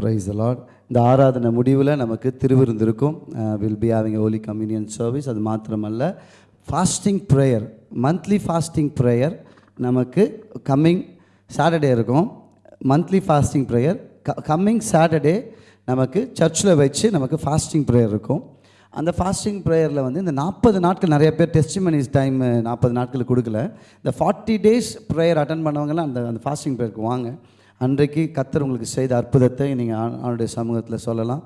Price allot இந்த ஆராதனை முடிவில் நமக்கு திருவிருந்து இருக்கும் will be having holy communion service அது மாத்திரமல்ல fasting prayer monthly fasting prayer நமக்கு கம்மிங் சாட்டர்டே இருக்கும். Monthly fasting prayer coming Saturday நமக்கு சர்ச்சில் வச்சு நமக்கு ஃபாஸ்டிங் ப்ரேயர் இருக்கும். அந்த ஃபாஸ்டிங் ப்ரேயரில் வந்து இந்த நாற்பது நாட்கள் நிறைய பேர் டெஸ்டிமனிஸ் டைம் நாற்பது நாட்கள் கொடுக்கல. இந்த ஃபார்ட்டி டேஸ் ப்ரேயர் அட்டன் பண்ணவங்கலாம் அந்த அந்த ஃபாஸ்டிங் ப்ரேயருக்கு வாங்க. அன்றைக்கு கத்தர் உங்களுக்கு செய்த அற்புதத்தை நீங்கள் அவனுடைய சமூகத்தில் சொல்லலாம்.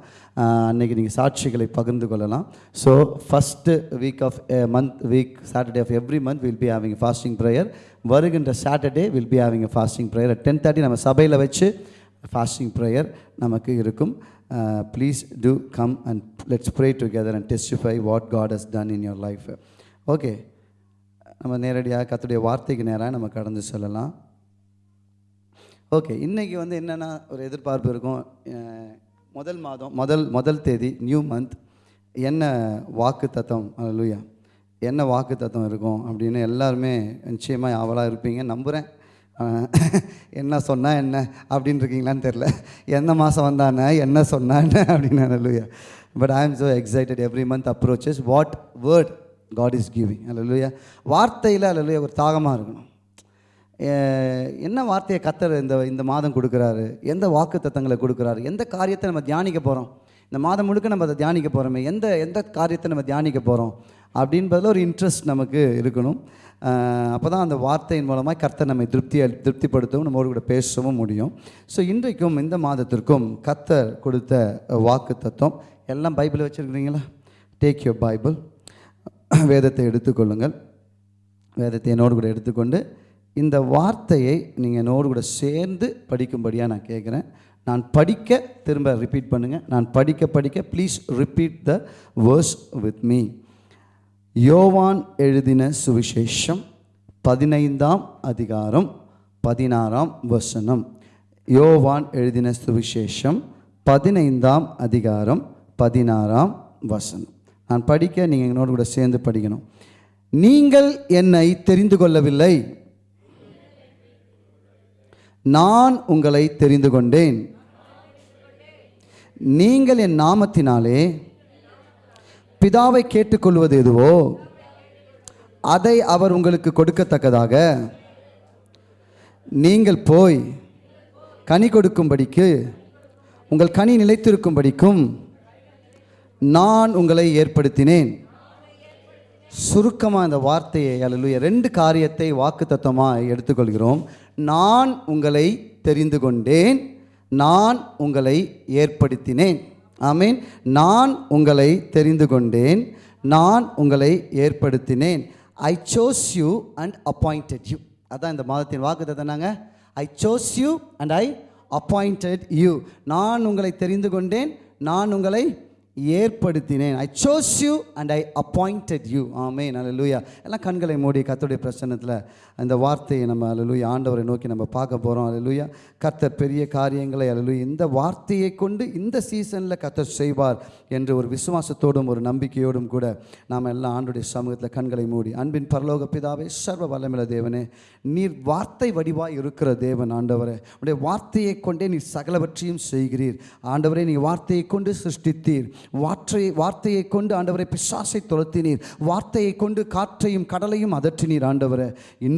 அன்றைக்கி நீங்கள் சாட்சிகளை பகிர்ந்து கொள்ளலாம். So first week of month week Saturday of every month will be having fasting prayer வருகின்ற Saturday will be having fasting prayer ten thirty நம்ம சபையில் வச்சு ஃபாஸ்டிங் ப்ரேயர் நமக்கு இருக்கும். Please to come and let's pray together and testify what God has done in your life okay நம்ம நேரடியாக கத்துடைய வார்த்தைக்கு நேராக நம்ம கடந்து செல்லலாம். ஓகே இன்றைக்கி வந்து என்னென்னா ஒரு எதிர்பார்ப்பு இருக்கும். முதல் மாதம் முதல் முதல் தேதி நியூ மந்த் என்ன வாக்கு தத்தம் லூயா என்ன வாக்கு தத்துவம் இருக்கும் அப்படின்னு எல்லாருமே நிச்சயமாக ஆவலாக இருப்பீங்க. நம்புகிறேன் என்ன சொன்னால் என்ன அப்படின்னு இருக்கீங்களான்னு தெரில எந்த மாதம் வந்தானே என்ன சொன்னா என்ன அப்படின்னு லூயா but I am so excited every month approaches what word God is giving அல்ல வார்த்தையில் அல்ல ஒரு தாகமாக இருக்கணும். என்ன வார்த்தையை கத்தர் இந்த இந்த மாதம் கொடுக்குறாரு? எந்த வாக்கு தத்தங்களை கொடுக்குறாரு? எந்த காரியத்தை நம்ம தியானிக்க போகிறோம் இந்த மாதம் முழுக்க நம்ம அதை தியானிக்க போகிறோமே எந்த எந்த காரியத்தை நம்ம தியானிக்க போகிறோம் அப்படின்றதில் ஒரு இன்ட்ரெஸ்ட் நமக்கு இருக்கணும். அப்போ தான் அந்த வார்த்தையின் மூலமாக கர்த்தர் நம்மை திருப்தி திருப்திப்படுத்தவும் நம்மோடு கூட பேசவும் முடியும். ஸோ இன்றைக்கும் இந்த மாதத்திற்கும் கர்த்தர் கொடுத்த வாக்கு தத்துவம் எல்லாம் பைபிள் வச்சுருக்கிறீங்களா? டேக் யூர் பைபிள் வேதத்தை எடுத்துக்கொள்ளுங்கள். வேதத்தை என்னோடு கூட எடுத்துக்கொண்டு இந்த வார்த்தையை நீங்கள் என்னோடு கூட சேர்ந்து படிக்கும்படியாக நான் கேட்குறேன் நான் படிக்க திரும்ப ரிப்பீட் பண்ணுங்கள் நான் படிக்க படிக்க please repeat the verse with me யோவான் எழுதின சுவிசேஷம் பதினைந்தாம் அதிகாரம் பதினாறாம் வசனம். யோவான் எழுதின சுவிசேஷம் பதினைந்தாம் அதிகாரம் பதினாறாம் வசனம். நான் படிக்க நீங்கள் என்னோடு கூட சேர்ந்து படிக்கணும். நீங்கள் என்னை தெரிந்து கொள்ளவில்லை. நான் உங்களை தெரிந்து கொண்டேன். நீங்கள் என் நாமத்தினாலே பிதாவை கேட்டுக்கொள்வது எதுவோ அதை அவர் உங்களுக்கு கொடுக்கத்தக்கதாக. நீங்கள் போய் கனி கொடுக்கும்படிக்கு உங்கள் கனி நிலைத்திருக்கும்படிக்கும் நான் உங்களை ஏற்படுத்தினேன். சுருக்கமாக இந்த வார்த்தையை அல்ல ரெண்டு காரியத்தை வாக்கு தத்துவமாக எடுத்துக்கொள்கிறோம். நான் உங்களை தெரிந்து கொண்டேன். நான் உங்களை ஏற்படுத்தினேன். ஆமீன் நான் உங்களை தெரிந்து கொண்டேன். நான் உங்களை ஏற்படுத்தினேன். I chose you and appointed you அதான் இந்த மாதத்தின் வாக்கு தத்தனாங்க I chose you and I appointed you நான் உங்களை தெரிந்து கொண்டேன். நான் உங்களை ஏற்படுத்தினேன். I chose you and I appointed you ஆமே லூயா எல்லாம் கண்களை மூடி கத்தோடைய பிரசன்னத்தில் அந்த வார்த்தையை நம்ம அலலுயா ஆண்டவரை நோக்கி நம்ம பார்க்க போகிறோம் அலலுயா கர்த்தர் பெரிய காரியங்களை அலலுயா இந்த வார்த்தையை கொண்டு இந்த சீசனில் கர்த்தர் செய்வார் என்ற ஒரு விசுவாசத்தோடும் ஒரு நம்பிக்கையோடும் கூட நாம் எல்லாம் ஆண்டுடைய சமூகத்தில் கண்களை மூடி அன்பின் பரலோக பிதாவே சர்வ வல்லமில்ல தேவனே நீர் வார்த்தை வடிவாய் இருக்கிற தேவன் ஆண்டவரே. உடைய வார்த்தையை கொண்டே நீர் சகலவற்றையும் செய்கிறீர். ஆண்டவரே நீ வார்த்தையை கொண்டு சிருஷ்டித்தீர். வார்த்தை வார்த்தையை கொண்டு ஆண்டவரை பிசாசை துரத்தினீர். வார்த்தையை கொண்டு காற்றையும் கடலையும் அதற்றினீர் ஆண்டவரே.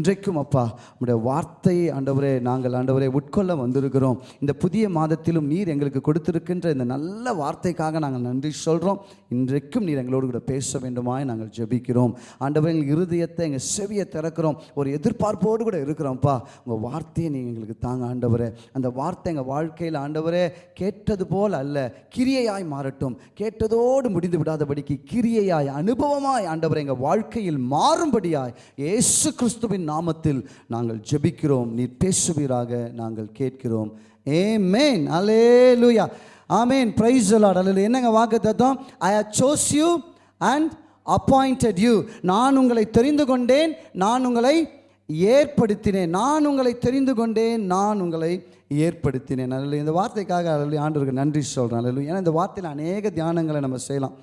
இன்றைக்கும் அப்பா உடைய வார்த்தையை ஆண்டவரே நாங்கள் ஆண்டவரை உட்கொள்ள வந்திருக்கிறோம். இந்த புதிய மாதத்திலும் நீர் எங்களுக்கு கொடுத்திருக்கின்ற இந்த நல்ல வார்த்தைக்காக நாங்கள் நன்றி சொல்கிறோம் இன்றைக்கும் நீர் எங்களோடு கூட பேச வேண்டுமாய் நாங்கள் ஜெபிக்கிறோம். ஆண்டவர் எங்கள் இருதயத்தை எங்கள் செவியை திறக்கிறோம். ஒரு எதிர்பார்ப்போடு கூட இருக்கிறோம்ப்பா உங்கள் வார்த்தையை நீங்கள் எங்களுக்கு தாங்க ஆண்டவரே. அந்த வார்த்தை எங்கள் வாழ்க்கையில் ஆண்டவரே கேட்டது போல் அல்ல கிரியையாய் மாறட்டும். கேட்டதோடு முடிந்து விடாதபடிக்கு கிரியையாய் அனுபவமாய் ஆண்டவரை எங்கள் வாழ்க்கையில் மாறும்படியாய் இயேசு கிறிஸ்துவின் நாமத்தில் நாங்கள் ஜெபிக்கிறோம். நீர் பேசுவீராக நாங்கள் கேட்கிறோம். ஏமேன் அலேலுயா ஆமேன் ப்ரைஸ் லார்ட் அல்ல என்னங்க வாக்கு தத்தம் I have chose you and appointed you நான் உங்களை தெரிந்து கொண்டேன். நான் உங்களை ஏற்படுத்தினேன். நான் உங்களை தெரிந்து கொண்டேன். நான் உங்களை ஏற்படுத்தினேன். அல்ல இந்த வார்த்தைக்காக அல்ல ஆண்டவருக்கு நன்றி சொல்கிறேன் அல்ல ஏன்னா இந்த வார்த்தையில் அநேக தியானங்களை நம்ம செய்யலாம்.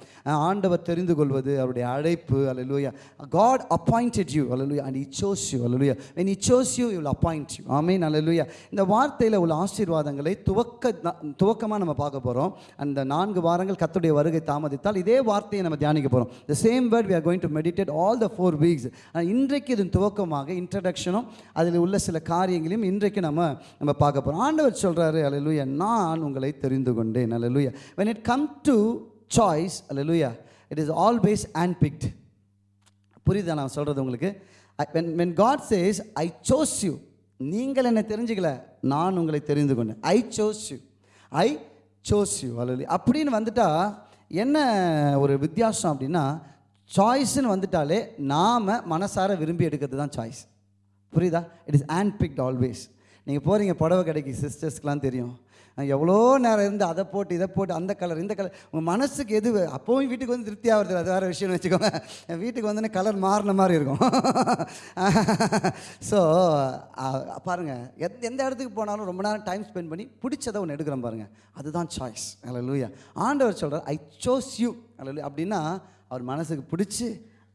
ஆண்டவர் தெரிந்து கொள்வது அவருடைய அழைப்பு அல்ல காட் அப்பாயிண்டட் யூ அல்ல அண்ட் இச்சோஸ் யூ அல்ல வென் இச்சோஸ் யூ இவ்வளோ அப்பாயிண்ட் யூ ஆமே you. இந்த வார்த்தையில் உள்ள ஆசீர்வாதங்களை துவக்க துவக்கமாக நம்ம பார்க்க போகிறோம் அந்த நான்கு வாரங்கள் கத்துடைய வருகை தாமதித்தால் இதே வார்த்தையை நம்ம தியானிக்க போகிறோம் the same word we are going to meditate all the four weeks ஆனால் இன்றைக்கு இதன் துவக்கமாக இன்ட்ரடக்ஷனும் அதில் உள்ள சில காரியங்களையும் இன்றைக்கு நம்ம நம்ம பார்க்க போகிறோம் ஆண்டவர் சொல்கிறாரு அலலுயா நான் உங்களை தெரிந்து கொண்டேன் hallelujah when it come to choice hallelujah it is always always picked புரியுதா நான் சொல்கிறது உங்களுக்கு? When when God says I chose you நீங்கள் என்னை தெரிஞ்சுக்கல நான் உங்களை தெரிந்து கொண்டேன் I chose you I chose you அல்ல அப்படின்னு வந்துட்டா என்ன ஒரு வித்தியாசம் அப்படின்னா சாய்ஸ்ன்னு வந்துட்டாலே நாம் மனசார விரும்பி எடுக்கிறது தான் சாய்ஸ் புரியுதா? It is hand picked always நீங்கள் போகிறீங்க புடவை கடைக்கு சிஸ்டர்ஸ்க்கெலாம் தெரியும். எவ்வளோ நேரம் இருந்து அதை போட்டு இதை போட்டு அந்த கலர் இந்த கலர் உங்கள் மனசுக்கு எது அப்போவும் வீட்டுக்கு வந்து திருப்தி ஆகிறது அது வேறு விஷயம்னு வச்சுக்கோங்க. என் வீட்டுக்கு வந்தோடனே கலர் மாறின மாதிரி இருக்கும். ஸோ பாருங்கள் எந்த எந்த இடத்துக்கு போனாலும் ரொம்ப நேரம் டைம் ஸ்பெண்ட் பண்ணி பிடிச்சதை ஒன்று எடுக்கிறோம் பாருங்கள் அதுதான் சாய்ஸ் அல்ல ஆண்டவர் சொல்கிறார் ஐ சோஸ் யூ அல்ல அப்படின்னா அவர் மனசுக்கு பிடிச்சி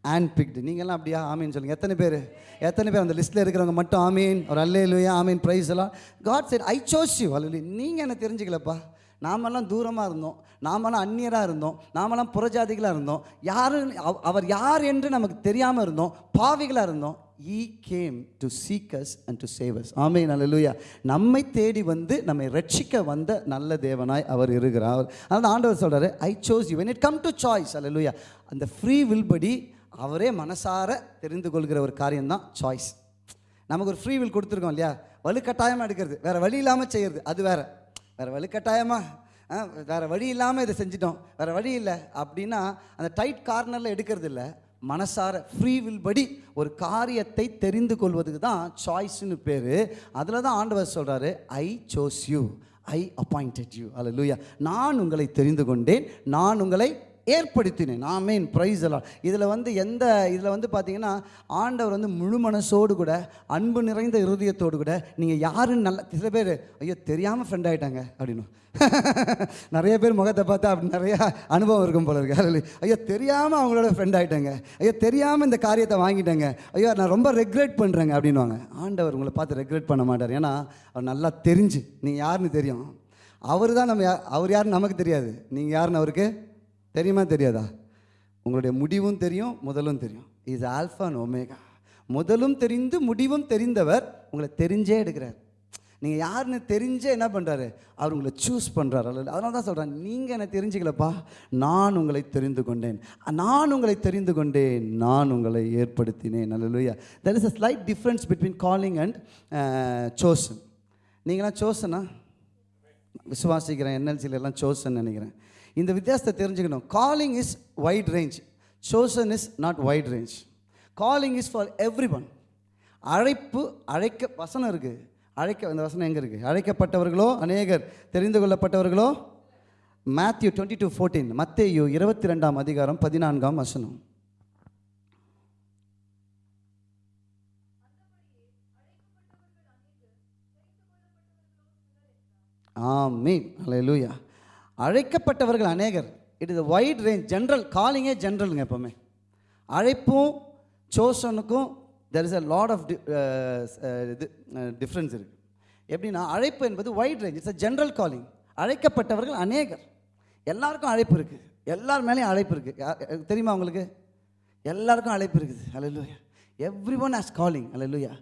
ஹேண்ட் பிக்டு நீங்கள்லாம் அப்படியா? ஆமீன் சொல்லுங்கள் எத்தனை பேர்? எத்தனை பேர் அந்த லிஸ்ட்டில் இருக்கிறவங்க மட்டும் ஆமீன்? ஒரு அல்லே இல்லையா ஆமீன் ப்ரைஸ் எல்லாம் God said I chose you அல்ல நீங்கள் என்ன தெரிஞ்சுக்கலப்பா? நாமெல்லாம் தூரமாக இருந்தோம். நாமெல்லாம் அந்நியராக இருந்தோம். நாமெல்லாம் புறஜாதிகளாக இருந்தோம். யாரும் அவ- அவர் யார் என்று நமக்கு தெரியாமல் இருந்தோம். பாவிகளாக இருந்தோம். He came to seek us and to save us ஆமே நல்லலுயா நம்மை தேடி வந்து நம்மை ரட்சிக்க வந்த நல்ல தேவனாய் அவர் இருக்கிறார். அதனால் ஆண்டவர் சொல்கிறார் I chose you when it come to choice hallelujah அந்த ஃப்ரீ வில் படி அவரே மனசார தெரிந்து கொள்கிற ஒரு காரியம்தான் சாய்ஸ் நமக்கு ஒரு ஃப்ரீ வில் கொடுத்துருக்கோம் இல்லையா? வலுக்கட்டாயமாக எடுக்கிறது. வேறு வழி இல்லாமல் செய்கிறது அது வேறு. வேறு வலுக்கட்டாயமாக வேறு வழி இல்லாமல் இதை செஞ்சிட்டோம். வேறு வழி இல்லை. அப்படின்னா அந்த டைட் கார்னரில் எடுக்கிறது இல்லை. மனசார ஃப்ரீ வில் படி ஒரு காரியத்தை தெரிந்து கொள்வதுக்கு தான் சாய்ஸ்னு பேர். அதில் தான் ஆண்டவர் சொல்கிறாரு I chose you I appointed you அல்ல லூயா நான் உங்களை தெரிந்து கொண்டேன். நான் உங்களை ஏற்படுத்தினேன். ஆமீன். ப்ரைஸ் எல்லாம் இதில் வந்து எந்த இதில் வந்து பார்த்தீங்கன்னா ஆண்டவர் வந்து முழு மனசோடு கூட அன்பு நிறைந்த இருதயத்தோடு கூட நீங்கள் யாருன்னு நல்ல சில பேர் ஐயோ தெரியாமல் ஃப்ரெண்ட் ஆகிட்டாங்க அப்படின்னு. நிறைய பேர் முகத்தை பார்த்தா அப்படி நிறையா அனுபவம் இருக்கும் போல இருக்கு. ஐயோ தெரியாமல் அவங்களோட ஃப்ரெண்ட் ஆகிட்டாங்க ஐயோ தெரியாமல் இந்த காரியத்தை வாங்கிட்டாங்க. ஐயோ நான் ரொம்ப ரெக்ரெட் பண்ணுறேங்க அப்படின்வாங்க ஆண்டவர் உங்களை பார்த்து ரெக்ரெட் பண்ண மாட்டார். ஏன்னா அவர் நல்லா தெரிஞ்சு நீங்கள் யாருன்னு தெரியும். அவர் தான் நம்ம அவர் யாருன்னு நமக்கு தெரியாது. நீங்கள் யாருன்னு அவருக்கு? தெரியுமா தெரியாதா? உங்களுடைய முடிவும் தெரியும் முதலும் தெரியும். இஸ் ஆல்ஃபா அண்ட் ஒமேகா முதலும் தெரிந்து முடிவும் தெரிந்தவர் உங்களை தெரிஞ்சே எடுக்கிறார். நீங்கள் யாருன்னு தெரிஞ்சே என்ன பண்ணுறாரு அவர் உங்களை சூஸ் பண்ணுறாரு அல்ல அதனால தான் சொல்கிறேன் நீங்கள் என்னை தெரிஞ்சுக்கலப்பா. நான் உங்களை தெரிந்து கொண்டேன். நான் உங்களை தெரிந்து கொண்டேன். நான் உங்களை ஏற்படுத்தினேன். அல்ல there is a slight difference between calling and chosen நீங்களாம் சோசனா விசுவாசிக்கிறேன். என்எல்சியிலலாம் சோசன் நினைக்கிறேன். இந்த வித்தியாசத்தை தெரிஞ்சுக்கணும். Calling is wide range chosen is not wide range calling is for everyone அழைப்பு அழைக்க வசனம் இருக்குது அழைக்க அந்த வசனம் எங்கே இருக்குது அழைக்கப்பட்டவர்களோ அநேகர். தெரிந்து கொள்ளப்பட்டவர்களோ? மேத்யூ டுவெண்ட்டி டூ ஃபோர்டீன் மத்தேயு இருபத்தி ரெண்டாம் அதிகாரம் பதினான்காம் வசனம். ஆமீன். அலையலூயா அழைக்கப்பட்டவர்கள் அநேகர். It is wide range general காலிங்கே ஜென்ரலுங்க எப்போவுமே. அழைப்பும் சோசனுக்கும் there is a lot of இது uh, டிஃப்ரென்ஸ் இருக்குது எப்படின்னா அழைப்பு என்பது wide range it's a general calling அழைக்கப்பட்டவர்கள் அநேகர். எல்லாருக்கும் அழைப்பு இருக்குது எல்லார் மேலேயும் அழைப்பு இருக்குது தெரியுமா உங்களுக்கு? எல்லாருக்கும் அழைப்பு இருக்குது. Hallelujah everyone has calling hallelujah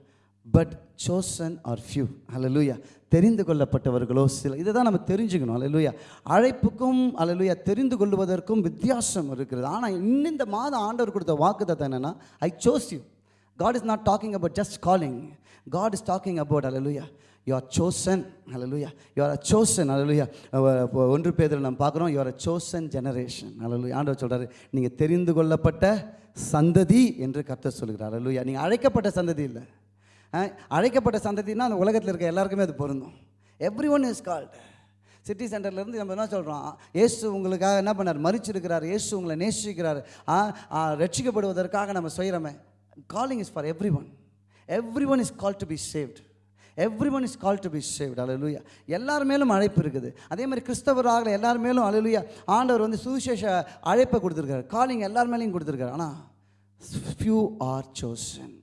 but chosen are few hallelujah தெரிந்து கொள்ளப்பட்டவர்களோ சில. இதை தான் நம்ம தெரிஞ்சுக்கணும். அலலூயா அழைப்புக்கும் அலலூயா தெரிந்து கொள்வதற்கும் வித்தியாசம் இருக்கிறது. ஆனால் இன்னும் இந்த மாதம் ஆண்டவர் கொடுத்த வாக்கு தான் என்னென்னா I chose you God is not talking about just calling God is talking about hallelujah you are chosen hallelujah you are a chosen hallelujah ஒன்று பேரில் நம்ம பார்க்குறோம். You are a chosen generation hallelujah ஆண்டவர் சொல்கிறாரு நீங்கள் தெரிந்து கொள்ளப்பட்ட சந்ததி என்று கத்த சொல்கிறார் அலலுயா நீங்கள் அழைக்கப்பட்ட சந்ததி இல்லை. அழைக்கப்பட்ட சந்ததினா அந்த உலகத்தில் இருக்க எல்லாருக்குமே அது பொருந்தும். Every one is called city சென்டர்லேருந்து நம்ம என்ன சொல்கிறோம் இயேசு உங்களுக்காக என்ன பண்ணார்? மறிச்சிருக்கிறார் இயேசு உங்களை நேசிக்கிறார். ரட்சிக்கப்படுவதற்காக நம்ம செய்கிறோமே calling is for everyone everyone is call to be saved everyone is call to be saved hallelujah எல்லார் மேலும் அழைப்பு இருக்குது. அதே மாதிரி கிறிஸ்தவராக எல்லார் மேலும் அலலுயா ஆண்டவர் வந்து சுவிசேஷ அழைப்பை கொடுத்துருக்காரு காலிங் எல்லார் மேலேயும் கொடுத்துருக்காரு ஆனால் few are chosen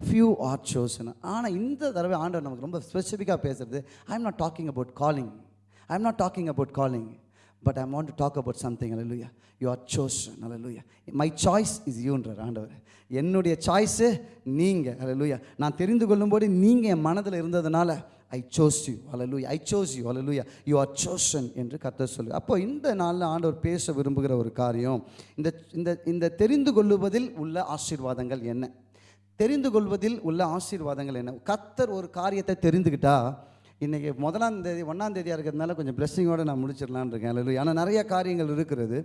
few are chosen ஆனால் இந்த தடவை ஆண்டவர் நமக்கு ரொம்ப ஸ்பெசிஃபிக்காக பேசுறது I am not talking about calling I am not talking about calling but I want to talk about something hallelujah you are chosen hallelujah my choice is யூன்றார் ஆண்டவர். என்னுடைய சாய்ஸு நீங்கள் அலலுயா நான் தெரிந்து கொள்ளும்போது நீங்கள் என் மனதில் இருந்ததுனால I chose you hallelujah I chose you hallelujah you are chosen என்று கத்த சொல்லு. அப்போ இந்த நாளில் ஆண்டவர் பேச விரும்புகிற ஒரு காரியம் இந்த இந்த இந்த தெரிந்து கொள்ளுவதில் உள்ள ஆசீர்வாதங்கள் என்ன? தெரிந்து கொள்வதில் உள்ள ஆசீர்வாதங்கள் என்ன? கத்தர் ஒரு காரியத்தை தெரிந்துக்கிட்டா இன்றைக்கி முதலாம் தேதி ஒன்றாம் தேதியாக இருக்கிறதுனால கொஞ்சம் பிளெஸ்ஸிங்கோடு நான் முடிச்சிடலான்னு இருக்கேன். அல்லது ஆனால் நிறைய காரியங்கள் இருக்கிறது.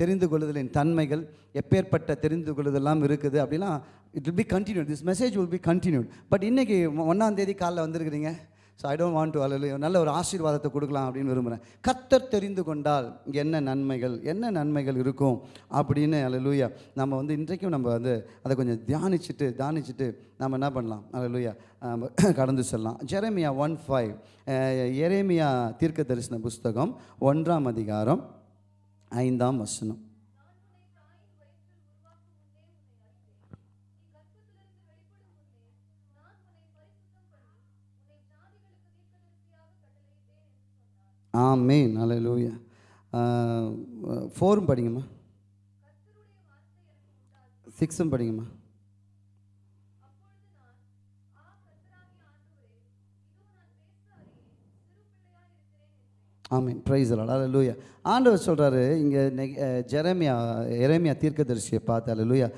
தெரிந்து கொள்ளுதலின் தன்மைகள் எப்பேற்பட்ட தெரிந்து கொள்ளுதெல்லாம் இருக்குது அப்படின்னா it will be continued this message will be continued but இன்றைக்கி ஒன்றாம் தேதி காலைல வந்திருக்கிறீங்க. So I don't want to அல்ல நல்ல ஒரு ஆசீர்வாதத்தை கொடுக்கலாம் அப்படின்னு விரும்புகிறேன் கத்தர் தெரிந்து கொண்டால் என்ன நன்மைகள் என்ன நன்மைகள் இருக்கும் அப்படின்னு அல்லலூயா நம்ம வந்து இன்றைக்கும் நம்ம வந்து அதை கொஞ்சம் தியானிச்சுட்டு தியானிச்சுட்டு நம்ம என்ன பண்ணலாம்? அல்லலூயா கடந்து செல்லலாம். ஜெரேமியா ஒன் ஃபைவ் எரேமியா தீர்க்க தரிசன புஸ்தகம் ஒன்றாம் அதிகாரம் ஐந்தாம் வசனம். ஆமேன். அல்லேலூயா ஃபோரும் படிங்கம்மா. சிக்ஸும் படிங்கம்மா. ஆமீன். ப்ரைஸ் அல்லேலூயா ஆண்டவர் சொல்கிறாரு இங்கே ஜெரமியா எரேமியா தீர்க்கதரிசியை பார்த்து அல்லேலூயா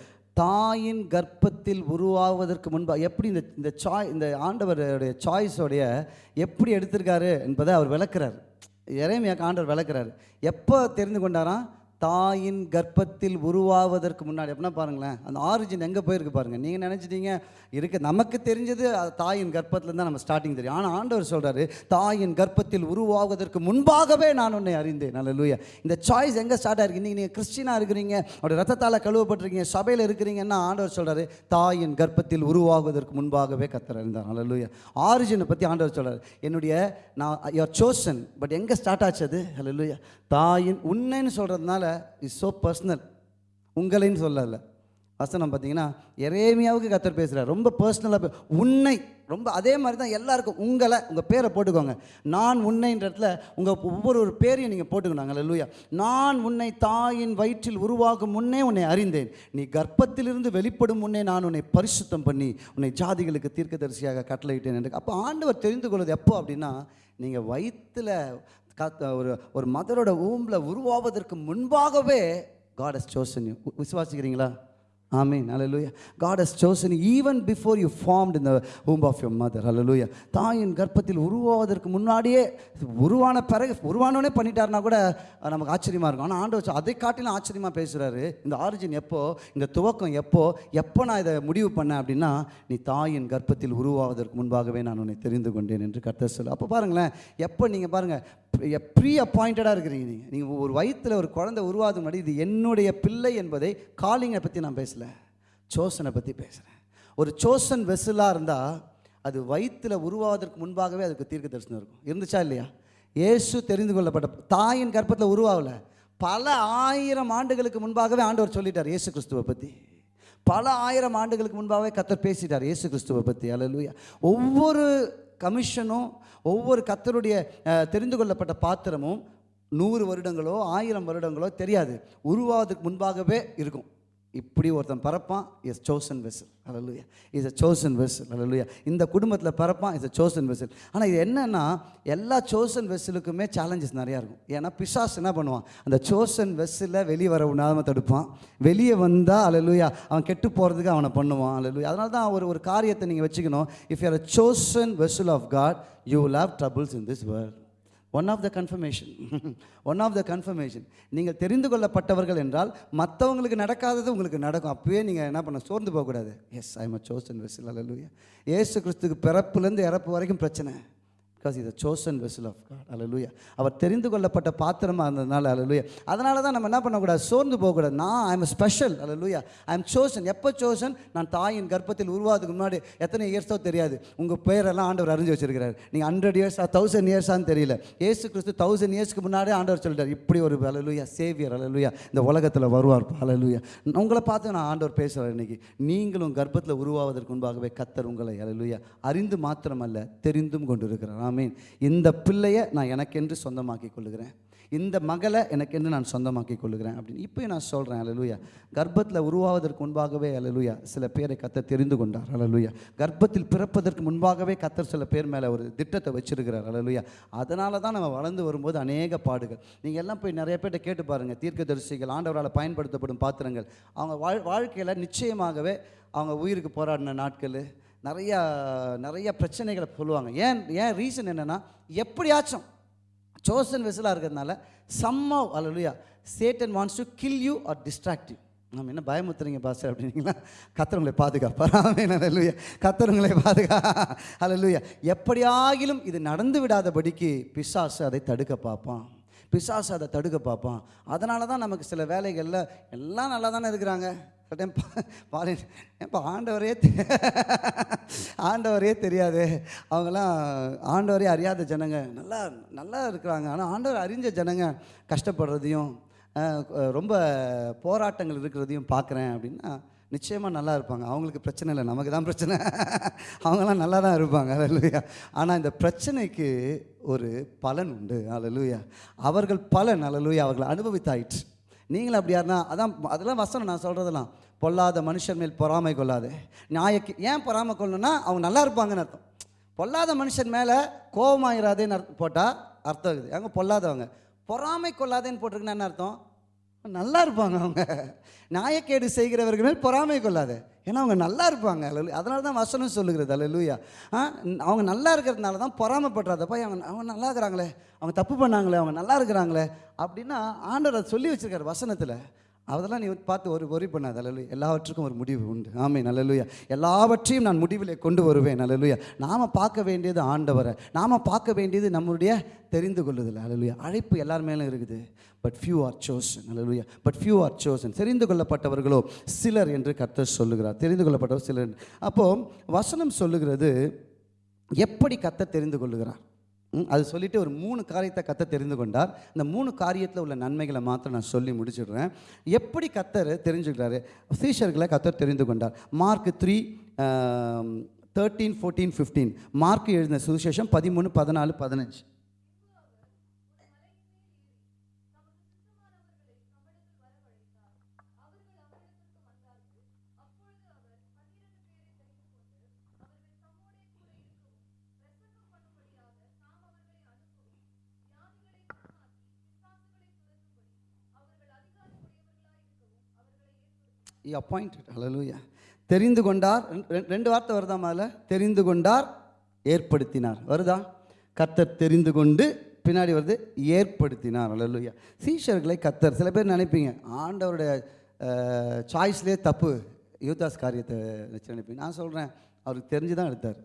தாயின் கர்ப்பத்தில் உருவாவதற்கு முன்பாக எப்படி இந்த இந்த சாய் இந்த ஆண்டவருடைய சாய்ஸோடைய எப்படி எடுத்திருக்காரு என்பதை அவர் விளக்குறார். இறைமையாக ஆண்டவர் விளக்குறாரு. எப்போ தெரிந்து கொண்டாராம்? தாயின் கர்ப்பத்தில் உருவாவதற்கு முன்னாடி அப்படின்னா பாருங்களேன் அந்த ஆரிஜின் எங்கே போயிருக்கு பாருங்கள் நீங்கள் நினச்சிட்டீங்க இருக்க. நமக்கு தெரிஞ்சது அது தாயின் கர்ப்பத்தில் தான் நம்ம ஸ்டார்டிங் தெரியும். ஆனால் ஆண்டவர் சொல்கிறாரு தாயின் கர்ப்பத்தில் உருவாவதற்கு முன்பாகவே நான் உன்னை அறிந்தேன். நல்ல லூயா இந்த சாய்ஸ் எங்கே ஸ்டார்ட் ஆகிருக்கு நீங்கள் நீங்கள் கிறிஸ்டினாக இருக்கிறீங்க அவருடைய ரத்தத்தால் கழுவப்பட்டிருக்கீங்க சபையில் இருக்கிறீங்கன்னா ஆண்டவர் சொல்கிறாரு தாயின் கர்ப்பத்தில் உருவாகுவதற்கு முன்பாகவே கத்தர் அறிந்தார். நல்ல ஆரிஜினை பற்றி ஆண்டவர் சொல்கிறார் என்னுடைய நான் யுவர் சோசன் பட் எங்கே ஸ்டார்ட் ஆச்சு அது? லூயா தாயின் உன்னைன்னு சொல்கிறதுனால இஸ் ஸோ பர்சனல் உங்களைன்னு சொல்லலை. வசனம் பார்த்தீங்கன்னா எரேமியாவுக்கு கத்தர் பேசுகிறார் ரொம்ப பர்சனலாக உன்னை ரொம்ப அதே மாதிரி தான் எல்லாருக்கும். உங்களை உங்கள் பேரை போட்டுக்கோங்க. நான் உன்னைன்ற இடத்துல உங்கள் ஒவ்வொரு ஒரு பேரையும் நீங்கள் போட்டுக்கணும். லூயா நான் உன்னை தாயின் வயிற்றில் உருவாகும் முன்னே உன்னை அறிந்தேன். நீ கர்ப்பத்திலிருந்து வெளிப்படும் முன்னே நான் உன்னை பரிசுத்தம் பண்ணி உன்னை ஜாதிகளுக்கு தீர்க்கதரிசியாக கட்டளையிட்டேன். என்று அப்போ ஆண்டவர் தெரிந்து கொள்வது எப்போ அப்படின்னா நீங்கள் வயிற்றில் காத்த ஒரு ஒரு மதரோட ஊம்பில் உருவாவதற்கு முன்பாகவே காட் ஹஸ் சோசன் விசுவாசிக்கிறீங்களா? ஆமீன் hallelujah God has chosen even before you you இந்த in of womb mother hallelujah தாயின் கர்ப்பத்தில் உருவாவதற்கு முன்னாடியே உருவான பிறகு உருவானோடனே பண்ணிட்டாருனா கூட நமக்கு ஆச்சரியமாக இருக்கும். ஆனால் ஆண்டு வச்சு அதை காட்டிலும் ஆச்சரியமாக பேசுகிறாரு இந்த ஆரிஜின் எப்போ இந்த துவக்கம் எப்போ எப்போ நான் இதை முடிவு பண்ணேன் அப்படின்னா நீ தாயின் கர்ப்பத்தில் உருவாவதற்கு முன்பாகவே நான் உன்னை தெரிந்து கொண்டேன் என்று கர்த்தர் சொல்லு அப்போ பாருங்களேன் எப்போ நீங்கள் பாருங்கள் ப்ரீ அப்பாயிண்டடாக இருக்கிறீங்க நீங்கள் நீங்கள் ஒரு வயிற்றில் ஒரு குழந்தை உருவாது முன்னாடி இது என்னுடைய பிள்ளை என்பதை காலிங்கை பற்றி நான் பேசல. சோசனை பற்றி பேசுகிறேன் ஒரு சோசன் வெசலாக இருந்தால் அது வயிற்றில் உருவாவதற்கு முன்பாகவே அதுக்கு தீர்க்க தரிசனம் இருக்கும். இருந்துச்சா இல்லையா? இயேசு தெரிந்து கொள்ளப்பட்ட தாயின் கர்ப்பத்தில் உருவாகல. பல ஆயிரம் ஆண்டுகளுக்கு முன்பாகவே ஆண்டவர் சொல்லிட்டார் இயேசு கிறிஸ்துவை பற்றி பல ஆயிரம் ஆண்டுகளுக்கு முன்பாகவே கத்தர் பேசிட்டார் இயேசு கிறிஸ்துவை பற்றி அலலுயா ஒவ்வொரு கமிஷனும் ஒவ்வொரு கத்தருடைய தெரிந்து கொள்ளப்பட்ட பாத்திரமும் நூறு வருடங்களோ ஆயிரம் வருடங்களோ தெரியாது. உருவாவதுக்கு முன்பாகவே இருக்கும். இப்படி ஒருத்தன் பறப்பான் is chosen vessel hallelujah is a chosen vessel hallelujah இந்த குடும்பத்தில் பறப்பான் இஸ் அ சோசன் வெசல் ஆனால் இது என்னென்னா எல்லா சோசன் வெசலுக்குமே சேலஞ்சஸ் நிறையா இருக்கும். ஏன்னா பிசாஸ் என்ன பண்ணுவான்? அந்த சோசன் வெஸ்ஸில் வெளியே வர உணாம தடுப்பான். வெளியே வந்தால் அலலுயா அவன் கெட்டு போகிறதுக்கு அவனை பண்ணுவான். அலலுயா அதனால தான் ஒரு ஒரு காரியத்தை நீங்கள் வச்சுக்கணும். If you are a chosen vessel of God you will have troubles in this world one of the confirmation one of the confirmation நீங்கள் தெரிந்து கொள்ளப்பட்டவர்கள் என்றால் மற்றவங்களுக்கு நடக்காதது உங்களுக்கு நடக்கும். அப்போயே நீங்கள் என்ன பண்ண சோர்ந்து போகக்கூடாது. Yes I am a chosen vessel hallelujah ஏசு கிறிஸ்துக்கு பிறப்புலேருந்து இறப்பு வரைக்கும் பிரச்சனை. Because is a chosen vessel of God hallelujah அவர் தெரிந்து கொள்ளப்பட்ட பாத்திரமாக இருந்ததுனால அலலுயா அதனால தான் நம்ம என்ன பண்ணக்கூடாது? சோர்ந்து போகக்கூடாது. நான் ஐ எம் ஸ்பெஷல் அலலுயா ஐ எம் சோசன் எப்போ சோசன் நான் தாயின் கர்ப்பத்தில் உருவாதுக்கு முன்னாடி. எத்தனை இயர்ஸோ தெரியாது. உங்கள் பேரெல்லாம் ஆண்டவர் அறிஞ்சு வச்சிருக்கிறார். நீங்கள் ஹண்ட்ரட் இயர்ஸா தௌசண்ட் இயர்ஸான்னு தெரியல. ஏசு கிறிஸ்து தௌசண்ட் இயர்ஸ்க்கு முன்னாடியே ஆண்டவர் சொல்லிட்டார். இப்படி ஒரு அலலுயா சேவியர் அலலுயா இந்த உலகத்தில் வருவார். அலலுயா உங்களை பார்த்து நான் ஆண்டவர் பேசுகிறேன் இன்னைக்கு. நீங்களும் கர்ப்பத்தில் உருவாவதற்கு முன்பாகவே கத்தர் உங்களை அலலுயா அறிந்து மாத்திரமல்ல தெரிந்தும் கொண்டு இருக்கிறார் ஆமீன். இந்த பிள்ளையை நான் எனக்கென்று சொந்தமாக்கி கொள்ளுகிறேன் இந்த மகளை எனக்கென்று நான் சொந்தமாக்கி கொள்ளுகிறேன் அப்படின்னு இப்போயும் நான் சொல்கிறேன் அலலுயா கர்ப்பத்தில் உருவாவதற்கு முன்பாகவே அலலுயா சில பேரை கத்தர் தெரிந்து கொண்டார் அலலுயா கர்ப்பத்தில் பிறப்பதற்கு முன்பாகவே கத்தர் சில பேர் மேலே ஒரு திட்டத்தை வச்சிருக்கிறார் அலலுயா அதனால தான் நம்ம வளர்ந்து வரும்போது அநேக பாடுகள். நீங்கள் எல்லாம் போய் நிறைய பேர்கிட்ட கேட்டு பாருங்கள் தீர்க்கதரிசிகள் ஆண்டவரால் பயன்படுத்தப்படும் பாத்திரங்கள். அவங்க வாழ் வாழ்க்கையில் நிச்சயமாகவே அவங்க உயிருக்கு போராடின நாட்கள் நிறையா நிறைய பிரச்சனைகளை சொல்லுவாங்க ஏன் ஏன் ரீசன் என்னென்னா எப்படியாச்சும் சோசன் வெசலாக இருக்கிறதுனால somehow chat Satan wants to kill you or distract you நம்ம என்ன பயமுத்துறீங்க பாஸ்டர் அப்படின்னீங்களா? கத்தரவங்களை பாதுகாப்பார். ஆமென் கத்தரவங்களை பாதுகா அல்லேலூயா எப்படியாகிலும் இது நடந்து விடாதபடிக்கு பிசாசு அதை தடுக்க பார்ப்பான். பிசாசு அதை தடுக்க பார்ப்பான். அதனால தான் நமக்கு சில வேலைகளில் எல்லாம் நல்லா தானே இருக்கிறாங்க. டைம் பாரு இப்போ ஆண்டவரே தெ- ஆண்டவரே தெரியாது. அவங்கெல்லாம் ஆண்டவரே அறியாத ஜனங்க. நல்லா நல்லா இருக்கிறாங்க. ஆனால் ஆண்டவர் அறிஞ்ச ஜனங்க கஷ்டப்படுறதையும் ரொம்ப போராட்டங்கள் இருக்கிறதையும் பார்க்குறேன் அப்படின்னா நிச்சயமாக நல்லா இருப்பாங்க. அவங்களுக்கு பிரச்சனை இல்லை. நமக்கு தான் பிரச்சனை. அவங்களாம் நல்லா தான் இருப்பாங்க. அல்லையா ஆனால் இந்த பிரச்சனைக்கு ஒரு பலன் உண்டு. அல்லையா அவர்கள் பலன் அல்லையா அவர்கள் அனுபவித்தாயிற்று. நீங்களும் அப்படி யாருன்னா அதான் அதெல்லாம் வசனம் நான் சொல்கிறதெல்லாம் பொல்லாத மனுஷன் மேல் பொறாமை கொள்ளாது. நியாயக்கு ஏன் பொறாமை கொள்ளணும்னா அவங்க நல்லா இருப்பாங்கன்னு அர்த்தம். பொல்லாத மனுஷன் மேலே கோபமாகிறாதேன்னு அர்த்தம் போட்டால் அர்த்தம் இருக்குது. அங்கே பொல்லாதவங்க. பொறாமை கொள்ளாதேன்னு போட்டிருக்குன்னா என்ன அர்த்தம்? நல்லா இருப்பாங்க அவங்க. நாயக்கேடு செய்கிறவர்கள் மேல் பொறாமை கொள்ளாத. ஏன்னா அவங்க நல்லா இருப்பாங்க. அதனால தான் வசனம் சொல்லுகிறது. அல்ல ஆ அவங்க நல்லா இருக்கிறதுனால தான் பொறாமைப்படுறாதப்பா அவங்க அவங்க நல்லா இருக்கிறாங்களே. அவங்க தப்பு பண்ணாங்களே. அவங்க நல்லா இருக்கிறாங்களே. அப்படின்னா ஆண்டவர் அதை சொல்லி வச்சுருக்காரு வசனத்தில். அதெல்லாம் நீ பார்த்து ஒரு ஒரி பண்ணாத. அல்ல எல்லாவற்றுக்கும் ஒரு முடிவு உண்டு. ஆமை நல்லலுயா எல்லாவற்றையும் நான் முடிவிலே கொண்டு வருவேன். நல்லலுயா நாம் பார்க்க வேண்டியது ஆண்டவரை. நாம் பார்க்க வேண்டியது நம்மளுடைய தெரிந்து கொள்ளுதல். அல்லலுயா அழைப்பு எல்லார் மேலும் இருக்குது. பட் ஃபியூ ஆர் சோசன் அல்லலுயா பட் ஃபியூ ஆர் சோசன் தெரிந்து கொள்ளப்பட்டவர்களோ சிலர் என்று கர்த்தர் சொல்லுகிறார். தெரிந்து கொள்ளப்பட்டவர் சிலர். அப்போது வசனம் சொல்லுகிறது எப்படி கத்த தெரிந்து கொள்ளுகிறார்? அது சொல்லிவிட்டு ஒரு மூணு காரியத்தை கத்த தெரிந்து கொண்டார். இந்த மூணு காரியத்தில் உள்ள நன்மைகளை மாத்திரம் நான் சொல்லி முடிச்சிடுறேன். எப்படி கத்தர் தெரிஞ்சுக்கிறாரு? சீஷர்களை கத்தர் தெரிந்து கொண்டார். Mark three thirteen fourteen fifteen Mark எழுதின சுவிசேஷம் பதிமூணு பதினாலு பதினஞ்சு. இ அப்பாயிண்டட் ஹலலூயா தெரிந்து கொண்டார். ரெண்டு- ரெண்டு- வார்த்தை வருதா மேல தெரிந்து கொண்டார் ஏற்படுத்தினார். வருதா? கத்தர் தெரிந்து கொண்டு பின்னாடி வருது ஏற்படுத்தினார். அலலுயா சீஷர்களை கத்தர் சில பேர் நினைப்பீங்க ஆண்டவருடைய சாய்ஸ்லேயே தப்பு. யூதாஸ் காரியத்தை வச்சு நினைப்பீங்க. நான் சொல்கிறேன் அவருக்கு தெரிஞ்சு தான் எடுத்தார்.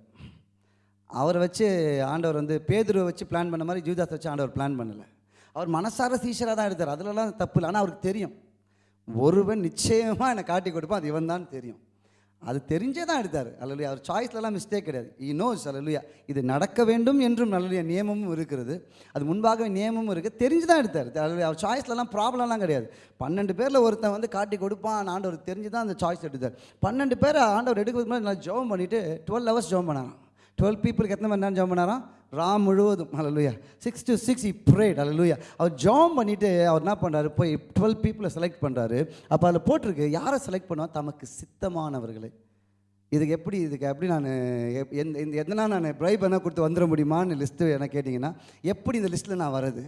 அவரை வச்சு ஆண்டவர் வந்து பேதுருவை வச்சு பிளான் பண்ண மாதிரி ஜூதாஸ் வச்சு ஆண்டவர் பிளான் பண்ணலை. அவர் மனசார சீஷராக தான் எடுத்தார். அதிலலாம் தப்பு இல்லை. ஆனால் அவருக்கு தெரியும். ஒருவன் நிச்சயமாக என்னை காட்டி கொடுப்பான் அது இவன் தான் தெரியும். அது தெரிஞ்சே தான் எடுத்தார். அல்லையா அவர் சாய்ஸ்லலாம் மிஸ்டேக் கிடையாது. ஈ நோஸ் அல்லலுயா இது நடக்க வேண்டும் என்றும் நல்லலுயா நியமமும் இருக்கிறது அது முன்பாகவே நியமமும் இருக்குது தெரிஞ்சு தான் எடுத்தார். அல்லலுயா அவர் சாய்ஸ்லலாம் ப்ராப்ளம்லாம் கிடையாது. பன்னெண்டு பேரில் ஒருத்தன் வந்து காட்டி கொடுப்பான் ஆண்டவர் தெரிஞ்சு தான் அந்த சாய்ஸ் எடுத்தார். பன்னெண்டு பேர் ஆண்டவர் எடுக்கிறதுக்கு முன்னாடி நான் ஜோம் பண்ணிவிட்டு டுவெல் ஹவர்ஸ் ஜோம் பண்ணாராம். டுவெல் பீப்புளுக்கு எத்தனை மணி நேரம் ஜோம் பண்ணாராம்? ராம் முழுவதும். அலலுயா six to six he prayed அலலுயா அவர் ஜாம் பண்ணிவிட்டு அவர் என்ன பண்ணுறாரு போய் டுவெல் பீப்புளை செலக்ட் பண்ணுறாரு அப்போ அதில் போட்டிருக்கு யாரை செலக்ட் பண்ணுவா? தமக்கு சித்தமானவர்களை. இதுக்கு எப்படி இதுக்கு எப்படி நான் எப்- எந்த இந்த எதனா நான் ப்ரைப் என்ன கொடுத்து வந்துட முடியுமான்னு லிஸ்ட்டு என்ன கேட்டிங்கன்னா எப்படி இந்த லிஸ்ட்டில் நான் வர்றது?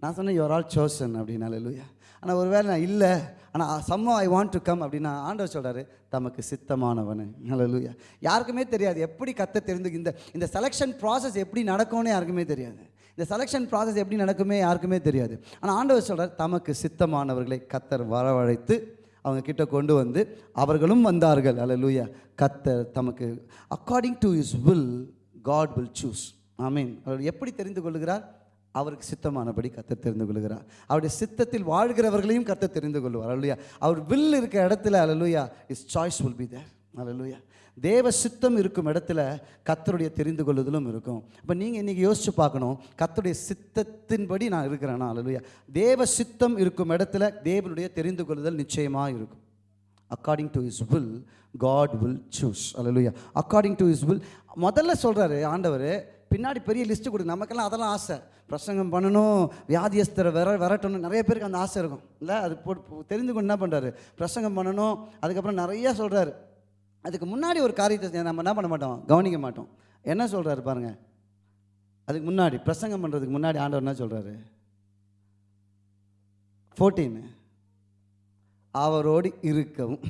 நான் சொன்னேன் யுவர் ஆல் சோசன் அப்படின்னு. லூயா ஆனால் ஒருவேளை நான் இல்லை ஆனால் somehow I want to come அப்படின்னா ஆண்டவர் சொல்கிறாரு தமக்கு சித்தமானவனு. லூயா யாருக்குமே தெரியாது எப்படி கத்த தெரிந்து இந்த இந்த செலெக்ஷன் ப்ராசஸ் எப்படி நடக்கும்னு யாருக்குமே தெரியாது. இந்த செலெக்ஷன் ப்ராசஸ் எப்படி நடக்குமே யாருக்குமே தெரியாது. ஆனால் ஆண்டவர் சொல்கிறார் தமக்கு சித்தமானவர்களை கத்தர் வரவழைத்து அவங்க கிட்ட கொண்டு வந்து அவர்களும் வந்தார்கள். அல்லேலூயா கத்தர் தமக்கு according to his will God will choose ஆமீன் அவர் எப்படி தெரிந்து கொள்கிறார் அவருக்கு சித்தமானபடி கத்த தெரிந்து கொள்கிறார். அவருடைய சித்தத்தில் வாழ்கிறவர்களையும் கர்த்தர் தெரிந்து கொள்வார். அல்லையா அவர் வில் இருக்கிற இடத்துல அலலுயா his choice will be there அலலுயா தேவ சித்தம் இருக்கும் இடத்துல கத்தருடைய தெரிந்து கொள்ளுதலும் இருக்கும். இப்போ நீங்கள் இன்றைக்கி யோசிச்சு பார்க்கணும் கத்தருடைய சித்தத்தின்படி நான் இருக்கிறேன்னா அலலுயா தேவ சித்தம் இருக்கும் இடத்துல தேவனுடைய தெரிந்து கொள்ளுதல் நிச்சயமாக இருக்கும். According to his will God will choose hallelujah according to his will முதல்ல சொல்கிறாரு ஆண்டவர் பின்னாடி பெரிய லிஸ்ட்டு கொடு. நமக்கெல்லாம் அதெல்லாம் ஆசை. பிரசங்கம் பண்ணணும் வியாதியஸ்தரை வர விரட்டணும். நிறைய பேருக்கு அந்த ஆசை இருக்கும். இல்லை? அது போட்டு தெரிந்து கொண்டு என்ன பண்ணுறாரு பிரசங்கம் பண்ணணும். அதுக்கப்புறம் நிறையா சொல்கிறாரு அதுக்கு முன்னாடி ஒரு காரியத்தை நம்ம என்ன பண்ண மாட்டோம்? கவனிக்க மாட்டோம். என்ன சொல்கிறாரு பாருங்கள் அதுக்கு முன்னாடி பிரசங்கம் பண்ணுறதுக்கு முன்னாடி ஆண்டவர் என்ன சொல்கிறாரு ஃபோர்டீன் அவரோடு இருக்கவும்.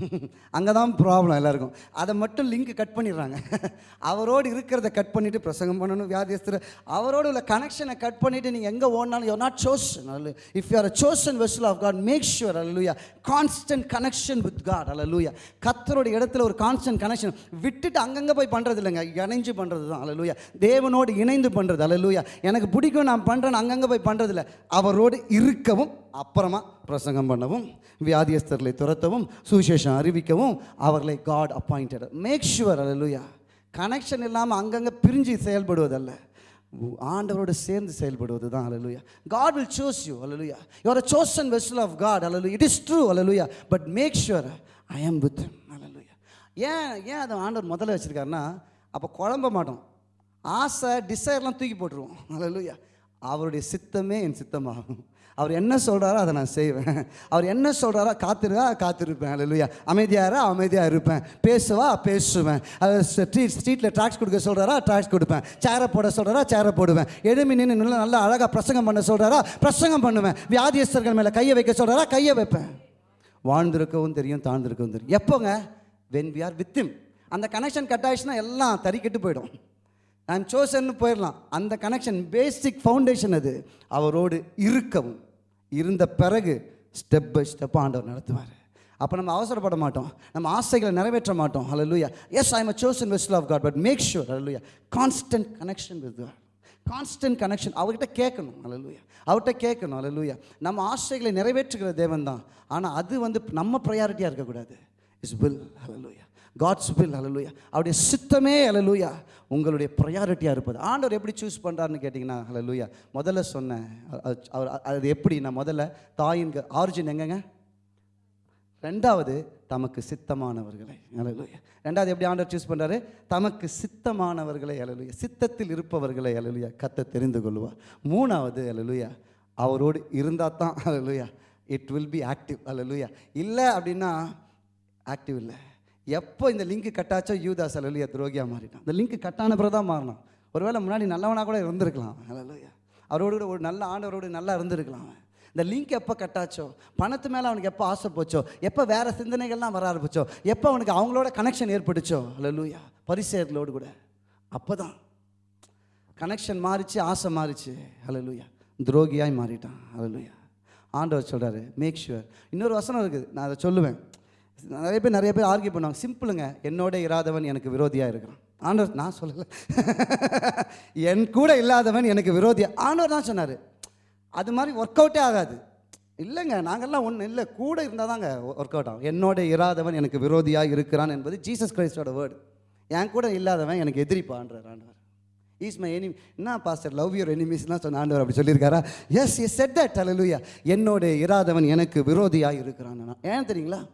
அங்கே தான் ப்ராப்ளம் எல்லாருக்கும். அதை மட்டும் லிங்க் கட் பண்ணிடுறாங்க. அவரோடு இருக்கிறத கட் பண்ணிவிட்டு பிரசங்கம் பண்ணணும் வியாதியஸ்தர். அவரோடு உள்ள கனெக்ஷனை கட் பண்ணிவிட்டு நீங்கள் எங்கே ஓடினாலும் யூர் நாட் சோஷன் அல்ல if you are a chosen vessel of God make sure அல்லூயா கான்ஸ்டன்ட் கனெக்ஷன் வித் காட் அல்லூயா கத்தரோட இடத்துல ஒரு கான்ஸ்டன்ட் கனெக்ஷன் விட்டுட்டு அங்கங்கே போய் பண்ணுறது இல்லைங்க. இணைஞ்சு பண்ணுறது தான் அல்லூயா தேவனோடு இணைந்து பண்ணுறது அல்லூயா எனக்கு பிடிக்கும் நான் பண்ணுறேன் அங்கங்கே போய் பண்ணுறதில்ல அவரோடு இருக்கவும் அப்புறமா பிரசங்கம் பண்ணவும் வியாதியஸ்தர்களை துரத்தவும் சுவிசேஷம் அறிவிக்கவும் அவர்களை காட் அப்பாயிண்டட் மேக் ஷுவர் அல்லலுயா கனெக்ஷன் இல்லாமல் அங்கங்கே பிரிஞ்சு செயல்படுவதல்ல. ஆண்டவரோடு சேர்ந்து செயல்படுவது தான் அலலுயா God will choose you hallelujah your a chosen vessel of God அலலு it is true hallelujah but make sure I am with அலலுயா ஏன் ஏன் அதை ஆண்டவர் முதல்ல வச்சுருக்காருன்னா அப்போ குழம்ப மாட்டோம். ஆசை டிசைர்லாம் தூக்கி போட்டுருவோம் அலலுயா அவருடைய சித்தமே என் சித்தமாகும். அவர் என்ன சொல்கிறாரோ அதை நான் செய்வேன். அவர் என்ன சொல்கிறாரோ காத்திருக்கா காத்திருப்பேன். இல்லையா அமைதியாரா அமைதியாக இருப்பேன். பேசுவா பேசுவேன். அது ஸ்ட்ரீட் ஸ்ட்ரீட்டில் ட்ராக்ஸ் கொடுக்க சொல்கிறாரா ட்ராக்ஸ் கொடுப்பேன். சேரை போட சொல்கிறாரா சேரை போடுவேன். எழுமி நின்று நல்லா நல்லா அழகாக பிரசங்கம் பண்ண சொல்கிறாரா பிரசங்கம் பண்ணுவேன். வியாதியஸ்தர்கள் மேலே கையை வைக்க சொல்கிறாரா கையை வைப்பேன். வாழ்ந்திருக்கவும் தெரியும் தாழ்ந்திருக்கவும் தெரியும். எப்போங்க? வென் வி ஆர் வித்திம் அந்த கனெக்ஷன் கட் ஆயிடுச்சுன்னா எல்லாம் தறிக்கிட்டு போயிடும். ஐம் சோசன்னு போயிடலாம். அந்த கனெக்ஷன் பேசிக் ஃபவுண்டேஷன் அது. அவரோடு இருக்கவும். இருந்த பிறகு ஸ்டெப் பை ஸ்டெப் ஆண்டவர் நடத்துவார். அப்போ நம்ம அவசரப்பட மாட்டோம். நம்ம ஆசைகளை நிறைவேற்ற மாட்டோம். ஹalleluya yes I am a chosen vessel of God but make sure லூயா constant connection with God constant connection அவர்கிட்ட கேட்கணும். ஹalleluya அவர்கிட்ட கேட்கணும். ஹalleluya நம்ம ஆசைகளை நிறைவேற்றுகிற தேவன் தான். ஆனால் அது வந்து நம்ம ப்ரையாரிட்டியாக இருக்கக்கூடாது. இஸ் வில் லூயா காட்ஸ் வில் ஹalleluya அவருடைய சித்தமே ஹalleluya உங்களுடைய ப்ரையாரிட்டியாக இருப்பது. ஆண்டவர் எப்படி சூஸ் பண்ணுறாருன்னு கேட்டிங்கன்னா ஹalleluya முதல்ல சொன்னேன் அவர் அது எப்படி நான் முதல்ல தாயின் ஆரிஜின் எங்கங்க? ரெண்டாவது தமக்கு சித்தமானவர்களை அலலுயா ரெண்டாவது எப்படி ஆண்டவர் சூஸ் பண்ணுறாரு தமக்கு சித்தமானவர்களை அலலுயா சித்தத்தில் இருப்பவர்களை அலலுயா கத்த தெரிந்து கொள்வார் மூணாவது அலலுயா அவரோடு இருந்தால் தான் அலலுயா இட் வில் பி ஆக்டிவ் அலலுயா இல்லை அப்படின்னா ஆக்டிவ் இல்லை. எப்போ இந்த லிங்க் கட்டாச்சோ யூதாஸ் அலலுயா துரோகியா மாறிட்டான். இந்த லிங்க் கட்டான பிறகு தான் மாறினான் ஒருவேளை முன்னாடி நல்லவனாக கூட இருந்திருக்கலாம். அலலுயா அவரோடு கூட ஒரு நல்ல ஆண்டவரோடு நல்லா இருந்திருக்கலாம். அவன் இந்த லிங்க் எப்போ கட்டாச்சோ பணத்து மேலே அவனுக்கு எப்போ ஆசை போச்சோ எப்போ வேறு சிந்தனைகள்லாம் வர ஆரம்பிச்சோ எப்போ அவனுக்கு அவங்களோட கனெக்ஷன் ஏற்பட்டுச்சோ லூயா பரிசேர்களோடு கூட. அப்போ தான் கனெக்ஷன் மாறிச்சு ஆசை மாறிச்சு. லூயா துரோகியாய் மாறிட்டான். லூயா ஆண்டவர் சொல்கிறாரு மேக் ஷுவர் இன்னொரு வசனம் இருக்குது நான் அதை சொல்லுவேன். நிறைய பேர் நிறைய பேர் ஆர்கியூ பண்ணுவாங்க. சிம்பிளுங்க என்னோட இராதவன் எனக்கு விரோதியாக இருக்கிறான். ஆண்டவர் நான் சொல்லலை. என் கூட இல்லாதவன் எனக்கு விரோதியா? ஆண்டவர் தான் சொன்னார். அது மாதிரி ஒர்க் அவுட்டே ஆகாது. இல்லைங்க நாங்கள்லாம் ஒன்றும் இல்லை. கூட இருந்தால் தாங்க ஒர்க் அவுட் ஆகும். என்னோட இராதவன் எனக்கு விரோதியாக இருக்கிறான் என்பது ஜீசஸ் கிரைஸ்டோட வேர்டு என் கூட இல்லாதவன் எனக்கு எதிரிப்பான்றார் ஆண்டவர் ஈஸ் மை எனிமி என்ன பாஸ்டர் லவ் யூர் எனிமீஸ்லாம் சொன்ன ஆண்டவர் அப்படி சொல்லியிருக்காரா? எஸ் எஸ் செட் தட் அலலுயா என்னோட இராதவன் எனக்கு விரோதியாக இருக்கிறான். நான். ஏன் தெரியுங்களா?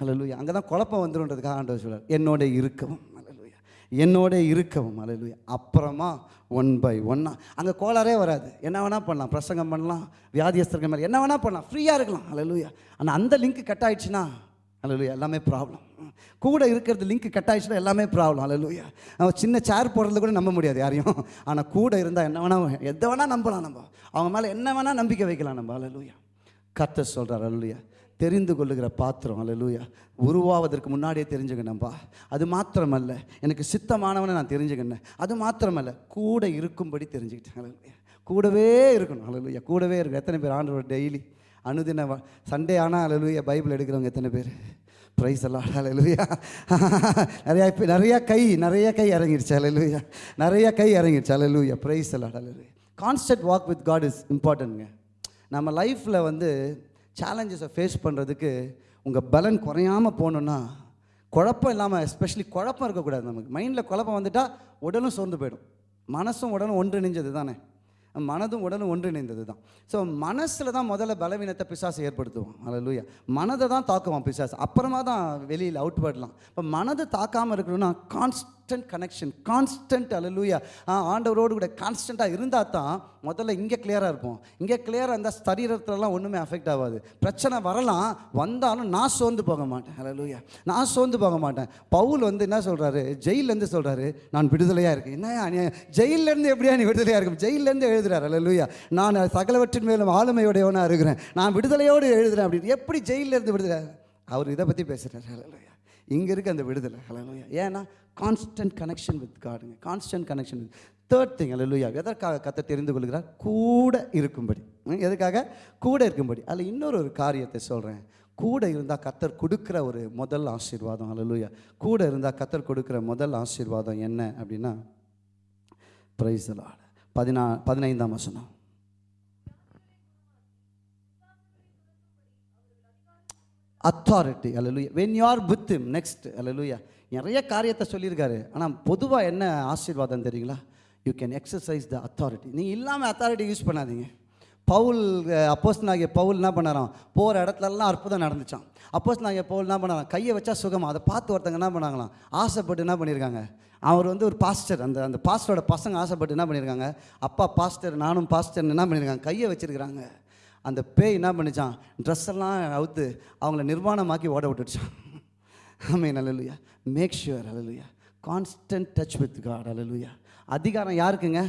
அலலுயா அங்கே தான் குழப்பம் வந்துருன்றதுக்காக ஆண்டவர் சொல்கிறார் என்னோட இருக்கவும் அலலுயா என்னோட இருக்கவும் அலலுயா அப்புறமா ஒன் பை ஒன்னா அங்கே கோளாரே வராது. என்ன வேணால் பண்ணலாம். பிரசங்கம் பண்ணலாம் வியாதியஸ்தர்கள் மாதிரி என்ன வேணால் பண்ணலாம். ஃப்ரீயாக இருக்கலாம் அலலுயா ஆனால் அந்த லிங்க் கட் ஆயிடுச்சுன்னா அலலுயா எல்லாமே ப்ராப்ளம் கூட இருக்கிறது லிங்க் கட் ஆயிடுச்சுன்னா எல்லாமே ப்ராப்ளம் அலலுயா அவன் சின்ன சேர் போடுறது கூட நம்ப முடியாது யாரையும். ஆனால் கூட இருந்தால் என்ன வேணா எதை வேணால் நம்பலாம் நம்ம. அவங்க மேலே என்ன வேணால் நம்பிக்கை வைக்கலாம் நம்ம அலலுயா கத்த சொல்கிறார் அலலுயா தெரிந்து கொள்ளுகிற பாத்திரம் ஹalleluya உருவாவதற்கு முன்னாடியே தெரிஞ்சுக்கணும்பா. அது மாத்திரமல்ல எனக்கு சித்தமானவனை நான் தெரிஞ்சுக்கினேன் அது மாத்திரமல்ல கூட இருக்கும்படி தெரிஞ்சுக்கிட்டேன் ஹalleluya கூடவே இருக்கணும் ஹalleluya கூடவே இருக்கணும். எத்தனை பேர் ஆண்டவர் டெய்லி அனுதின சண்டே ஆனால் அலலுயா பைபிள் எடுக்கிறவங்க எத்தனை பேர்? ப்ரைஸ் எல்லாம் ஹalleluya நிறையா இப்போ நிறையா கை நிறைய கை இறங்கிடுச்சு ஹalleluya நிறைய கை இறங்கிடுச்சு ஹalleluya ப்ரைஸ் எல்லாம் ஹalleluya constant walk with God is இம்பார்ட்டன்ட்ங்க நம்ம லைஃப்பில் வந்து சேலஞ்சஸை ஃபேஸ் பண்ணுறதுக்கு உங்கள் பலன் குறையாமல் போகணுன்னா குழப்பம் இல்லாமல் எஸ்பெஷலி குழப்பம் இருக்கக்கூடாது நமக்கு. மைண்டில் குழப்பம் வந்துட்டால் உடலும் சோர்ந்து போயிடும். மனசும் உடலும் ஒன்றிணைஞ்சது தானே? மனதும் உடலும் ஒன்றிணைந்தது தான். ஸோ மனசில் தான் முதல்ல பலவீனத்தை பிசாசு ஏற்படுத்துவோம் அல்லூயா மனதை தான் தாக்குவான் பிசாசு. அப்புறமா தான் வெளியில் அவுட் படலாம் இப்போ மனதை தாக்காமல் இருக்கணும்னா கான்ஸ்டன்ட் கனெக்ஷன் கான்ஸ்டன்ட் அலலூயா ஆண்டவரோடு கூட கான்ஸ்டண்ட்டாக இருந்தால் தான் முதல்ல இங்கே கிளியராக இருப்போம். இங்கே கிளியராக இருந்தால் சரீரத்துலலாம் ஒன்றுமே அஃபெக்ட் ஆகாது. பிரச்சனை வரலாம் வந்தாலும் நான் சோர்ந்து போக மாட்டேன். அலலூயா நான் சோர்ந்து போக மாட்டேன். பவுல் வந்து என்ன சொல்கிறாரு ஜெயிலேருந்து சொல்கிறாரு நான் விடுதலையாக இருக்கேன். என்ன அநியாயம்? ஜெயிலேருந்து எப்படியா நீ விடுதலையாக இருக்கும் ஜெயிலேருந்து எழுதுறாரு அலலூயா நான் சகலவற்றின் மேலும் ஆளுமையுடையவனாக இருக்கிறேன். நான் விடுதலையோடு எழுதுறேன். அப்படின்னு எப்படி ஜெயிலேருந்து விடுதலை? அவர் இதை பற்றி பேசுகிறார் அல்லூயா இங்கே இருக்க அந்த விடுதலை. ஹalleluya ஏன்னா constant connection with காடுங்க constant connection with third thing ஹalleluya எதற்காக கத்தை தெரிந்து கொள்கிறார்? கூட இருக்கும்படி. ம், எதுக்காக? கூட இருக்கும்படி. அதில் இன்னொரு ஒரு காரியத்தை சொல்கிறேன் கூட இருந்தால் கத்தர் கொடுக்குற ஒரு முதல் ஆசீர்வாதம் அலலுயா கூட இருந்தால் கத்தர் கொடுக்குற முதல் ஆசீர்வாதம் என்ன அப்படின்னா பிரைஸ் பதினா பதினைந்தாம் வசனம். Authority hallelujah when you are with him next அலலுயா நிறைய காரியத்தை சொல்லியிருக்காரு. ஆனால் பொதுவாக என்ன ஆசீர்வாதம் தெரியுங்களா? You can exercise the authority நீங்கள் இல்லாமல் அத்தாரிட்டி யூஸ் பண்ணாதீங்க. பவுல் அப்போஸ் நாகிய பவுல் என்ன பண்ணாராம்? போகிற இடத்துலலாம் அற்புதம் நடந்துச்சான் அப்போஸ் நாகிய பவுல் என்ன பண்ணாராம்? கையை வச்சா சுகமாக அதை பார்த்து ஒருத்தங்க என்ன பண்ணாங்களாம்? ஆசைப்பட்டு என்ன பண்ணியிருக்காங்க? அவர் வந்து ஒரு பாஸ்டர் அந்த அந்த பாஸ்டரோட பசங்க ஆசைப்பட்டு என்ன பண்ணியிருக்காங்க? அப்பா பாஸ்டர் நானும் பாஸ்டர்னு என்ன பண்ணியிருக்காங்க? கையை வச்சுருக்கிறாங்க. அந்த பேய் என்ன பண்ணிச்சான்? ட்ரெஸ் எல்லாம் அவுத்து அவங்கள நிர்வாணமாக்கி ஓட விட்டுடுச்சான். ஆமீன் அல்லலுயா மேக் ஷுவர் அலலுயா கான்ஸ்டன்ட் டச் வித் காட் அலலுயா அதிகாரம் யாருக்குங்க?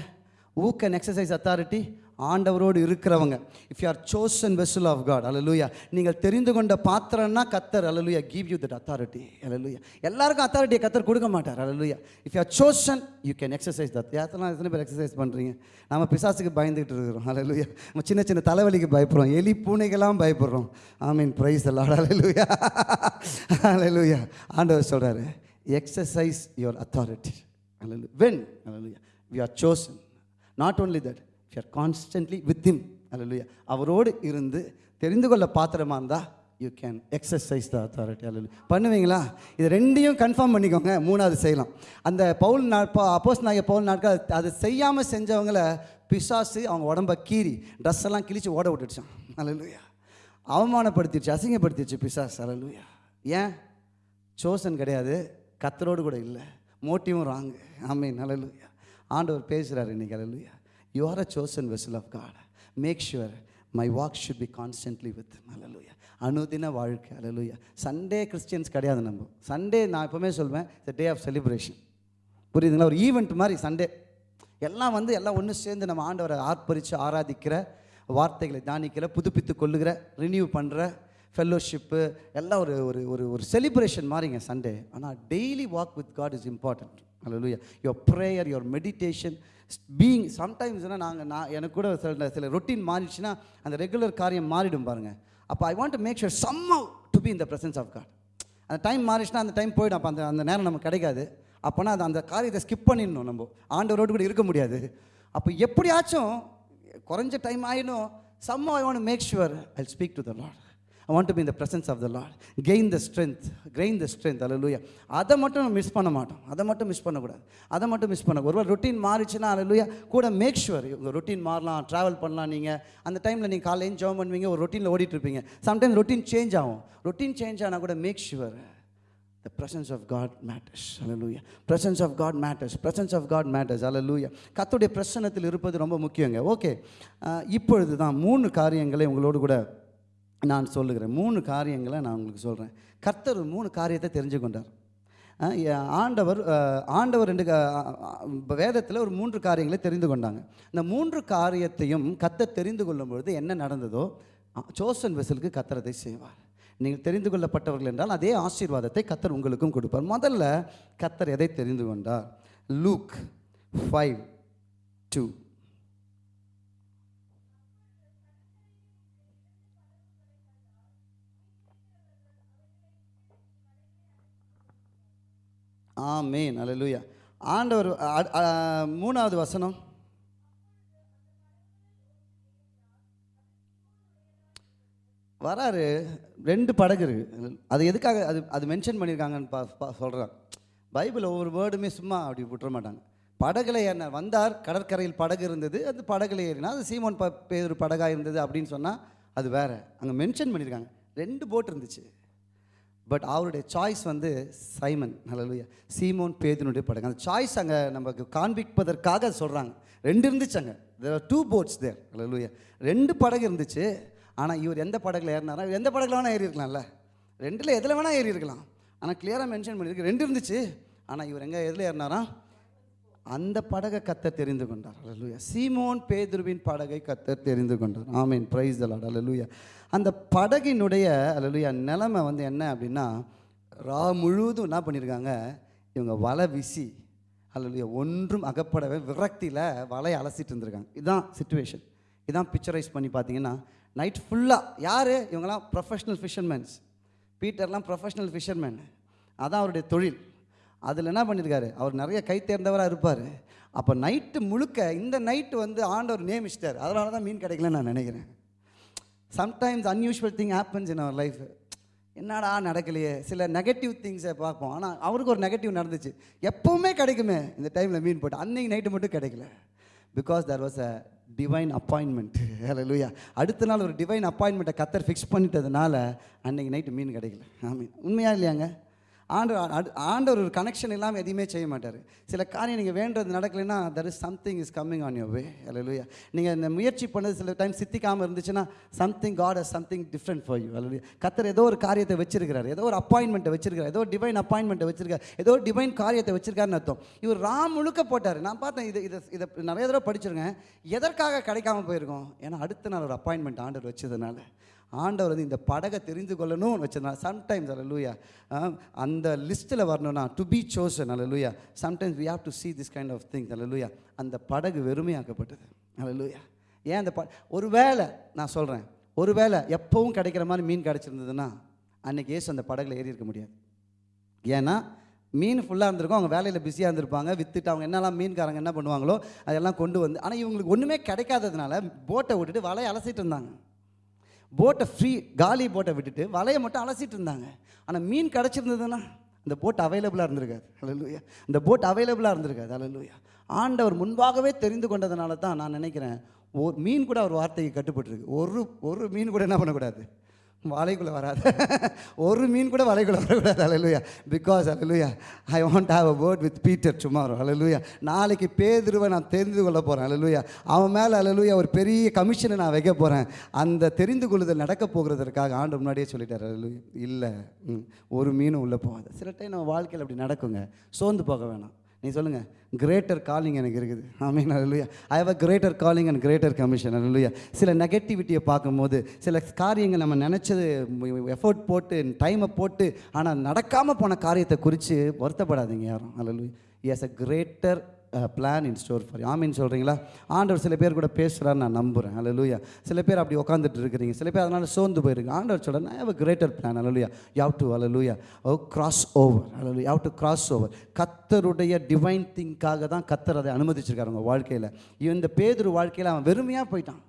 ஊ கேன் எக்ஸசைஸ் அத்தாரிட்டி ஆண்டவரோடு இருக்கிறவங்க. If you are chosen vessel of God அலலுயா நீங்கள் தெரிந்து கொண்ட பாத்திரம்னா கத்தர் அலலுயா கிவ் யூ தட் அத்தாரிட்டி அலலுயா எல்லாருக்கும் அத்தாரிட்டியை கத்தர் கொடுக்க மாட்டார் அலலுயா if you are chosen you can exercise that யாத்தெல்லாம் எத்தனை பேர் எக்ஸசைஸ் பண்ணுறீங்க நம்ம பிசாசுக்கு பயந்துகிட்டு இருக்கிறோம் அலலுயா நம்ம சின்ன சின்ன தலைவலிக்கு பயப்படுறோம் எலி பூனைக்கெல்லாம் பயப்படுறோம். ஐ மீன் ப்ரைஸ் எல்லாம் அலலுயா அலலுயா ஆண்டவர் சொல்கிறாரு எக்ஸசைஸ் யுவர் அத்தாரிட்டி அலலு when hallelujah we are chosen not only that we are constantly with him அலலுயா அவரோடு இருந்து தெரிந்து கொள்ள பாத்திரமா இருந்தால் you can exercise the authority அல்லு பண்ணுவீங்களா? இது ரெண்டையும் கன்ஃபார்ம் பண்ணிக்கோங்க. மூணாவது செய்யலாம். அந்த பவுல் நாட்பா அப்போஸ் நாங்கள் பவுல் நாட்கள் அதை செய்யாமல் செஞ்சவங்கள பிசாசு அவங்க உடம்ப கீறி ட்ரெஸ் எல்லாம் கிழிச்சு ஓட விட்டுடுச்சான் அல்லலுயா அவமானப்படுத்திடுச்சு அசிங்கப்படுத்திடுச்சு பிசாஸ் அல்லலுயா ஏன்? சோசன் கிடையாது. கத்தரோடு கூட இல்லை. மோட்டிவும் ராங்கு ஆமே அல்லலுயா ஆண்டவர் பேசுகிறார் இன்னைக்கு. அல்லலுயா you are a chosen vessel of God make sure my walk should be constantly with அலலுயா அனுதின வாழ்க்கை. அலலுயா சண்டே கிறிஸ்டியன்ஸ் கிடையாது நம்ம. சண்டே நான் எப்பவுமே சொல்வேன் த டே ஆஃப் செலிப்ரேஷன் புரியுதுங்களா? ஒரு ஈவெண்ட் மாதிரி சண்டே எல்லாம் வந்து எல்லாம் ஒன்று சேர்ந்து நம்ம ஆண்டவரை ஆர்ப்பரித்து ஆராதிக்கிற வார்த்தைகளை தியானிக்கிற புதுப்பித்து கொள்ளுகிற ரினியூ பண்ணுற ஃபெல்லோஷிப்பு எல்லாம் ஒரு ஒரு ஒரு ஒரு செலிப்ரேஷன் மாதிரிங்க சண்டே ஆனால் daily walk with God is important Allah your prayer your meditation being சம்டைம்ஸ்னால் நாங்கள் நான் எனக்கு கூட சில சில ரொட்டீன் மாறிடுச்சுன்னா அந்த ரெகுலர் காரியம் மாறிடும் பாருங்கள் அப்போ I want to make sure some to be in the presence of God அந்த டைம் மாறிச்சுன்னா அந்த டைம் போயிடும். அப்போ அந்த அந்த நேரம் நமக்கு கிடைக்காது. அப்போனா அது அந்த காரியத்தை ஸ்கிப் பண்ணிடணும் நம்ம. ஆண்டவரோடு கூட இருக்க முடியாது. அப்போ எப்படியாச்சும் குறைஞ்ச டைம் ஆயிடும். Some I want make sure I speak to the Lord I want to be இந்த presence of the Lord gain the strength gain the strength அல்லூயா அதை மட்டும் மிஸ் பண்ண மாட்டோம். அதை மட்டும் மிஸ் பண்ணக்கூடாது. அதை மட்டும் மிஸ் பண்ண ஒருவர் ரொட்டீன் மாறிச்சுன்னா அல்லூயா கூட மேக் ஷுவர் உங்கள் ரொட்டீன் மாறலாம் ட்ராவல் பண்ணலாம் நீங்கள் அந்த டைமில் நீங்கள் காலையில் ஜாம் பண்ணுவீங்க ஒரு ரொட்டீனில் ஓடிட்டு இருப்பீங்க சம்டைம் ரொட்டீன் சேஞ்ச் ஆகும். ரொட்டீன் சேஞ்ச் ஆனால் கூட make sure the presence of God matters அல்ல லூயா Hallelujah. Of God matters presence of God God அல்ல லூயா கத்துடைய பிரசனத்தில் இருப்பது ரொம்ப முக்கியங்க. ஓகே இப்பொழுது தான் மூணு காரியங்களை உங்களோடு கூட நான் சொல்லுகிறேன். மூணு காரியங்களை நான் உங்களுக்கு சொல்கிறேன் கர்த்தர் மூணு காரியத்தை தெரிஞ்சு கொண்டார். ஆண்டவர் ஆண்டவர் ரெண்டு வேதத்தில் ஒரு மூன்று காரியங்களை தெரிந்து கொண்டாங்க. இந்த மூன்று காரியத்தையும் கத்த தெரிந்து கொள்ளும் பொழுது என்ன நடந்ததோ சோசன் வெசலுக்கு கத்தரத்தை செய்வார். நீங்கள் தெரிந்து கொள்ளப்பட்டவர்கள் என்றால் அதே ஆசீர்வாதத்தை கத்தர் உங்களுக்கும் கொடுப்பார். முதல்ல கத்தர் எதை தெரிந்து கொண்டார்? லூக் ஃபைவ் டூ ஆமேன். அல்லேலூயா ஆண்டவர் மூணாவது வசனம். வராரு. ரெண்டு படகு இருக்குது அது எதுக்காக அது அது மென்ஷன் பண்ணியிருக்காங்கன்னு பா பா சொல்கிறான் பைபிள் ஒவ்வொரு வேர்டுமே சும்மா அப்படி விட்டுற மாட்டாங்க. படகுல ஏறினார். வந்தார் கடற்கரையில் படகு இருந்தது. அந்த படகுல ஏறினா அது சீமோன் ப பேர் படகாக இருந்தது அப்படின்னு சொன்னால் அது வேறு. அங்கே மென்ஷன் பண்ணியிருக்காங்க ரெண்டு போட் இருந்துச்சு. பட் அவருடைய சாய்ஸ் வந்து சைமன் நல்லா சீமோன் பேதினுடைய படகு அந்த சாய்ஸ் அங்கே நமக்கு காண்பிப்பதற்காக சொல்கிறாங்க ரெண்டு இருந்துச்சு அங்கே. தேர் டூ போட்ஸ் தேர் நல்லா ரெண்டு படகு இருந்துச்சு. ஆனால் இவர் எந்த படகுல ஏறினாரா? எந்த படகுல வேணால் ஏறி இருக்கலாம்ல ரெண்டில் எதில் வேணால் ஏறி இருக்கலாம் ஆனால் கிளியராக மென்ஷன் பண்ணியிருக்கு. ரெண்டு இருந்துச்சு. ஆனால் இவர் எங்கே எதில் ஏறினாரா? அந்த படகை கத்த தெரிந்து கொண்டார். அலலுயா சீமோன் பேதுருவின் படகை கத்த தெரிந்து கொண்டார். ஆமீன் பிரைஸ் தலாட் அலலுயா அந்த படகினுடைய அலலுயா நிலைமை வந்து என்ன அப்படின்னா ரா முழுவதும் என்ன பண்ணியிருக்காங்க இவங்க வலை விசி அலலுயா ஒன்றும் அகப்படவே விரக்தியில் வலையை அலசிட்டு இருந்திருக்காங்க. இதுதான் சுச்சுவேஷன் இதான் பிக்சரைஸ் பண்ணி பார்த்தீங்கன்னா நைட் ஃபுல்லாக யார்? இவங்கெல்லாம் ப்ரொஃபஷ்னல் ஃபிஷர்மேன்ஸ் பீட்டர்லாம் ப்ரொஃபஷ்னல் ஃபிஷர்மேன் அதான் அவருடைய தொழில். அதில் என்ன பண்ணியிருக்காரு அவர் நிறைய கை தேர்ந்தவராக இருப்பார். அப்போ நைட்டு முழுக்க இந்த நைட்டு வந்து ஆண்டவர் நியமிச்சிட்டார். அதனால தான் மீன் கிடைக்கலன்னு நான் நினைக்கிறேன். Sometimes unusual thing happens in our life என்னடா நடக்கலையே? சில நெகட்டிவ் திங்ஸை பார்ப்போம். ஆனால் அவருக்கு ஒரு நெகட்டிவ் நடந்துச்சு. எப்போவுமே கிடைக்குமே. இந்த டைமில் மீன் போட்டு. அன்னைக்கு நைட்டு மட்டும் கிடைக்கல. Because there was a divine appointment லூயா அடுத்த நாள் ஒரு டிவைன் அப்பாயின்மெண்ட்டை கத்தர் ஃபிக்ஸ் பண்ணிட்டதுனால அன்னைக்கு நைட்டு மீன் கிடைக்கல. ஆமீன். உண்மையாக இல்லையாங்க? ஆண்டவர் ஆண்டவர் ஒரு கனெக்ஷன் இல்லாமல் எதையுமே செய்ய மாட்டார். சில காரியம் நீங்கள் வேண்டது நடக்கலைன்னா there is something is coming on your way அல்லையா நீங்கள் இந்த முயற்சி பண்ணது சில டைம் சித்திக்காமல் இருந்துச்சுன்னா something God has something different for you அல்லையா கத்தர் ஏதோ ஒரு காரியத்தை வச்சிருக்கிறார். ஏதோ ஒரு அப்பாயின்மெண்ட்டை வச்சிருக்கார் ஏதோ டிவைன் அப்பாயின்மெண்ட்டை வச்சிருக்கார் ஏதோ ஒரு டிவைன் காரியத்தை வச்சிருக்காருன்னு அர்த்தம். இவர் ராம் முழுக்க போட்டார். நான் பார்த்தேன் இது இதை இதை நிறைய தடவை படிச்சிருக்கேன். எதற்காக கிடைக்காம போயிருக்கோம்? ஏன்னா அடுத்த நாள் ஒரு அப்பாயின்மெண்ட் ஆண்டவர் வச்சதுனால. ஆண்டவர் வந்து இந்த படகை தெரிந்து கொள்ளணும்னு வச்சிருந்தா சம்டைம்ஸ் அல்லூயா அந்த லிஸ்ட்டில் வரணும்னா டு பி சோசன் அல்லூயா sometimes we have to see this kind of things அல்ல லூயா அந்த படகு வெறுமையாக்கப்பட்டது அல்லூயா ஏன் அந்த ப ஒருவேளை நான் சொல்கிறேன் ஒரு வேளை எப்பவும் கிடைக்கிற மாதிரி மீன் கிடச்சிருந்ததுன்னா அன்னைக்கு ஏசு அந்த படகுல ஏறி இருக்க முடியாது. ஏன்னா மீன் ஃபுல்லாக இருந்திருக்கும் அவங்க வேலையில் பிஸியாக இருந்திருப்பாங்க விற்றுட்டு அவங்க என்னெல்லாம் மீன்காரங்க என்ன பண்ணுவாங்களோ அதெல்லாம் கொண்டு வந்து ஆனால் இவங்களுக்கு ஒன்றுமே கிடைக்காததுனால போட்டை விட்டுட்டு வலையை அலசிட்டு இருந்தாங்க. போட்டை ஃப்ரீ காலி போட்டை விட்டுட்டு வலையை மட்டும் அலசிட்டு இருந்தாங்க. ஆனால் மீன் கிடச்சிருந்ததுன்னா இந்த போட் அவைலபிளாக இருந்திருக்காது. அலலூயா இந்த போட் அவைலபிளாக இருந்திருக்காது. அலலூயா ஆண்டவர் முன்பாகவே தெரிந்து கொண்டதுனால தான் நான் நினைக்கிறேன் ஒரு மீன் கூட ஒரு வார்த்தைக்கு கட்டுப்பட்டுருக்கு. ஒரு ஒரு மீன் கூட என்ன பண்ணக்கூடாது? வலைக்குள்ளே வராது. ஒரு மீன் கூட வலைக்குள்ளே வரக்கூடாது. அலலுயா because hallelujah I want have a word with Peter tomorrow அலலுயா நாளைக்கு பேதுருவை நான் தெரிந்து கொள்ள போகிறேன் அலலுயா அவன் மேலே அலலுயா ஒரு பெரிய கமிஷனை நான் வைக்க போகிறேன் அந்த தெரிந்து கொள்ளுதல் நடக்க போகிறதற்காக ஆண்டு முன்னாடியே சொல்லிட்டார். அலலுயா இல்லை ம், ஒரு மீனும் உள்ளே போகாது. சில டைம் நம்ம வாழ்க்கையில் அப்படி நடக்குங்க. சோர்ந்து போக வேணாம். நீ சொல்லுங்க. கிரேட்டர் காலிங் எனக்கு இருக்குது. ஆமீன் அல்லையா I have a greater calling and greater commission அல்லையா சில நெகட்டிவிட்டியை பார்க்கும்போது சில காரியங்கள் நம்ம நினச்சது எஃபோர்ட் போட்டு டைமை போட்டு ஆனால் நடக்காமல் போன காரியத்தை குறித்து வருத்தப்படாதீங்க யாரும். அல்லையா yes a greater plan in store for ஆமின்னு சொல்கிறீங்களா ஆண்டவர் சில பேர் கூட பேசுகிறான்னு நான் நம்புகிறேன் லூயா சில பேர் அப்படி உட்காந்துட்டு இருக்கிறீங்க. சில பேர் அதனால் சோர்ந்து போயிருக்கு ஆண்டவர் சொல்கிறேன் ஐ ஹவ் கிரேட்டர் பிளான் அல்லையா யாவ் டு அல்லையா ஓ கிராஸ் ஓவர் அல்லையா யாவ் டு கிராஸ் ஓவர் கத்தருடைய டிவைன் திங்காக தான் கத்தர் அதை அனுமதிச்சிருக்காரு அவங்க வாழ்க்கையில். இந்த பேதுரு வாழ்க்கையில் அவன் வெறுமையாக போயிட்டான்.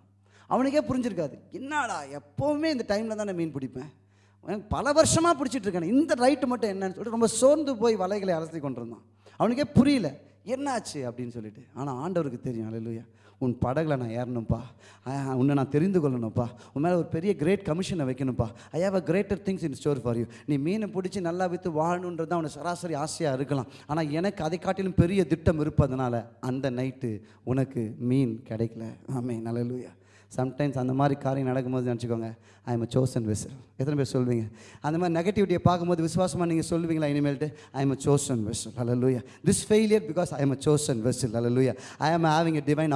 அவனுக்கே புரிஞ்சிருக்காது. என்னடா எப்போவுமே இந்த டைமில் தான் நான் மீன் பிடிப்பேன்? பல வருஷமாக பிடிச்சிட்டு இருக்கேன். இந்த ரைட்டு மட்டும் என்னன்னு சொல்லிட்டு ரொம்ப சோர்ந்து போய் வலைகளை அலசி கொண்டிருந்தான். அவனுக்கே புரியல. என்னாச்சு அப்படின்னு சொல்லிட்டு ஆனால் ஆண்டவருக்கு தெரியும். அல்லையா உன் படகுல நான் ஏறணும்ப்பா. உன்னை நான் தெரிந்து கொள்ளணும்ப்பா. உன் மேலே ஒரு பெரிய கிரேட் கமிஷனை வைக்கணும்ப்பா. I have a greater things in store for you நீ மீனை பிடிச்சி நல்லா விற்று வாழணுன்றது அவனை சராசரி ஆசையாக இருக்கலாம். ஆனால் எனக்கு அதை காட்டிலும் பெரிய திட்டம் இருப்பதனால அந்த நைட்டு உனக்கு மீன் கிடைக்கல. ஆமே நல்லலூயா சம்டைம்ஸ் அந்த மாதிரி காரியம் நடக்கும்போது நினச்சிக்கோங்க I am a chosen vessel எத்தனை பேர் சொல்வீங்க அந்த மாதிரி நெகட்டிவிட்டியை பார்க்கும்போது விசுவாசமாக நீங்கள் சொல்லுவீங்களா இனிமேல்ட்டு? I am a chosen vessel லூயா this failure because I am a chosen vessel hallelujah I am having a divine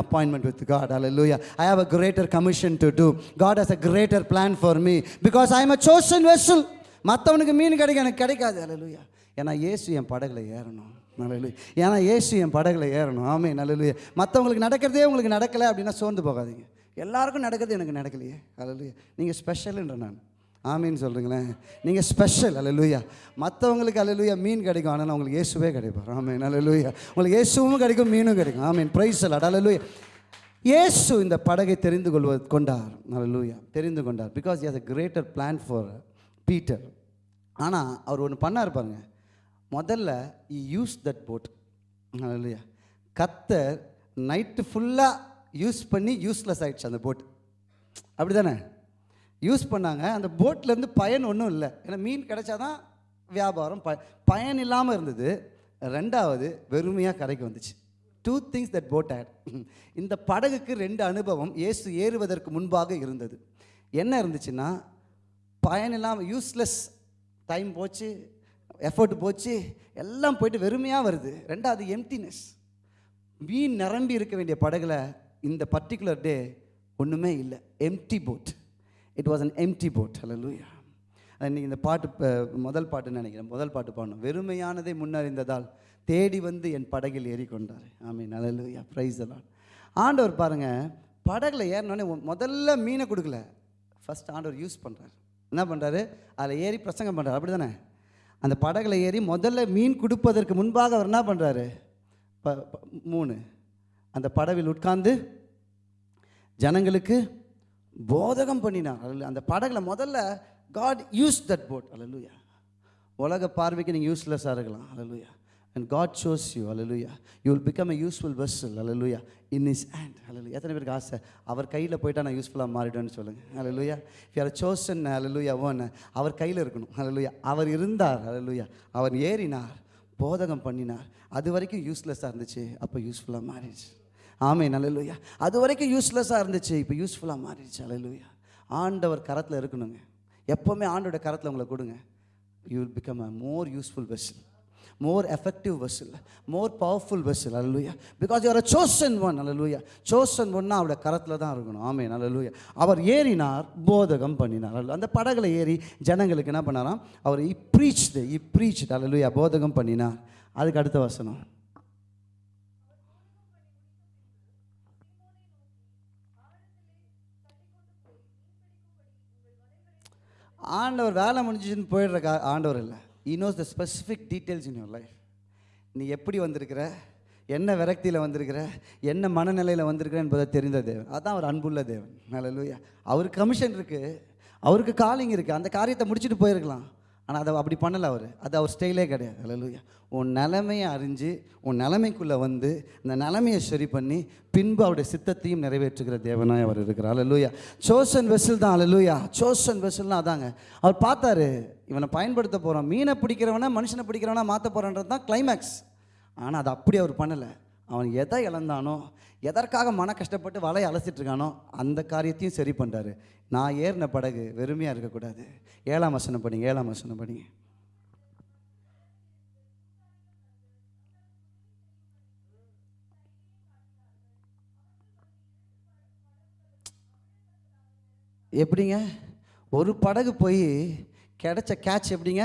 with God God. Hallelujah. I have a greater commission to do God has a greater plan for me because I am a chosen vessel மற்றவனுக்கு மீன் கிடைக்கும் எனக்கு கிடைக்காது. ஹalleluya ஏன்னா ஏசு என் படகுல ஏறணும். நல்லலுயா ஏன்னா ஏசு என் படகுல ஏறணும். ஆமே நல்லலுயா மற்றவங்களுக்கு நடக்கிறதே உங்களுக்கு நடக்கலை அப்படின்னா சோர்ந்து போகாதீங்க. எல்லாருக்கும் நடக்குது எனக்கு நடக்கலையே. அலலுயா நீங்கள் ஸ்பெஷல்ன்ற நான். ஆமின்னு சொல்கிறீங்களேன் நீங்கள் ஸ்பெஷல் அலலுயா மற்றவங்களுக்கு அலலுயா மீன் கிடைக்கும். ஆனால் உங்களுக்கு இயேசுவே கிடைப்பார். ஆமீன் அலலுயா உங்களுக்கு இயேசுவும் கிடைக்கும் மீனும் கிடைக்கும். ஆமீன். ப்ரைஸ் அல்லாட் அலலுயா இயேசு இந்த படகை தெரிந்து கொள்வது கொண்டார். அலலுயா தெரிந்து கொண்டார். Because is a greater plan for Peter ஆனால் அவர் ஒன்று பண்ணார் பாருங்க. முதல்ல யூஸ் தட் போட் அலலுயா கத்தர் நைட்டு ஃபுல்லாக யூஸ் பண்ணி யூஸ்லெஸ் ஆகிடுச்சு அந்த போட் அப்படி தானே யூஸ் பண்ணாங்க. அந்த போட்லேருந்து பயன் ஒன்றும் இல்லை. ஏன்னா மீன் கிடைச்சாதான் வியாபாரம். ப பயன் இல்லாமல் இருந்தது. ரெண்டாவது வெறுமையாக கரைக்கு வந்துச்சு. Two things that boat had இந்த படகுக்கு ரெண்டு அனுபவம் இயேசு ஏறுவதற்கு முன்பாக இருந்தது. என்ன இருந்துச்சுன்னா பயன் இல்லாமல் யூஸ்லெஸ் டைம் போச்சு எஃபர்ட் போச்சு எல்லாம் போயிட்டு வெறுமையாக வருது. ரெண்டாவது எம்டினஸ் மீன் நிரம்பி இருக்க வேண்டிய படகுல இந்த பர்டிகுலர் டே ஒன்றுமே இல்லை. Empty boat it was an empty boat ஹalleluya இன்னைக்கு இந்த பாட்டு முதல் பாட்டுன்னு நினைக்கிறேன்? முதல் பாட்டு பாடணும். வெறுமையானதை முன்னறிந்ததால் தேடி வந்து என் படகில் ஏறிக்கொண்டார். ஆமீன் லூயா ப்ரைஸ் எல்லாம் ஆண்டவர் பாருங்கள் படகுல ஏறினோடனே முதல்ல மீனை கொடுக்கல. ஃபஸ்ட் ஆண்டவர் யூஸ் பண்ணுறாரு என்ன பண்ணுறாரு அதில் ஏறி பிரசங்கம் பண்ணுறாரு அப்படி தானே அந்த படகுல ஏறி முதல்ல மீன் கொடுப்பதற்கு முன்பாக அவர் என்ன பண்ணுறாரு ப- மூணு. அந்த படவில் உட்கார்ந்து ஜனங்களுக்கு போதகம் பண்ணினார். அல்ல அந்த படகுல முதல்ல காட் யூஸ் தட் போட் அலலுயா உலக பார்வைக்கு நீங்கள் யூஸ்லெஸ்ஸாக இருக்கலாம். அலலுயா and God shows you hallelujah you will become a useful vessel. அலலுயா இன் இஸ் ஹேண்ட் அலலுயா எத்தனை பேருக்கு ஆசை? அவர் கையில் போயிட்டா நான் யூஸ்ஃபுல்லாக மாறிடுவேன்னு சொல்லுங்கள் அலலுயா if சோசன் அலலுயா chosen அவர் கையில் இருக்கணும். அலலுயா அவர் இருந்தார். அலலுயா அவர் ஏறினார். போதகம் பண்ணினார். அது வரைக்கும் யூஸ்லெஸ்ஸாக இருந்துச்சு. அப்போ யூஸ்ஃபுல்லாக மாறிடுச்சு. ஆமே நல்லலுயா அது வரைக்கும் யூஸ்லெஸ்ஸாக இருந்துச்சு இப்போ யூஸ்ஃபுல்லாக மாறிடுச்சு அல்லலுயா ஆண்டவர் கரத்தில் இருக்கணுங்க. எப்போவுமே ஆண்டோட கரத்தில் உங்களை கொடுங்க. You will become a more useful vessel more effective vessel more powerful vessel அல்லலுயா because you're a chosen one அல்லலுயா சோசன் ஒன்னா அவரோட கரத்தில் தான் இருக்கணும். ஆமே நல்லலுயா அவர் ஏறினார் போதகம் பண்ணினார் அல்ல அந்த படகுல ஏறி ஜனங்களுக்கு என்ன பண்ணாராம்? அவர் இ ப்ரீச் இ ப்ரீச் அல்லலுயா போதகம் பண்ணினார். அதுக்கு அடுத்த வசனம். ஆண்டவர் வேலை முடிஞ்சுன்னு போயிடுற கா ஆண்டவர் இல்லை. He knows the specific details in your life நீ எப்படி வந்திருக்கிற? என்ன விரக்தியில் வந்திருக்கிற? என்ன மனநிலையில் வந்திருக்கிற என்பதை தெரிந்த தேவன். அதுதான் அவர் அன்புள்ள தேவன். நல்லலூயா அவருக்கு கமிஷன் இருக்குது அவருக்கு காலிங் இருக்குது அந்த காரியத்தை முடிச்சுட்டு போயிருக்கலாம். ஆனால் அதை அப்படி பண்ணலை அவர். அது அவர் ஸ்டைலே கிடையாது. அல்லலுயா உன் நிலைமையை அறிஞ்சு உன் நிலைமைக்குள்ளே வந்து இந்த நிலைமையை சரி பண்ணி பின்பு அவருடைய சித்தத்தையும் நிறைவேற்றுகிற தேவனாய் அவர் இருக்கிறார். அல்லலுயா சோசன் வெசில் தான். அல்லலுயா சோசன் வெசில்னா அதாங்க. அவர் பார்த்தாரு இவனை பயன்படுத்த போகிறோம் மீனை பிடிக்கிறவனா மனுஷனை பிடிக்கிறவனா மாற்ற போகிறன்றது தான் கிளைமேக்ஸ் ஆனால் அது அப்படி அவர் பண்ணலை. அவன் எதை இழந்தானோ எதற்காக மன கஷ்டப்பட்டு வலையை அலசிட்டு இருக்கானோ அந்த காரியத்தையும் சரி பண்ணுறாரு நான் ஏறின படகு வெறுமையாக இருக்கக்கூடாது. ஏழாம் வசனம் படிங்க ஏழாம் வசனம் படிங்க. எப்படிங்க? ஒரு படகு போய் கிடைச்ச கேட்ச் எப்படிங்க?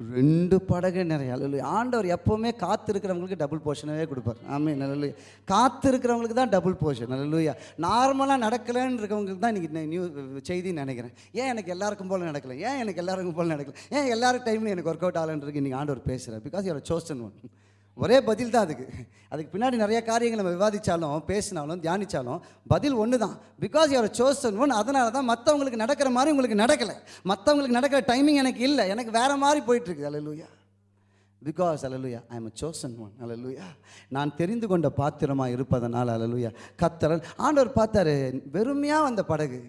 ரெண்டு படகு நிறைய. அல்ல ஆண்டவர் எப்போவுமே காத்து இருக்கிறவங்களுக்கு டபுள் போர்ஷனவே கொடுப்பார். ஆமே நல்ல காத்திருக்கிறவங்களுக்கு தான் டபுள் போர்ஷன் நல்ல நார்மலாக நடக்கலன்னு இருக்கவங்களுக்கு தான் இன்றைக்கி நியூ செய்தின்னு நினைக்கிறேன். ஏன் எனக்கு எல்லாருக்கும் போல நடக்கல? ஏன் எனக்கு எல்லாருக்கும் போல நடக்கல? ஏன் எல்லாரும் டைம்லையும் எனக்கு ஒர்க் அவுட் ஆகலன்றது இன்றைக்கி ஆண்டவர் பேசுகிறார் பிகாஸ் யூஆர் சோசன் ஒன் ஒரே பதில் தான் அதுக்கு. அதுக்கு பின்னாடி நிறைய காரியங்களை நம்ம விவாதித்தாலும் பேசினாலும் தியானித்தாலும் பதில் ஒன்று தான். பிகாஸ் யூஆர் சோசன் ஒன் அதனால தான் மற்றவங்களுக்கு நடக்கிற மாதிரி உங்களுக்கு நடக்கலை. மற்றவங்களுக்கு நடக்கிற டைமிங் எனக்கு இல்லை. எனக்கு வேறு மாதிரி போயிட்டுருக்கு. அலலுயா பிகாஸ் அலலுயா ஐ எம் சோசன் ஒன் அலலுயா நான் தெரிந்து கொண்ட பாத்திரமாக இருப்பதனால் அலலுயா கத்தரன் ஆண்டவர் பார்த்தாரு வெறுமையாக வந்த படகு.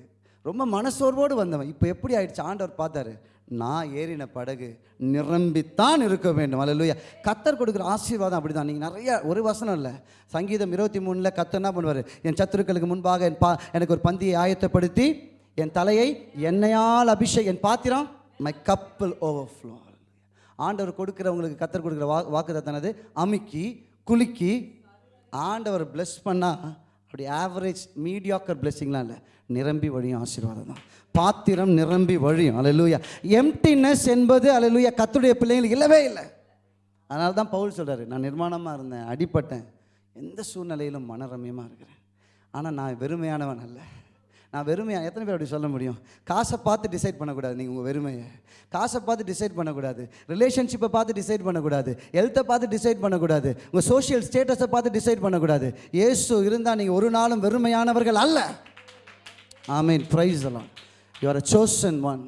ரொம்ப மனசோர்வோடு வந்தவன். இப்போ எப்படி ஆயிடுச்சு? ஆண்டவர் பார்த்தாரு நான் ஏறின படகு நிரம்பித்தான் இருக்க வேண்டும். அல்லையா கத்தர் கொடுக்குற ஆசீர்வாதம் அப்படி தான் நீங்கள் நிறையா ஒரு வசனம் இல்லை. சங்கீதம் இருபத்தி மூணில் கத்தர் என்ன பண்ணுவார்? என் சத்துருக்களுக்கு முன்பாக என் பா எனக்கு ஒரு பந்தியை ஆயத்தப்படுத்தி என் தலையை எண்ணெயால் அபிஷேக் என் பாத்திரம் மை கப்பல் ஓவர்ஃப்ளோ ஆண்டவர் கொடுக்குறவங்களுக்கு கத்தர் கொடுக்குற வா வாக்கு தத்தனது அமுக்கி குலுக்கி ஆண்டவர் பிளஸ் பண்ணால் அப்படி ஆவரேஜ் மீடியாக்கர் பிளெஸ்ஸிங்லாம் இல்லை. நிரம்பி வழியும் ஆசீர்வாதம் தான். பாத்திரம் நிரம்பி வழியும். அலலூயா எம்டினஸ் என்பது அலலூயா கத்துடைய பிள்ளைங்களுக்கு இல்லவே இல்லை. அதனால தான் பவுல் சொல்கிறார் நான் நிர்மாணமாக இருந்தேன் அடிப்பட்டேன். எந்த சூழ்நிலையிலும் மனரம்யமாக இருக்கிறேன். ஆனால் நான் வெறுமையானவன் அல்ல. நான் வெறுமையாக எத்தனை பேர் அப்படி சொல்ல முடியும்? காசை பார்த்து டிசைட் பண்ணக்கூடாது. நீங்கள் உங்கள் வெறுமையை. காசை பார்த்து டிசைட் பண்ணக்கூடாது. ரிலேஷன்ஷிப்பை பார்த்து டிசைட் பண்ணக்கூடாது. ஹெல்த்தை பார்த்து டிசைட் பண்ணக்கூடாது. உங்கள் சோஷியல் ஸ்டேட்டஸை பார்த்து டிசைட் பண்ணக்கூடாது. ஏசு இருந்தால் நீங்கள் ஒரு நாளும் வெறுமையானவர்கள் அல்ல. ஆமீன் ப்ரைஸ் எல்லாம் your a chosen one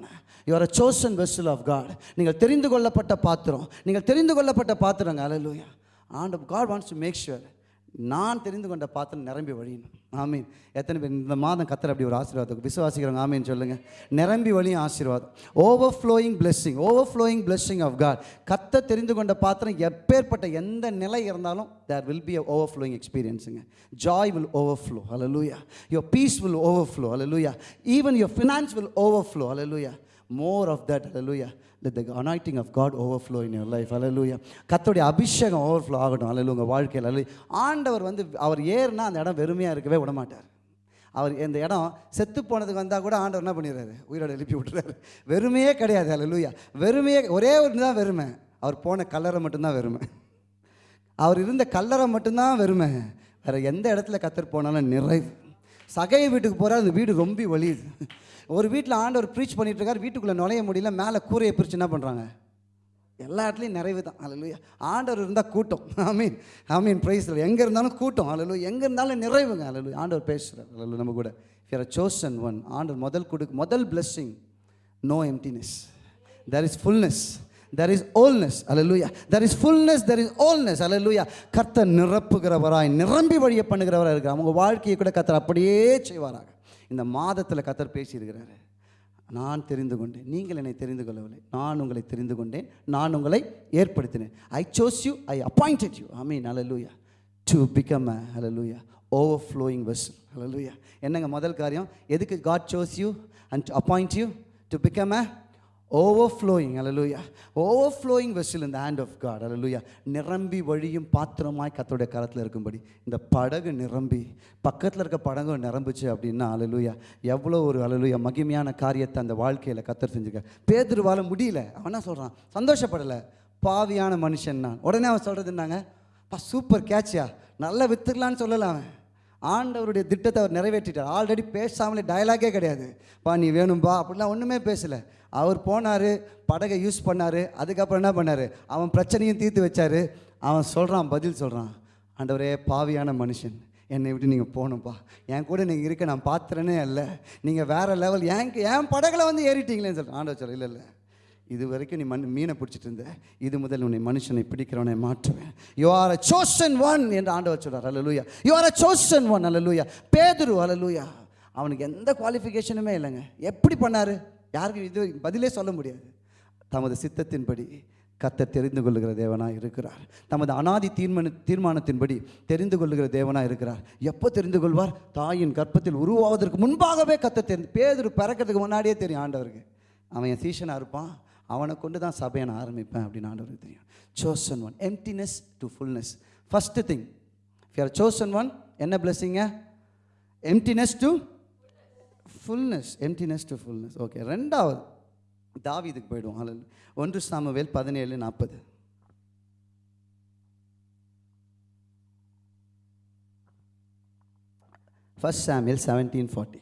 your a chosen vessel of God நீங்கள் தெரிந்து கொள்ளப்பட்ட பாத்திரம். நீங்கள் தெரிந்து கொள்ளப்பட்ட பாத்திரங்க அலலூயா and God wants to make sure நான் தெரிந்து கொண்ட பாத்திரம் நிரம்பி வழியணும் ஆமீன். எத்தனை பேர் இந்த மாதம் கத்துற அப்படி ஒரு ஆசீர்வாதம் விசுவாசிக்கிறவங்க ஆமீன் சொல்லுங்கள் நிரம்பி வழியும் ஆசீர்வாதம். Overflowing blessing overflowing blessing of God கத்த தெரிந்து கொண்ட பாத்திரம் எப்பேற்பட்ட எந்த நிலை இருந்தாலும் there will be a overflowing எக்ஸ்பீரியன்ஸுங்க joy will overflow அலலூயா your peace will overflow hallelujah even your finance will overflow hallelujah more of that hallelujah the the anointing of God overflow in your life அலலூயா கத்தோடைய அபிஷேகம் overflow ஆகட்டும். அல்ல உங்கள் வாழ்க்கையில் அல்ல ஆண்டவர் வந்து அவர் ஏறுனா அந்த இடம் வெறுமையாக இருக்கவே விட மாட்டார் அவர் இந்த இடம் செத்து போனதுக்கு வந்தால் கூட ஆண்டவர் என்ன பண்ணிடுறாரு? உயிரோட எழுப்பி விட்டுறாரு. வெறுமையே கிடையாது. அல்ல வெறுமையே ஒரே ஒரு தான் வெறுமை. அவர் போன கல்லறை மட்டும்தான் வெறுமை. அவர் இருந்த கல்லறை மட்டும்தான் வெறுமை. வேறு எந்த இடத்துல கத்தர் போனாலும் நிறைவு. சகைய வீட்டுக்கு போகிறார் அந்த வீடு ரொம்ப வலியுது. ஒரு வீட்டில் ஆண்டவர் ப்ரீச் பண்ணிட்டு இருக்கார் வீட்டுக்குள்ளே நுழைய முடியல மேலே கூரையை பிரித்து என்ன பண்ணுறாங்க எல்லா இடத்துலையும் நிறைவு தான். அலலுயா ஆண்டவர் இருந்தால் கூட்டம். ஐ மீன் ஐ மீன் ப்ரைஸ் எங்கே இருந்தாலும் கூட்டம். அலலு எங்கே இருந்தாலும் நிறைவுங்க. அலலு ஆண்டவர் பேசுகிறார் அலலு நம்ம கூட. ஃபியர் அ சோசன் ஒன் ஆண்டவர் முதல் கொடுக்கு முதல் blessing no emptiness there is fullness there is wholeness hallelujah there is fullness there is wholeness அலலுயா கர்த்தர் நிரப்புகிறவராய் நிரம்பி வழிய பண்ணுகிறவராக இருக்கிறார். அவங்க வாழ்க்கையை கூட கர்த்தர் அப்படியே செய்வாராக. இந்த மாதத்தில் கத்தர் பேசியிருக்கிறாரு. நான் தெரிந்து கொண்டேன். நீங்கள் என்னை தெரிந்து கொள்ளவில்லை. நான் உங்களை தெரிந்து கொண்டேன். நான் உங்களை ஏற்படுத்தினேன். I chose you I appointed you I mean hallelujah to become a அலலூயா ஓவர் ஃப்ளோயிங் வெசல் அலலூயா என்னங்க முதல் காரியம்? எதுக்கு God chose you and appoint you to become a overflowing hallelujah overflowing வெஸ்டில் இந்த ஹேண்ட் ஆஃப் காட் அலலுயா நிரம்பி வழியும் பாத்திரமாய் கத்தோடைய கரத்தில் இருக்கும்படி இந்த படகு நிரம்பி பக்கத்தில் இருக்க படகு நிரம்புச்சு அப்படின்னா அலலுயா எவ்வளோ ஒரு அலலுயா மகிமையான காரியத்தை அந்த வாழ்க்கையில் கத்தர் செஞ்சுக்க. பேதுருவால முடியல. அவன் என்ன சொல்கிறான் சந்தோஷப்படலை. பாவியான மனுஷன் நான். உடனே அவன் சொல்கிறது என்னங்க? பா சூப்பர் கேட்சியா நல்லா வித்துக்கலான்னு சொல்லலாம் அவன். ஆண்டவருடைய திட்டத்தை அவர் நிறைவேற்றிட்டார். ஆல்ரெடி பேசாமலே டயலாகே கிடையாது. பா நீ வேணும்பா அப்படிலாம் ஒன்றுமே பேசலை. அவர் போனார் படகை யூஸ் பண்ணார் அதுக்கப்புறம் என்ன பண்ணார்? அவன் பிரச்சனையும் தீர்த்து வச்சார். அவன் சொல்கிறான் பதில் சொல்கிறான் ஆண்டவரே பாவியான மனுஷன் என்னை விட்டு நீங்கள் போகணும்ப்பா என் கூட நீங்கள் இருக்க நான் பாத்திரனே இல்லை நீங்கள் வேறு லெவல் என் என் படகுல வந்து ஏறிட்டீங்களேன்னு சொல்கிறேன் ஆண்டவர் சொல்ல இல்லை இல்லை. இது வரைக்கும் நீ மண் மீனை பிடிச்சிட்டு இருந்த இது முதல் உன்னை மனுஷனை பிடிக்கிறவனை மாற்றுவேன். You are a chosen one என்று ஆண்டவர் சொல்கிறார் அலலூயா you are a chosen one அலலூயா பேதுரு அலலூயா அவனுக்கு எந்த குவாலிஃபிகேஷனுமே இல்லைங்க. எப்படி பண்ணாரு? யாருக்கும் இது பதிலே சொல்ல முடியாது. தமது சித்தத்தின்படி கத்த தெரிந்து கொள்ளுகிற தேவனாக இருக்கிறார். தமது அனாதி தீர்மான தீர்மானத்தின்படி தெரிந்து கொள்ளுகிற தேவனாக இருக்கிறார். எப்போ தெரிந்து கொள்வார்? தாயின் கற்பத்தில் உருவாவதற்கு முன்பாகவே கத்த தெரிந்து பேதுரு பிறக்கிறதுக்கு முன்னாடியே தெரியும் ஆண்டவருக்கு. அவன் என் சீஷனாக இருப்பான். அவனை கொண்டு தான் சபையை நான் ஆரம்பிப்பேன் அப்படின்னு ஆண்டவருக்கு தெரியும். Chosen one emptiness to fullness first thing fear chosen one என்ன பிளஸ்ஸிங்க emptiness to fullness emptiness to fullness okay ரெண்டாவது. தாவீதுக்கு போயிடுவோம். அல்ல ஒன்று சாமுவேல் பதினேழு நாற்பது. ஃபர்ஸ்ட் சாமியல் செவன்டீன் ஃபார்ட்டி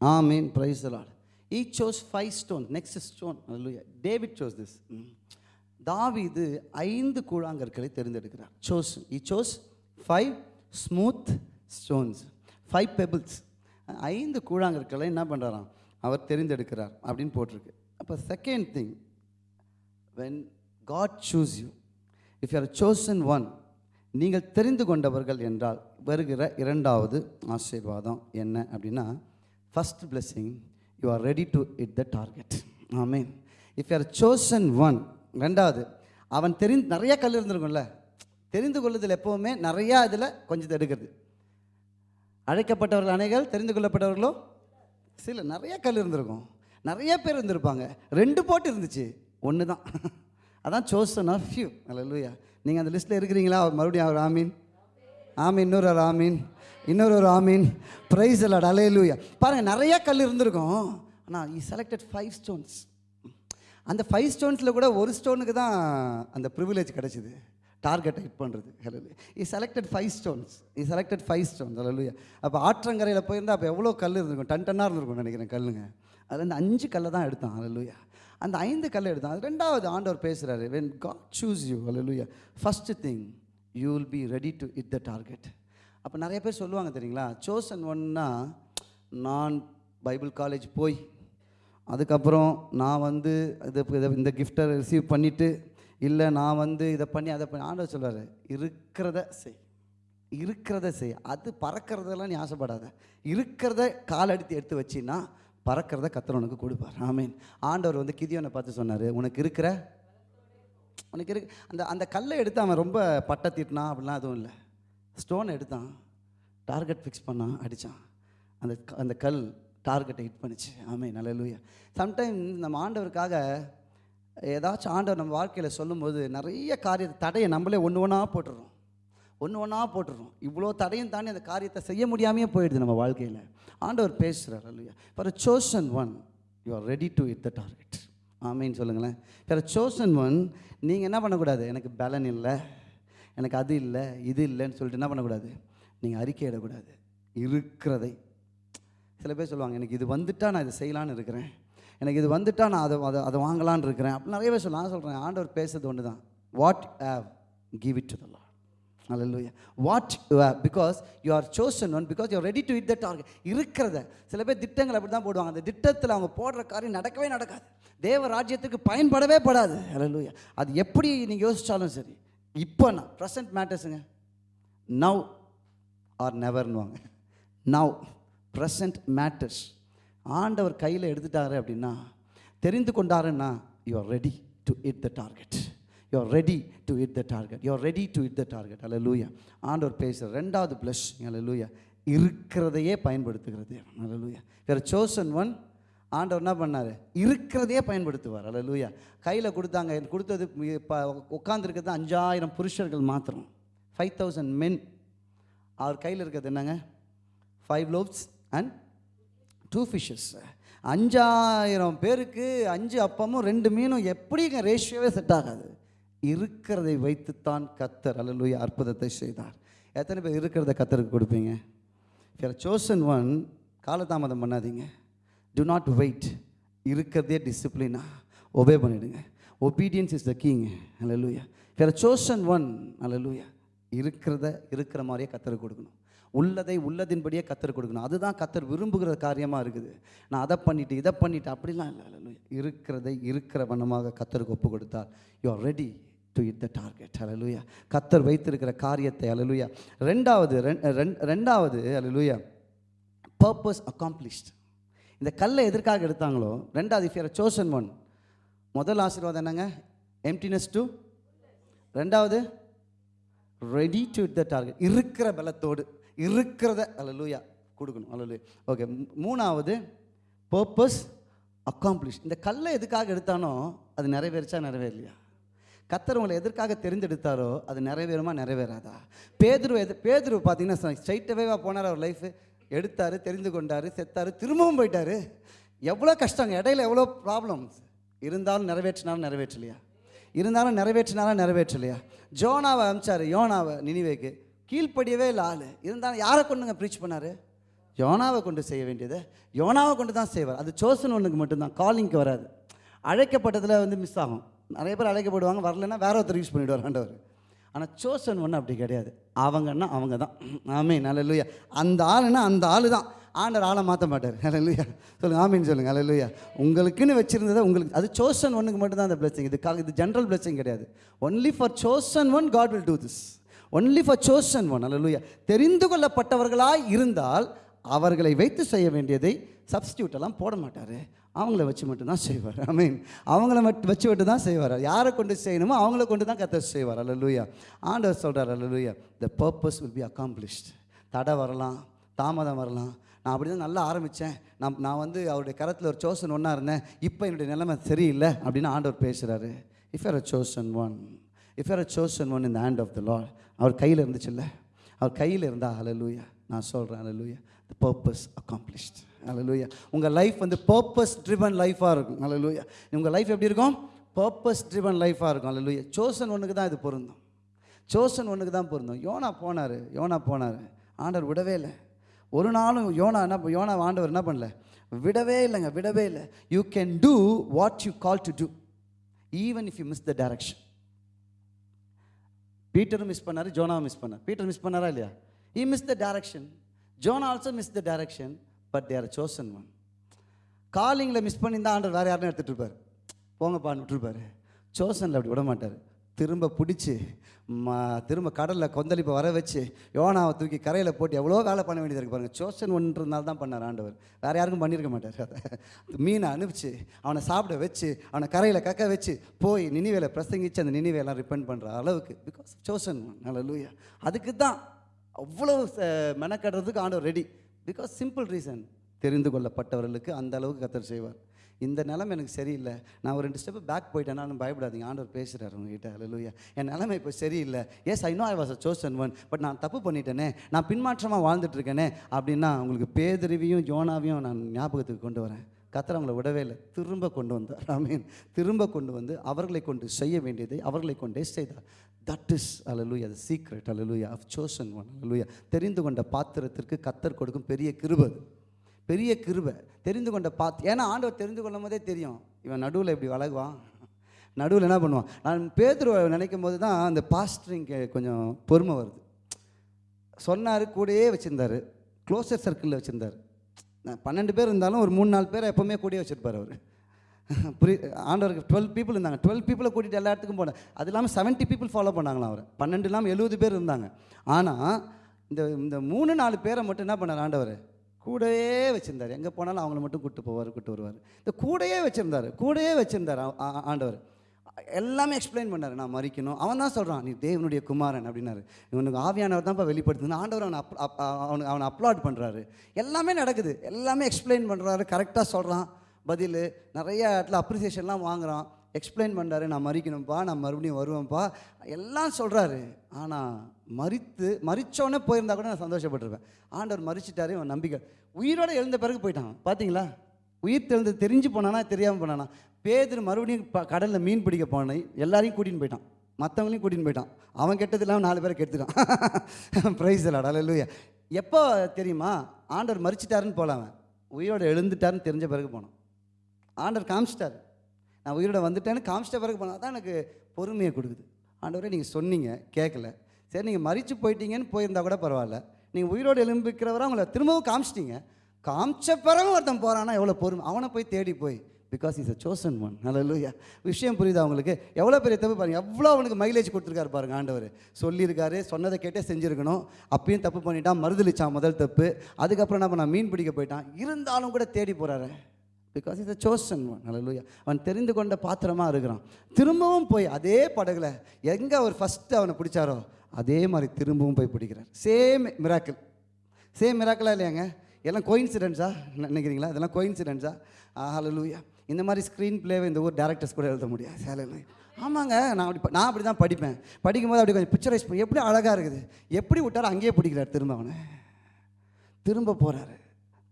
ஆமீன் praise Lord he chose five stone next stone David chose this chose this. Mm. ஐந்து கூழாங்கற்களை தேர்ந்தெடுக்கிறார். Chose he chose five smooth stones five pebbles ஐந்து கூழாங்கற்களை என்ன பண்ணுறாராம் அவர் தெரிந்தெடுக்கிறார் அப்படின்னு போட்டிருக்கு. அப்போ second thing when God chose you if you are chosen one நீங்கள் தெரிந்து கொண்டவர்கள் என்றால் வருகிற இரண்டாவது ஆசீர்வாதம் என்ன அப்படின்னா first blessing you are ready to hit the target ஆமீன் if you are chosen one ரெண்டாவது அவன் தெரிந்து நிறையா கல் இருந்திருக்கும்ல. தெரிந்து கொள்ளுதல் எப்போவுமே நிறையா இதில் கொஞ்சம் எடுக்கிறது. அழைக்கப்பட்டவர்கள் அணைகள் தெரிந்து கொள்ளப்பட்டவர்களோ? சில நிறைய கல் இருந்திருக்கும். நிறைய பேர் இருந்திருப்பாங்க. ரெண்டு போட்டு இருந்துச்சு. ஒன்று தான் அதான் சோசன் ஆஃப் ஃபியூ அல்ல நீங்கள் அந்த லிஸ்ட்டில் இருக்கிறீங்களா? மறுபடியும் அவர் ஆமீன். ஆமீன். இன்னொரு ஒரு ஆமீன். இன்னொரு ஒரு ஆமீன் ப்ரைஸ் அலாட் அலையலூயா பாருங்கள் நிறைய கல் இருந்திருக்கும். ஆனால் ஈ செலக்டட் ஃபைவ் ஸ்டோன்ஸ் அந்த ஃபைவ் ஸ்டோன்ஸில் கூட ஒரு ஸ்டோனுக்கு தான் அந்த ப்ரிவிலேஜ் கிடச்சிது. டார்கெட்டை ஹிட் பண்ணுறது hello he selected five stones he selected five stones hello அப்போ ஆற்றங்கரையில் போயிருந்தால் அப்போ எவ்வளோ கல் இருந்திருக்கும்? டன் டன்னாக இருந்திருக்கும் நினைக்கிறேன் கல்லுங்க. அதில் அந்த அஞ்சு கல்லை தான் எடுத்தான். ஹலோ அந்த ஐந்து கல்லை எடுத்தான். அது ரெண்டாவது ஆண்டவர் பேசுகிறாரு when God chose you hello first thing you will be ready to hit the target அப்போ நிறைய பேர் சொல்லுவாங்க தெரியுங்களா? சோசன் ஒன்னா நான் பைபிள் காலேஜ் போய் அதுக்கப்புறம் நான் வந்து இது இதை- இந்த கிஃப்ட்டை ரிசீவ் பண்ணிவிட்டு இல்லை நான் வந்து இதை பண்ணி அதை பண்ணி ஆண்டவர் சொல்வார் இருக்கிறத செய். இருக்கிறத செய். அது பறக்கிறதெல்லாம் நீ ஆசைப்படாத. இருக்கிறத காலடித்து எடுத்து வச்சின்னா பறக்கிறத கத்தர் உனக்கு கொடுப்பார். ஆமீன். ஆண்டவர் வந்து கிதியோனை பார்த்து சொன்னார் உனக்கு இருக்கிற உனக்கு இருக்கு. அந்த அந்த கல்லை எடுத்து அவன் ரொம்ப பட்டை தீட்டினா அப்படிலாம் எதுவும் இல்லை. ஸ்டோன் எடுத்தான். டார்கெட் ஃபிக்ஸ் பண்ணான் அடித்தான் அந்த க- அந்த கல் டார்கெட்டை ஹிட் பண்ணிச்சு. ஆமே நல்ல லூயா சம்டைம் நம்ம ஆண்டவருக்காக ஏதாச்சும் ஆண்டவர் நம்ம வாழ்க்கையில் சொல்லும்போது நிறைய காரியத்தை தடையை நம்மளே ஒன்று ஒன்றா போட்டுடுறோம். ஒன்று ஒன்றா போட்டுடுறோம். இவ்வளோ தடையும் தாண்டி அந்த காரியத்தை செய்ய முடியாமையே போயிடுது நம்ம வாழ்க்கையில். ஆண்டவர் பேசுகிறார் அல்லையா for a chosen one you are ready to hit the target ஆமைன்னு சொல்லுங்களேன். ஃபார் சோசன் ஒன் நீங்கள் என்ன பண்ணக்கூடாது? எனக்கு பலன் இல்லை. எனக்கு அது இல்லை இது இல்லைன்னு சொல்லிட்டு என்ன பண்ணக்கூடாது? நீங்கள் அறிக்கையிடக்கூடாது இருக்கிறதை. சில பேர் சொல்லுவாங்க எனக்கு இது வந்துட்டால் நான் இதை செய்யலான்னு இருக்கிறேன். எனக்கு இது வந்துட்டால் நான் அதை அதை அதை வாங்கலான்னு இருக்கிறேன். அப்படி நிறைய பேர் சொல்லலாம் நான் சொல்கிறேன் ஆண்டவர் பேசுறது ஒன்று தான் what have give it to the what Hallelujah. Because you are because one because chosen ready because you are ready இருக்கிறத சில பேர் திட்டங்கள் அப்படி தான் போடுவாங்க. அந்த திட்டத்தில் அவங்க போடுற காரியம் நடக்கவே நடக்காது. தேவ ராஜ்யத்துக்கு பயன்படவே படாது. Hallelujah. அது எப்படி நீங்கள் யோசித்தாலும் சரி. இப்போ நான் ப்ரெசன்ட் மேட்டர்ஸுங்க நவ் ஆர் நெவர்னுவாங்க நவ் ப்ரெசன்ட் மேட்டர்ஸ் ஆண்டவர் கையில் எடுத்துட்டாரு அப்படின்னா தெரிந்து கொண்டாருன்னா you are ready to hit the target you are ready to hit the target you are ready to hit the target அல்ல லூயா ஆண்டவர் பேசுகிற ரெண்டாவது ப்ளஸ் அல்ல லூயா இருக்கிறதையே பயன்படுத்துகிறது. அல்ல லூயா வேறு சோசன் ஒன் ஆண்டவர் என்ன பண்ணார்? இருக்கிறதையே பயன்படுத்துவார். அல்ல லூயா கையில் கொடுத்தாங்க. எனக்கு கொடுத்தது இப்போ உட்காந்துருக்கிறது அஞ்சாயிரம் புருஷர்கள் மாத்திரம். ஃபைவ் தௌசண்ட் மென் அவர் கையில் இருக்கிறது என்னங்க? Five loaves and two fishes அஞ்சாயிரம் பேருக்கு அஞ்சு அப்பமும் ரெண்டு மீனும் எப்படிங்க ரேஷியோவே செட் ஆகாது? இருக்கிறதை வைத்துத்தான் கத்தர் அல்லலுயா அற்புதத்தை செய்தார். எத்தனை பேர் இருக்கிறத கத்தருக்கு கொடுப்பீங்க? சோசன் ஒன் காலதாமதம் பண்ணாதீங்க. டு நாட் வெயிட் இருக்கிறதே டிசிப்ளினா ஒபே பண்ணிடுங்க. Obedience is the king hallelujah. வேற சோசன் ஒன் அல்லலுயா இருக்கிறத இருக்கிற மாதிரியே கத்தருக்கு கொடுக்கணும். உள்ளதை உள்ளதின்படியே கத்தர் கொடுக்கணும். அதுதான் கத்தர் விரும்புகிற காரியமாக இருக்குது. நான் அதை பண்ணிவிட்டு இதை பண்ணிவிட்டு அப்படிலாம் இல்லை. இருக்கிறதை இருக்கிற வண்ணமாக கத்தருக்கு ஒப்பு கொடுத்தால் you are ready to hit the target அலலுயா கத்தர் வைத்திருக்கிற காரியத்தை அலலுயா ரெண்டாவது ரெண்- ரெண்- ரெண்டாவது அலலுயா பர்பஸ் அக்காம்ப்ளிஷ்ட் இந்த கல்லை எதற்காக எடுத்தாங்களோ ரெண்டாவது இஃப் யூர் சோசன் ஒன் முதல் ஆசீர்வாதம் என்னங்க? எம்டினஸ் டூ ரெண்டாவது ready to hit the target இருக்கிற பலத்தோடு இருக்கிறத அலலுயா கொடுக்கணும். அலலுயா ஓகே மூணாவது பர்பஸ் அக்காம்ப்ளிஷ் இந்த கல்லை எதுக்காக எடுத்தானோ அது நிறைவேறிச்சா நிறைவேறலையா? கத்தர் உங்களை எதற்காக தெரிந்தெடுத்தாரோ அது நிறைவேறுமா நிறைவேறாதா? பேதுரு எது பேதுரு பார்த்தீங்கன்னா ஸ்ட்ரைட்டவேவாக போனார் அவர் லைஃப் எடுத்தார் தெரிந்து கொண்டார் செத்தார் திரும்பவும் போயிட்டாரு. எவ்வளோ கஷ்டங்க இடையில எவ்வளோ ப்ராப்ளம்ஸ் இருந்தாலும் நிறைவேற்றினாலும் நிறைவேற்றலையா? இருந்தாலும் நிறைவேற்றினாலும் நிறைவேற்றலையா? ஜோனாவை அமிச்சார் யோனாவை நினிவேக்கு. கீழ்ப்படியவே இல்லை ஆள். இருந்தாலும் யாரை கொண்டுங்க ப்ரீச் பண்ணார்? யோனாவை கொண்டு செய்ய வேண்டியது. யோனாவை கொண்டு தான் செய்வார். அது சோசன் ஒன்றுக்கு மட்டும்தான். காலிங்க்கு வராது. அழைக்கப்பட்டதில் வந்து மிஸ் ஆகும். நிறைய பேர் அழைக்கப்படுவாங்க வரலைன்னா வேற ஒருத்தர் யூஸ் பண்ணிவிடுவார் ஆண்டவர். ஆனால் சோசன் ஒன்று அப்படி கிடையாது. அவங்கன்னா அவங்க தான். ஆமீன். அலலுயா அந்த ஆளுன்னா அந்த ஆளு தான் ஆண்டவர் ஆளை மாற்ற மாட்டார். அலலுயா சொல்லுங்கள் ஆமீன் சொல்லுங்கள் அலலுயா உங்களுக்குன்னு வச்சுருந்ததை உங்களுக்கு அது சோசன் ஒன்றுக்கு மட்டும் தான் அந்த blessing. இதுக்காக இது ஜென்ரல் blessing கிடையாது. Only for chosen one God will do this only for chosen one அலலுயா தெரிந்து கொள்ளப்பட்டவர்களாக இருந்தால் அவர்களை வைத்து செய்ய வேண்டியதை சப்ஸ்டியூட்டெல்லாம் போட மாட்டார். அவங்கள வச்சு மட்டும்தான் செய்வார். ஐ மீன் அவங்கள மட்டும் வச்சு மட்டும் தான் செய்வார். யாரை கொண்டு செய்யணுமோ அவங்கள கொண்டு தான் கத்த செய்வார். அல்ல லூயா ஆண்டவர் சொல்கிறார் அல்ல லூயா the purpose will be accomplished தடை வரலாம் தாமதம் வரலாம். நான் அப்படி தான் நல்லா ஆரம்பித்தேன் நான் நான் வந்து அவருடைய கரத்தில் ஒரு சோசன் ஒன்றா இருந்தேன். இப்போ என்னுடைய நிலைமை சரியில்லை அப்படின்னு ஆண்டவர் பேசுகிறாரு if are a chosen one if are a chosen one இந்த ஹேண்ட் ஆஃப் த லார்ட் அவர் கையில் இருந்துச்சுல்ல? அவர் கையில் இருந்தால் லூயா நான் சொல்கிறேன் ஹalleluya த பர்பஸ் அக்காம்ப்ளிஷ்ட் அலலூயா உங்கள் லைஃப் வந்து பர்பஸ் ட்ரிவன் லைஃபாக இருக்கும். அலலூயா உங்கள் லைஃப் எப்படி இருக்கும்? பர்பஸ் ட்ரிவன் லைஃபாக இருக்கும். அலலூயா சோசன் ஒன்றுக்கு தான் இது பொருந்தும். சோசன் ஒன்றுக்கு தான் பொருந்தும். யோனா போனார் யோனா போனார். ஆண்டவர் விடவே இல்லை. ஒரு நாளும் யோனா என்ன யோனா ஆண்டவர் என்ன பண்ணல? விடவே இல்லைங்க விடவே இல்லை. You can do what you call to do even if you miss the direction பீட்டரும் miss பண்ணார் ஜோனாவும் மிஸ் பண்ணார். பீட்டர் மிஸ் பண்ணாரா இல்லையா? He miss the direction Jonah also miss the direction but their chosen one காலிங்கில் miss பண்ணியிருந்தா ஆண்டவர் வேறு யாருன்னு எடுத்துகிட்டு இருப்பார். போங்கப்பான்னு விட்டுருப்பாரு சோசனில் அப்படி விட மாட்டார். திரும்ப பிடிச்சி ம திரும்ப கடலில் கொந்தளிப்பை வர வச்சு யோனாவை தூக்கி கரையில் போட்டு எவ்வளோ வேலை பண்ண வேண்டியது இருக்குது பாருங்கள் சோசன் ஒன்றதுனால தான் பண்ணார் ஆண்டவர். வேறு யாருக்கும் பண்ணியிருக்க மாட்டார். அதை மீனை அனுப்பிச்சு அவனை சாப்பிட வச்சு அவனை கரையில் கக்க வச்சு போய் நினிவேல பிரசங்கிச்சு அந்த நினைவையெல்லாம் ரிப்பெண்ட் பண்ணுற அளவுக்கு பிகாஸ் சோசன் ஒன் நல்ல லூயா அதுக்கு தான் அவ்வளோ ச- மெனக்கடுறதுக்கு ஆண்டவர் ரெடி பிகாஸ் சிம்பிள் ரீசன் தெரிந்து கொள்ளப்பட்டவர்களுக்கு அந்த அளவுக்கு கத்தர் செய்வார். இந்த நிலைமை எனக்கு சரியில்லை. நான் ஒரு ரெண்டு ஸ்டெப்பு பேக் போயிட்டேனாலும் பயப்படாதீங்க. ஆண்டவர் பேசுகிறார் உங்ககிட்ட. அல்லூயா என் நிலைமை இப்போ சரியில்லை. Yes I know I was a chosen one but நான் தப்பு பண்ணிட்டேனே. நான் பின்மாற்றமாக வாழ்ந்துட்டுருக்கேனே அப்படின்னா உங்களுக்கு பேதறிவியும் யோனாவையும் நான் ஞாபகத்துக்கு கொண்டு வரேன். கத்தர் அவங்கள விடவே இல்லை. திரும்ப கொண்டு வந்தார். ஆமீன் திரும்ப கொண்டு வந்து அவர்களை கொண்டு செய்ய வேண்டியதை அவர்களை கொண்டே செய்தார். தட் இஸ் அலலுயா அது சீக்ரெட் அலலுயா ஆஃப் சோசன் ஒன் அலலுயா தெரிந்து கொண்ட பாத்திரத்திற்கு கத்தர் கொடுக்கும் பெரிய கிருபை. பெரிய கிருபை. தெரிந்து கொண்ட பாத் ஏன்னா ஆண்டவர் தெரிந்து கொள்ளும் போதே தெரியும். இவன் நடுவில் இப்படி வளகுவான் நடுவில் என்ன பண்ணுவான்? நான் பேதுருவை நினைக்கும் போது தான் அந்த பாஸ்டரிங்க கொஞ்சம் பொறுமை வருது. சொன்னார் கூடயே வச்சுருந்தார். க்ளோசர் சர்க்கிளில் வச்சுருந்தார். பன்னெண்டு பேர் இருந்தாலும் ஒரு மூணு நாலு பேர் எப்போவுமே கூடயே வச்சுருப்பார் அவர். புரி ஆண்டவருக்கு டுவெல் பீப்புள் இருந்தாங்க. டுவெல் பீப்புளை கூட்டிகிட்டு எல்லா இடத்துக்கும் போனேன் அது இல்லாமல் செவன்ட்டி பீப்புள் ஃபாலோ பண்ணாங்களாம் அவர். பன்னெண்டு இல்லாமல் எழுபது பேர் இருந்தாங்க. ஆனால் இந்த இந்த மூணு நாலு பேரை மட்டும் என்ன பண்ணார் ஆண்டவர்? கூடவே வச்சுருந்தார். எங்கே போனாலும் அவங்கள மட்டும் கூட்டு போவார் கூட்டு வருவார். இந்த கூடயே வச்சுருந்தார். கூடையே வச்சுருந்தார் ஆண்டவர். எல்லாமே எக்ஸ்பிளைன் பண்ணார். நான் மறிக்கணும். அவன் தான் சொல்கிறான் நீ தேவனுடைய குமாரன் அப்படின்னாரு. இவனுக்கு ஆவியானவர் தான்ப்பா வெளிப்படுத்துது. ஆண்டவர் அவனை அப் அப் அவனுக்கு அவனை அப்லாட் பண்ணுறாரு எல்லாமே நடக்குது. எல்லாமே எக்ஸ்பிளைன் பண்ணுறாரு கரெக்டாக சொல்கிறான் பதில் நிறைய இடத்துல அப்ரிசியேஷன்லாம் வாங்குகிறான் எக்ஸ்பிளைன் பண்ணுறாரு நான் மறிக்கணும்ப்பா நான் மறுபடியும் வருவேன்ப்பா. எல்லாம் சொல்கிறாரு ஆனால் மறித்து மறித்தோடனே போயிருந்தா கூட நான் சந்தோஷப்பட்டிருப்பேன். ஆண்டவர் மறிச்சிட்டாரு அவன் நம்பிக்கை. உயிரோடு எழுந்த பிறகு போயிட்டான். பார்த்தீங்களா உயிர் தெழுந்து தெரிஞ்சு போனானா தெரியாமல் போனானா? பேதர் மறுபடியும் ப கடலில் மீன் பிடிக்க போனேன் எல்லாரையும் கூட்டின்னு போயிட்டான். மற்றவங்களையும் கூட்டின்னு போயிட்டான். அவன் கெட்டது இல்லாமல் நாலு பேரை கெடுத்துட்டான். ப்ரைஸ் இல்லாடா இல்லையா எப்போ தெரியுமா? ஆண்டவர் மறிச்சிட்டாருன்னு போகலாம் அவன். உயிரோடு எழுந்துட்டாருன்னு தெரிஞ்ச பிறகு போனான். ஆண்டவர் காமிச்சிட்டார். நான் உயிரோட வந்துட்டேன்னு காமிச்சிட்ட பிறகு போனால் தான் எனக்கு பொறுமையை கொடுக்குது. ஆண்டவரே நீங்கள் சொன்னீங்க கேட்கல சரி நீங்கள் மறித்து போயிட்டீங்கன்னு போயிருந்தா கூட பரவாயில்ல. நீங்கள் உயிரோடு எலும்பிக்கிறவரை அவங்கள திரும்பவும் காமிச்சிட்டீங்க. காமிச்ச பிறகு ஒருத்தன் போகிறான்னா எவ்வளோ பொறுமை. அவனை போய் தேடி போய். Because is a chosen one ஹalleluya விஷயம் புரியுதா அவங்களுக்கு எவ்வளோ பெரிய தப்பு பாருங்க. எவ்வளோ அவனுக்கு மைலேஜ் கொடுத்துருக்காரு பாருங்கள் ஆண்டவர். சொல்லியிருக்காரு சொன்னதை கேட்டே செஞ்சுருக்கணும். அப்பயும் தப்பு பண்ணிட்டான் மறுதளிச்சான் முதல் தப்பு. அதுக்கப்புறம் என்ன பண்ணான்? மீன் பிடிக்க போயிட்டான். இருந்தாலும் கூட தேடி போகிறாரு because is a chosen one ஹalleluya அவன் தெரிந்து கொண்ட பாத்திரமாக இருக்கிறான். திரும்பவும் போய் அதே படகுல எங்கே அவர் ஃபஸ்ட்டு அவனை பிடிச்சாரோ அதே மாதிரி திரும்பவும் போய் பிடிக்கிறார். சேம் மிராக்கிள் சேம் மிராக்கிளா இல்லையாங்க? எல்லாம் கோயின்சிடென்ஸா நினைக்கிறீங்களா? இதெல்லாம் கோயின்சிடென்ஸா லூயா இந்த மாதிரி ஸ்க்ரீன் பிளேவை இந்த ஊர் டேரக்டர்ஸ் கூட எழுத முடியாது. ஹalleluya ஆமாங்க நான் அப்படி நான் அப்படி தான் படிப்பேன். படிக்கும்போது அப்படி கொஞ்சம் பிக்சரைஸ் பண்ணி எப்படி அழகாக இருக்குது? எப்படி விட்டாரோ அங்கேயே பிடிக்கிறார் திரும்ப அவனை. திரும்ப போகிறாரு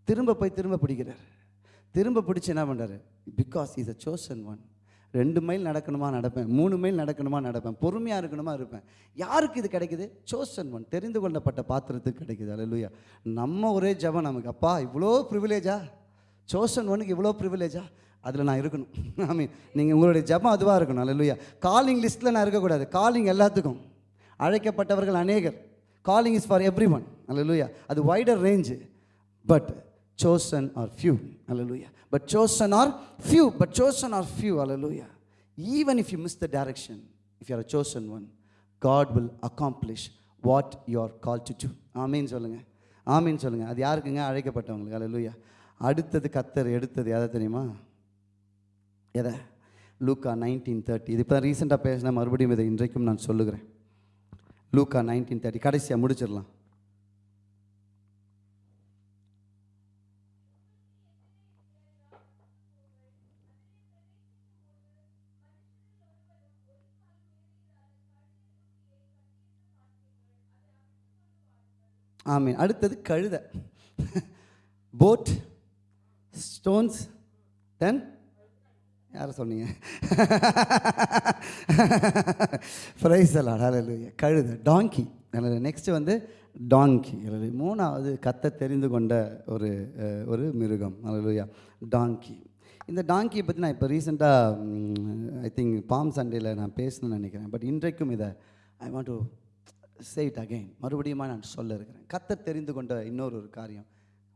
திரும்ப போய் திரும்ப பிடிக்கிறார். திரும்ப பிடிச்சி என்ன பண்ணுறாரு because is a chosen one ரெண்டு மைல் நடக்கணுமா நடப்பேன். மூணு மைல் நடக்கணுமா நடப்பேன். பொறுமையாக இருக்கணுமா இருப்பேன். யாருக்கு இது கிடைக்குது? சோசன் ஒன் தெரிந்து கொள்ளப்பட்ட பாத்திரத்துக்கு கிடைக்குது. அல்லேலூயா நம்ம ஒரே ஜபம் நமக்கு. அப்பா இவ்வளோ ப்ரிவிலேஜா சோசன் ஒனுக்கு இவ்வளோ ப்ரிவிலேஜா அதில் நான் இருக்கணும். ஐ மீன் நீங்கள் உங்களுடைய ஜபம் அதுவாக இருக்கணும். அல்லேலூயா காலிங் லிஸ்ட்டில் நான் இருக்கக்கூடாது. காலிங் எல்லாத்துக்கும். அழைக்கப்பட்டவர்கள் அநேகர். Calling is for every one அல்லேலூயா அது wider range but chosen are few Hallelujah. But chosen are few. But chosen are few. Hallelujah. Even if you miss the direction, if you are a chosen one, God will accomplish what you are call to do ஆமீன்னு சொல்லுங்கள் ஆமீன்னு சொல்லுங்கள் அது யாருக்குங்க அழைக்கப்பட்டவங்களுக்கு அலலுயா அடுத்தது கத்தர் எடுத்தது எதை தெரியுமா எதை லூக்கா நைன்டீன் தேர்ட்டி இது இப்போ தான் ரீசெண்டாக பேசினா மறுபடியும் இதை இன்றைக்கும் நான் சொல்லுகிறேன் லூக்கா நைன்டீன் தேர்ட்டி கடைசியாக முடிச்சிடலாம் ஆமீன். அடுத்தது கழுத. போட் ஸ்டோன்ஸ் தென் யாரை சொன்னீங்க? ஃப்ரைஸ் எல்லாம் ஹalleluya கழுதை டாங்கி நெக்ஸ்ட்டு வந்து டாங்கி மூணாவது கத்த தெரிந்து கொண்ட ஒரு ஒரு மிருகம். ஹalleluya டாங்கி இந்த டாங்கியை பற்றி நான் இப்போ ரீசெண்டாக ஐ திங்க் பாம் சண்டேயில் நான் பேசணும்னு நினைக்கிறேன். பட் இன்றைக்கும் இதை I want to say it again மறுபடியும் நான் சொல்ல இருக்கிறேன். கத்த தெரிந்து கொண்ட இன்னொரு ஒரு காரியம்.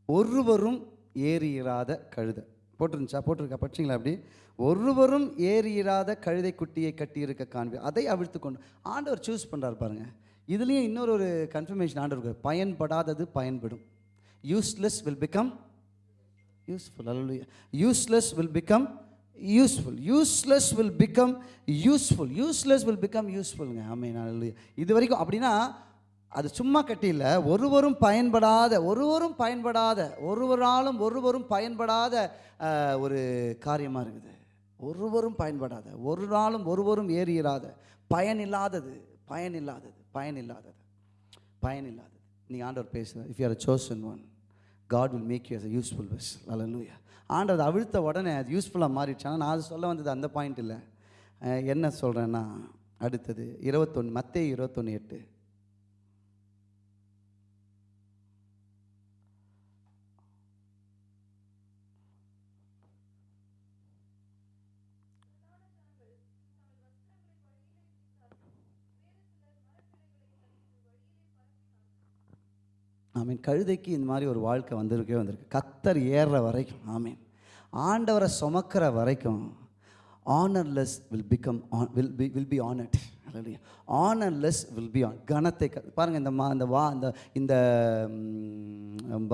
ஒருவரும் ஏறியிராத கழுதை. போட்டிருந்துச்சா? போட்டிருக்கா? படிச்சிங்களா அப்படி? ஒருவரும் ஏறியிராத கழுதை குட்டியை கட்டியிருக்க காண்பி அதை அவிழ்த்து கொண்டு ஆண்டவர் சூஸ் பண்ணுறாரு பாருங்க. இதுலேயும் இன்னொரு ஒரு கன்ஃபர்மேஷன் ஆண்டவர் பயன்படாதது பயன்படும். யூஸ்லெஸ் வில் பிகம் யூஸ்ஃபுல் அல்ல useless will become useful useless will become useful useless will become யூஸ்ஃபுல்ங்க ஆமீன் அல்ல இது வரைக்கும் அப்படின்னா அது சும்மா கட்டியில் ஒருவரும் பயன்படாத ஒருவரும் பயன்படாத ஒருவராலும் ஒருவரும் பயன்படாத ஒரு காரியமாக இருக்குது. ஒருவரும் பயன்படாத ஒரு நாளும் ஒருவரும் ஏறியிராத. பயனில்லாதது பயனில்லாதது பயனில்லாதது பயனில்லாதது நீங்கள் ஆண்டவர் பேசுகிறேன் if you are chosen one God will make you as a useful vessel ஆண்டு அதை அவிழ்த்த உடனே அது யூஸ்ஃபுல்லாக மாறிடுச்சு. ஆனால் நான் அது சொல்ல வந்தது அந்த பாயிண்ட் இல்லை. என்ன சொல்கிறேன்னா அடுத்தது இருபத்தொன்று மத்திய இருபத்தொன்று எட்டு. ஆமீன். கழுதைக்கு இந்த மாதிரி ஒரு வாழ்க்கை வந்திருக்கே வந்திருக்கு. கத்தர் ஏறுற வரைக்கும் ஆமீன். ஆண்டவரை சுமக்கிற வரைக்கும் honourless will become honour will be will be honoured honourless will be honour கனத்தை க பாருங்கள் இந்த மா இந்த வா இந்த இந்த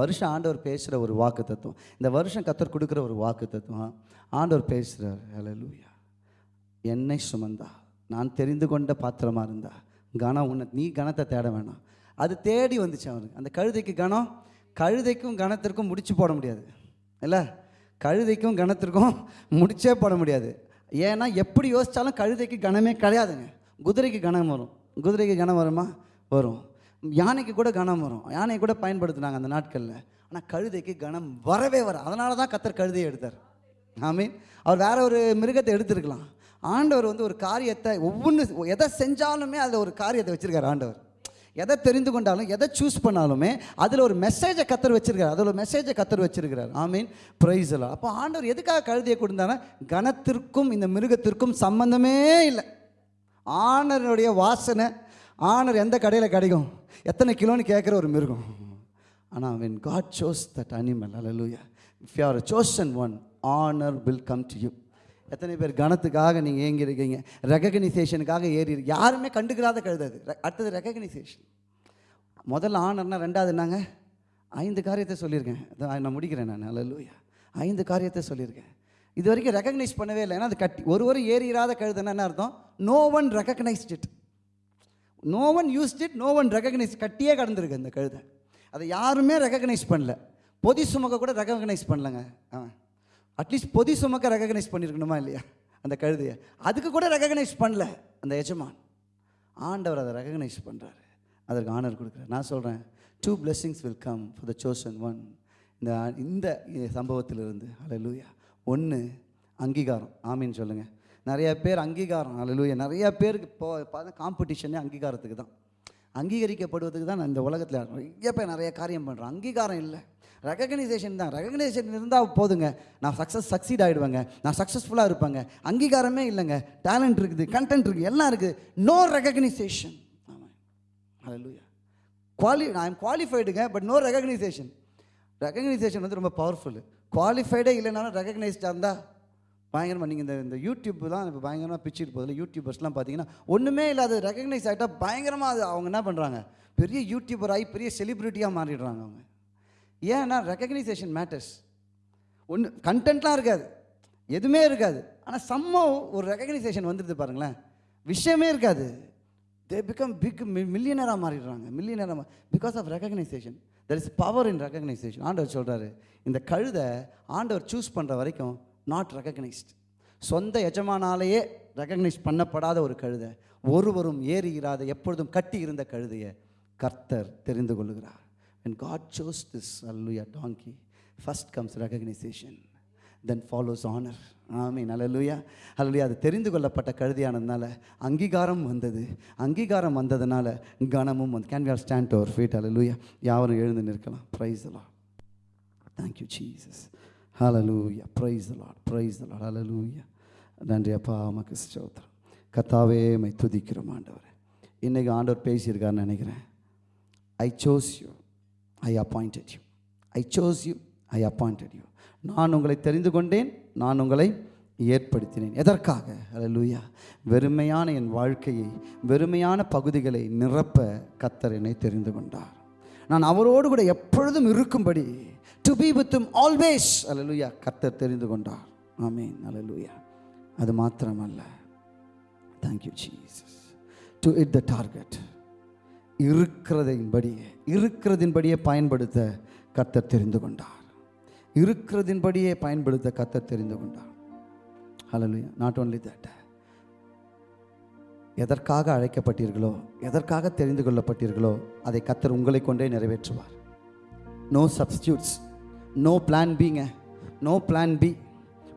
வருஷம் ஆண்டவர் பேசுகிற ஒரு வாக்கு தத்துவம். இந்த வருஷம் கத்தர் கொடுக்குற ஒரு வாக்கு தத்துவம் ஆண்டவர் பேசுகிறார் ஹalleluya என்னை சுமந்தா நான் தெரிந்து கொண்ட பாத்திரமாக இருந்தா கனம் உன்னை நீ கனத்தை தேட வேணாம். அது தேடி வந்துச்சு அவனுக்கு. அந்த கழுதைக்கு கனம் கழுதைக்கும் கணத்திற்கும் முடிச்சு போட முடியாது. இல்லை? கழுதைக்கும் கணத்திற்கும் முடிச்சே போட முடியாது. ஏன்னா எப்படி யோசித்தாலும் கழுதைக்கு கனமே கிடையாதுங்க. குதிரைக்கு கணம் வரும். குதிரைக்கு கணம் வருமா? வரும். யானைக்கு கூட கணம் வரும். யானையை கூட பயன்படுத்துனாங்க அந்த நாட்களில். ஆனால் கழுதைக்கு கனம் வரவே வர அதனால தான் கத்தர் கழுதையை எடுத்தார். ஐ மீன் அவர் வேற ஒரு மிருகத்தை எடுத்திருக்கலாம். ஆண்டவர் வந்து ஒரு காரியத்தை ஒவ்வொன்று எதை செஞ்சாலுமே அதில் ஒரு காரியத்தை வச்சுருக்கார் ஆண்டவர். எதை தெரிந்து கொண்டாலும் எதை சூஸ் பண்ணாலுமே அதில் ஒரு மெசேஜை கத்தர் வச்சிருக்காரு அதில் ஒரு மெசேஜை கத்தர் வச்சிருக்கிறார். ஆமீன் ப்ரைஸ் எல்லாம் அப்போ ஆண்டவர் எதுக்காக கழுதியை கொடுத்தானா கணத்திற்கும் இந்த மிருகத்திற்கும் சம்மந்தமே இல்லை. ஆனருடைய வாசனை ஆனர் எந்த கடையில் கிடைக்கும்? எத்தனை கிலோன்னு கேட்குற ஒரு மிருகம். ஆனால் when God chose that animal hallelujah if you are a chosen one honor will come to you. எத்தனை பேர் கணத்துக்காக நீங்கள் ஏங்கி இருக்கீங்க ரெகக்னைசேஷனுக்காக ஏறி இருக்கு யாருமே கண்டுக்கிறாத கழுதாது அடுத்தது ரெகக்னைசேஷன் முதல்ல ஆனர்னா ரெண்டாவது என்னங்க? ஐந்து காரியத்தை சொல்லியிருக்கேன். நான் முடிக்கிறேன் நான். ஹalleluya ஐந்து காரியத்தை சொல்லியிருக்கேன். இது வரைக்கும் ரெகக்னைஸ் பண்ணவே இல்லை. ஏன்னா அது கட்டி ஒரு ஒரு ஏறிடாத கழுதுன்னா என்ன அர்த்தம்? No one recognised it no one used it no one recognise கட்டியே கடந்திருக்கு அந்த கழுதை. அதை யாருமே ரெகக்னைஸ் பண்ணல. பொதி சுமக்க கூட ரெகக்னைஸ் பண்ணலங்க. அவன் அட்லீஸ்ட் பொதி சுமக்க ரெகக்னைஸ் பண்ணியிருக்கணுமா இல்லையா? அந்த கழுதையை. அதுக்கு கூட ரெகக்னைஸ் பண்ணல அந்த எஜமான். ஆண்டவர் அதை ரெகக்னைஸ் பண்ணுறாரு அதற்கு ஆனர் கொடுக்குறாரு. நான் சொல்கிறேன் two blessings will come for the chosen one இந்த இந்த சம்பவத்திலிருந்து அலலூயா ஒன்று அங்கீகாரம். ஆமின்னு சொல்லுங்கள் நிறைய பேர் அங்கீகாரம் அலலூயா நிறைய பேருக்கு இப்போ பார்த்தா காம்படிஷனே அங்கீகாரத்துக்கு தான். அங்கீகரிக்கப்படுவதுக்கு தான் நான் இந்த உலகத்தில் நிறைய பேர் நிறைய காரியம் பண்ணுறோம் அங்கீகாரம் இல்லை. ரெகக்னைசேஷன் தான். ரெகக்னைசேஷன் இருந்தால் போதுங்க. நான் சக்ஸஸ் சக்சீட் ஆகிடுவேங்க நான் சக்ஸஸ்ஃபுல்லாக இருப்பேங்க. அங்கீகாரமே இல்லைங்க. டேலண்ட் இருக்குது கண்டென்ட் இருக்குது எல்லாம் இருக்குது. நோ ரெகக்னைசேஷன் ஆமாம் ஹalleluya குவாலி ஐ எம் குவாலிஃபைடுங்க பட் நோ ரெகக்னைசேஷன் ரெகக்னைசேஷன் வந்து ரொம்ப பவர்ஃபுல் குவாலிஃபைடே இல்லைனாலும் ரெகக்னைஸ்டாக இருந்தால் பயங்கரமாக நீங்கள் இந்த இந்த யூடியூப் தான் இப்போ பயங்கரமாக பிச்சுட்டு போதில் யூடியூபர்ஸ்லாம் பார்த்தீங்கன்னா ஒன்றுமே இல்லாத ரெகக்னைஸ் ஆகிட்டால் பயங்கரமாக அது அவங்க என்ன பண்ணுறாங்க பெரிய யூடியூபர் ஆகி பெரிய செலிப்ரிட்டியாக மாறிடுறாங்க அவங்க. ஏன்னா ரெக்கக்னைசேஷன் மேட்டர்ஸ் ஒன்று கண்டென்ட்லாம் இருக்காது. எதுவுமே இருக்காது. ஆனால் சம்மோ ஒரு ரெக்கக்னைசேஷன் வந்துடுது பாருங்களேன். விஷயமே இருக்காது. தே பிகம் பிக் மில்லியனராக மாறிடுறாங்க. மில்லியனராக because of recognition there is power in recognition ஆண்டவர் சொல்கிறாரு இந்த கழுதை ஆண்டவர் சூஸ் பண்ணுற வரைக்கும் நாட் ரெகக்னைஸ்ட் சொந்த எஜமானாலேயே ரெக்கக்னைஸ் பண்ணப்படாத ஒரு கழுதை ஒருவரும் ஏறி இராத எப்பொழுதும் கட்டி இருந்த கழுதையை கர்த்தர் தெரிந்து கொள்ளுகிறார். And god chose this hallelujah donkey. First comes recognition. Then follows honour ஆமீன் அல்லேலூயா அல்லேலூயா அது தெரிந்து கொள்ளப்பட்ட கழுதியானதுனால அங்கீகாரம் வந்தது. அங்கீகாரம் வந்ததுனால கனமும் வந்து. Can we are stand our feet அலலுயா யாரும் எழுந்து நிற்கலாம். ப்ரைஸ் எல்லாம் தேங்க்யூ ஜீசஸ் ஹலலூயா ப்ரைஸ் the ப்ரைஸ் praise அலலூயா நன்றி அப்பா. உமக்கு ஸ்தோத்திரம். கத்தாவே மை துதிக்கிறோம் ஆண்டவர். இன்றைக்கு ஆண்டவர் பேசியிருக்காருன்னு நினைக்கிறேன். I chose you I appointed you I chose you I appointed you நான் உங்களை தெரிந்து கொண்டேன். நான் உங்களை ஏற்படுத்தினேன். எதற்காக? அலலூயா வெறுமையான என் வாழ்க்கையை வெறுமையான பகுதிகளை நிரப்ப கத்தர் என்னை தெரிந்து கொண்டார். நான் அவரோடு கூட எப்பொழுதும் இருக்கும்படி டு பி வித் ஆல்வேஸ் அல்லேலூயா கத்தர் தெரிந்து கொண்டார். ஆமீன் அல்லேலூயா அது மாத்திரமல்ல. Thank you Jesus to hit the target இருக்கிறதின்படியே இருக்கிறதின்படியே பயன்படுத்த கர்த்தர் தெரிந்து கொண்டார். இருக்கிறதின்படியே பயன்படுத்த கர்த்தர் தெரிந்து கொண்டார். ஹalleluya நாட் ஓன்லி தட் எதற்காக அழைக்கப்பட்டீர்களோ எதற்காக தெரிந்து கொள்ளப்பட்டீர்களோ அதை கத்தர் உங்களை கொண்டே நிறைவேற்றுவார். No substitutes no plan பிங்க no plan B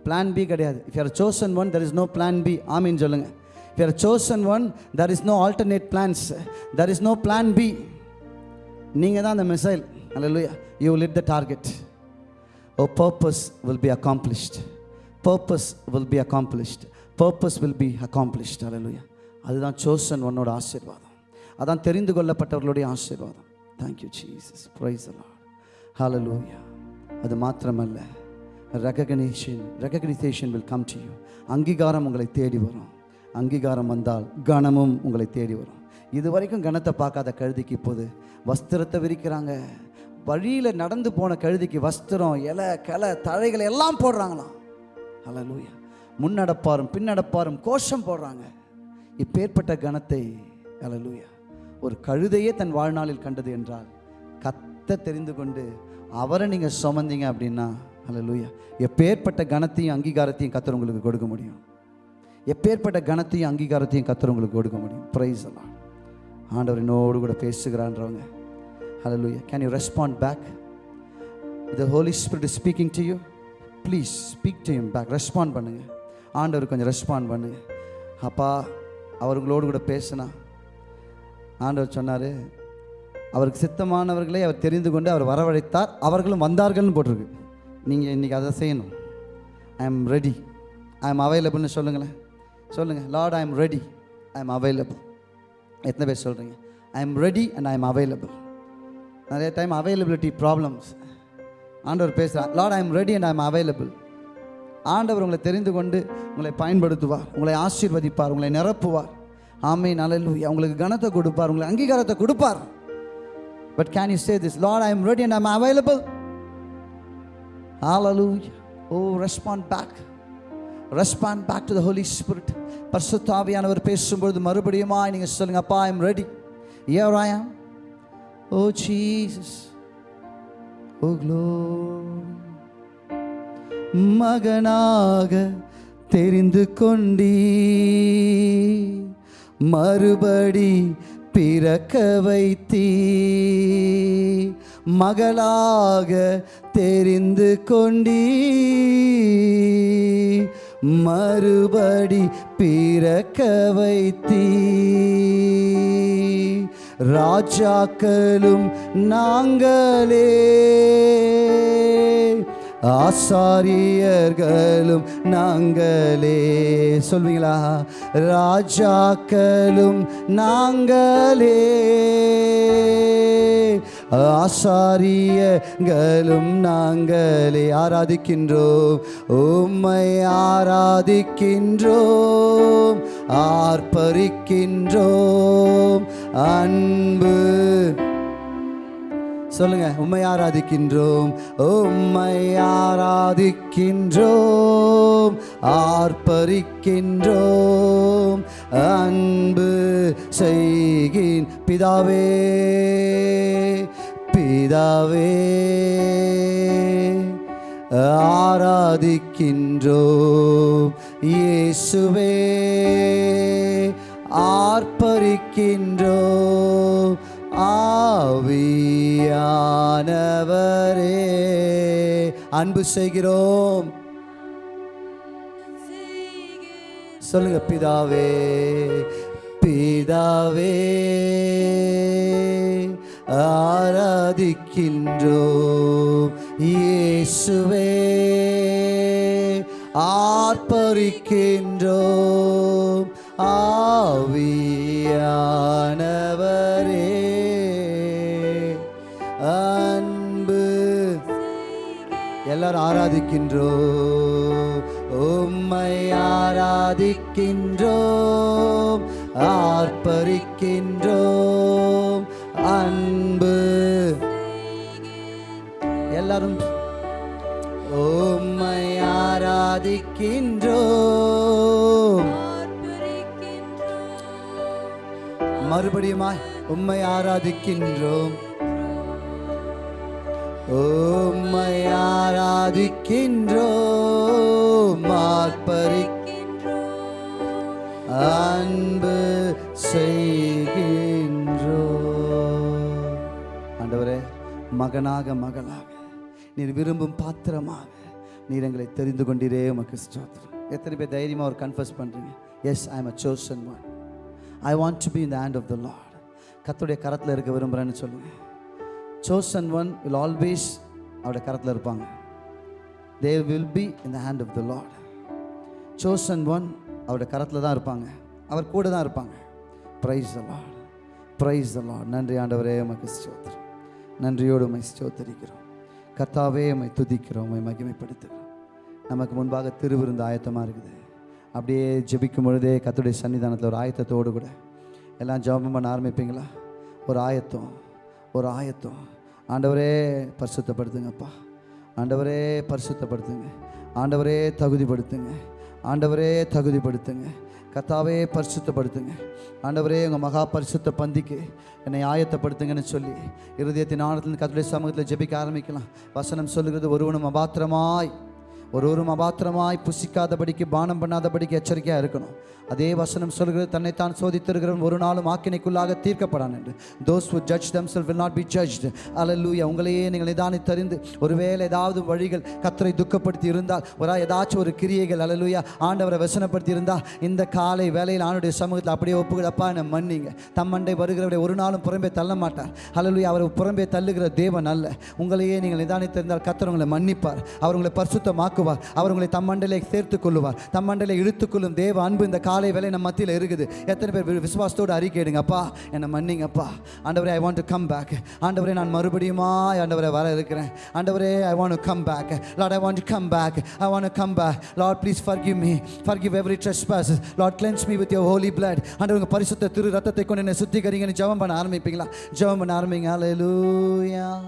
plan B கிடையாது. If you are chosen one there is no plan B ஆமீன் சொல்லுங்க if you are chosen one there is no alternate plans there is no plan B நீங்கள் தான் அந்த missile Allah you hit the target oh purpose will be accomplished purpose will be accomplished purpose will be accomplished அல்லா அதுதான் chosen ஒன்னோட ஆசீர்வாதம். அதான் தெரிந்து கொள்ளப்பட்டவர்களுடைய ஆசீர்வாதம். Thank you Jesus praise Lord ஹalleluya அது மாத்திரமல்ல. Recognition recognition will come to you அங்கீகாரம் உங்களை தேடி வரும். அங்கீகாரம் வந்தால் கனமும் உங்களை தேடி வரும். இது வரைக்கும் கனத்தை பார்க்காத கழுதிக்கு இப்போது வஸ்திரத்தை விரிக்கிறாங்க. வழியில் நடந்து போன கழுதிக்கு வஸ்திரம் இலை கலை தழைகளை எல்லாம் போடுறாங்களாம். லூயா முன்னடப்பாரும் பின்னடப்பாரும் கோஷம் போடுறாங்க. இப்பேற்பட்ட கணத்தை ஹalleluya. ஒரு கழுதையே தன் வாழ்நாளில் கண்டது என்றால் கத்த தெரிந்து கொண்டு அவரை நீங்கள் சுமந்தீங்க அப்படின்னா ஹalleluya எப்பேற்பட்ட கணத்தையும் அங்கீகாரத்தையும் கத்தர் உங்களுக்கு கொடுக்க முடியும். எப்பேற்பட்ட கணத்தையும் அங்கீகாரத்தையும் கத்தர் உங்களுக்கு கொடுக்க முடியும். ப்ரைஸ் எல்லாம் ஆண்டவர் என்னோடு கூட பேசுகிறான்றவங்க ஹalleluya can you respond back the Holy Spirit is speaking to you please speak to him back respond பண்ணுங்கள் ஆண்டவர் கொஞ்சம் ரெஸ்பாண்ட் பண்ணுங்கள் அப்பா அவர்களோடு கூட பேசினா. ஆண்டவர் சொன்னார் அவருக்கு சித்தமானவர்களை அவர் தெரிந்து கொண்டு அவர் வரவழைத்தார். அவர்களும் வந்தார்கள்னு போட்டிருக்கு. நீங்கள் இன்றைக்கி அதை செய்யணும். I am ready I am அவைலபிள்னு சொல்லுங்களேன். சொல்லுங்கள் Lord I am ready I am available எத்தனை பேர் சொல்கிறீங்க I am ready and I am available நிறைய டைம் அவைலபிலிட்டி ப்ராப்ளம்ஸ் ஆண்டவர் பேசுகிறார் Lord I am ready and I am available ஆண்டவர் உங்களை தெரிந்து கொண்டு உங்களை பயன்படுத்துவார் உங்களை ஆசீர்வதிப்பார் உங்களை நிரப்புவார். ஆமை நல்லூயா உங்களுக்கு கனத்தை கொடுப்பார் உங்களை அங்கீகாரத்தை கொடுப்பார். But can you say this Lord I am ready and I am available Hallelujah. Oh respond back respond back to the Holy Spirit பர்சுத்தாவியானவர் பேசும்பொழுது மறுபடியுமா நீங்கள் சொல்லுங்க அப்பா I'm ready here I am oh Jesus. Oh, oh glow மகனாக தெரிந்து கொண்டீ மறுபடி பிறக்க வைத்தீ மகளாக தெரிந்து கொண்டீ மறுபடி பிறக்க வைத்தீ. ராஜாக்களும் நாங்களே. ஆசாரியர்களும் நாங்களே. சொல்வீங்களா? ராஜாக்களும் நாங்களே. ஆசாரியங்களும் நாங்களே ஆராதிக்கின்றோம். உம்மை ஆராதிக்கின்றோம். ஆர்ப்பரிக்கின்றோம். அன்பு சொல்லுங்க உம்மை ஆராதிக்கின்றோம். உம்மை ஆராதிக்கின்றோம். ஆர்ப்பரிக்கின்றோம். அன்பு செய்கின் பிதாவே பிதாவே. ஆராதிக்கின்றோம். இயேசுவே ஆர்ப்பரிக்கின்றோம். ஆவியானவரே. அன்பு செய்கிறோம். சொல்லுங்க பிதாவே பிதாவே ஆராதிக்கின்றோம். இயேசுவே ஆர்ப்பரிக்கின்றோம். ஆவியான எல்லாரும் ஆராதிக்கின்றோ உம்மை ஆராதிக்கின்றோம் ஆர்ப்பரிக்கின்றோம் அன்பு. எல்லாரும் உம்மை ஆராதிக்கின்றோம். மறுபடியுமாய் உம்மை ஆராதிக்கின்றோம். உம்மை ஆராதிக்கின்றோம் ஆர்ப்பரி அன்பு செய்கின்றோ ஆண்டவரே மகனாக மகளாக நீர் விரும்பும் பாத்திரமாக நீர் எங்களை தெரிந்து கொண்டீரே உமக்கு ஸ்தோத்திரம். எத்தனை பேர் தைரியமாக ஒரு கன்ஃபர்ஸ் பண்ணுறீங்க yes I am a chosen one I want to be in the hand of the Lord கத்துடைய கரத்தில் இருக்க விரும்புகிறேன்னு சொல்லுங்கள் சோசன் ஒன் வில் ஆல்வேஸ் அவருடைய கரத்தில் இருப்பாங்க. They will be in the hand of the Lord chosen one அவருடைய கரத்தில் தான் இருப்பாங்க. அவர் கூட தான் இருப்பாங்க. Praise the Lord praise the Lord நன்றி ஆண்டவரே உமக்கு ஸ்தோத்திரம் நன்றியோடு உமை ஸ்தோத்தரிக்கிறோம். கர்த்தாவே உம்மை துதிக்கிறோம் மை மகிமைப்படுத்துகிறோம். நமக்கு முன்பாக திருவிருந்து ஆயத்தமாக இருக்குது. அப்படியே ஜெபிக்கும் பொழுதே கத்துடைய சன்னிதானத்தில் ஒரு ஆயத்தத்தோடு கூட. எல்லாம் ஜெபம் பண்ண ஆரம்பிப்பீங்களா? ஒரு ஆயத்தம். ஒரு ஆயத்தம். ஆண்டவரே பரிசுத்தப்படுத்துங்கப்பா. ஆண்டவரே பரிசுத்தப்படுத்துங்க. ஆண்டவரே தகுதிப்படுத்துங்க. ஆண்டவரே தகுதிப்படுத்துங்க. கத்தாவே பரிசுத்தப்படுத்துங்க. ஆண்டவரே உங்கள் மகா பரிசுத்த பந்திக்கு என்னை ஆயத்தப்படுத்துங்கன்னு சொல்லி இருதயத்தின் ஆழத்தில் கத்துடைய சமூகத்தில் ஜெபிக்க ஆரம்பிக்கலாம். வசனம் சொல்லுகிறது ஒருவனும் அபாத்திரமாய் ஒருவரும் அபாத்திரமாய் புசிக்காதபடிக்கு பானம் பண்ணாதபடிக்கு எச்சரிக்கையாக இருக்கணும். அதே வசனம் சொல்கிறது தன்னைத்தான் சோதித்திருக்கிறவன் ஒரு நாளும் ஆக்கினைக்குள்ளாக தீர்க்கப்படான் என்று. Those judge judge themselves not be be judged. அல்லேலூயா உங்களையே நீங்கள் நிதானித்தறிந்து ஒருவேளை ஏதாவது வழிகள் கத்தரை துக்கப்படுத்தி இருந்தால் ஒரு ஏதாச்சும் ஒரு கிரியைகள் அல்லேலூயா ஆண்டவரை வசனப்படுத்தி இருந்தால் இந்த காலை வேலையில் ஆணுடைய சமூகத்தில் அப்படியே ஒப்புக்கிடப்பா என்னை மன்னிங்க. தம்மண்டை வருகிறவரை ஒரு நாளும் புறம்பே தள்ள மாட்டார். அல்லேலூயா அவர் புறம்பே தள்ளுகிற தேவன் அல்ல. உங்களையே நீங்கள் நிதானித்திருந்தால் கத்தர் உங்களை மன்னிப்பார். அவர் உங்களை பரிசுத்தமாக்குவார் அவர் உங்களை தம் மண்டலை சேர்த்துக் கொள்ளுவார். தம் மண்டலை இழுத்துக்கொள்ளும் தேவ அன்பு இந்த காலை வேலை நம்ம மத்தியில் இருக்குது. எத்தனை பேர் வி- விசுவாசத்தோடு அறிக்கையிடுங்க அப்பா என்னை மன்னிங்கப்பா. ஆண்டவரே I want to come back ஆண்டவரே நான் மறுபடியுமா ஆண்டவரே வர இருக்கிறேன். ஆண்டவரே I want to come back Lord I want to come back I want to come back Lord please forgive me forgive every trespass Lord cleanse me with your holy blood ஆண்டவர் உங்க பரிசுத்த திரு ரத்தத்தை கொண்டு என்னை சுத்திகரிங்கன்னு ஜெபம் பண்ண ஆரம்பிப்பீங்களா? ஜெபம் பண்ண ஆரம்பிங்க. ஹalleluya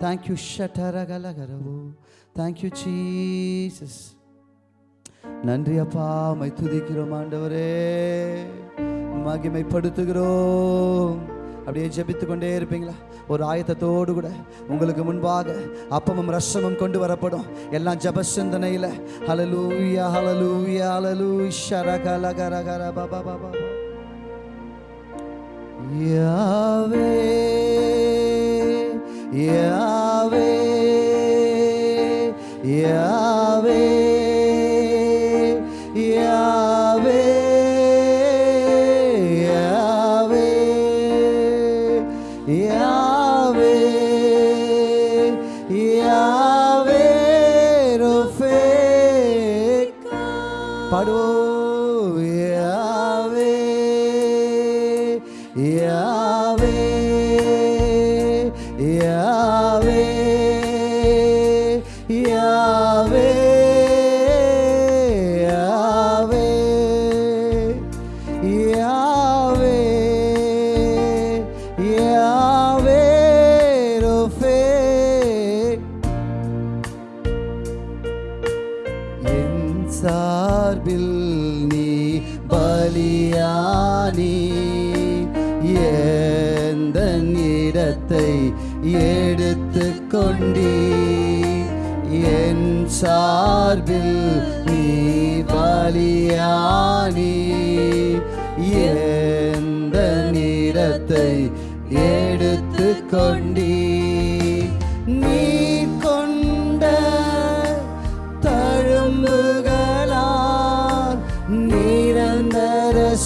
தேங்க்யூ ஷட்டரகலகரவோ தேங்க்யூ you நன்றி அப்பா. மை துதிக்கிறோம் ஆண்டவரே. மகிமைப்படுத்துகிறோம். அப்படியே ஜெபித்து கொண்டே இருப்பீங்களா? ஒரு ஆயத்தத்தோடு கூட உங்களுக்கு முன்பாக அப்பமும் ரசமும் கொண்டு வரப்படும். எல்லாம் ஜப சிந்தனையில் ஹலலூயா ஹலலூயா ஹலலூ ஷரகலகரகர பபா பபா யாவே யாவே யாவே யாவே சார்பில் நீ பலியானி. எந்த நிறத்தை எடுத்து கொண்டீ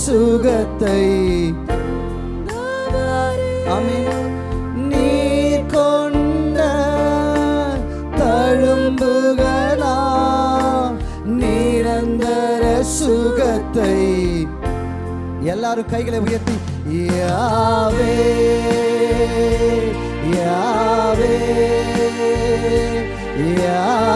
சுகத்தை எல்லாரும் கைகளை உயர்த்தி யாவே யாவே யா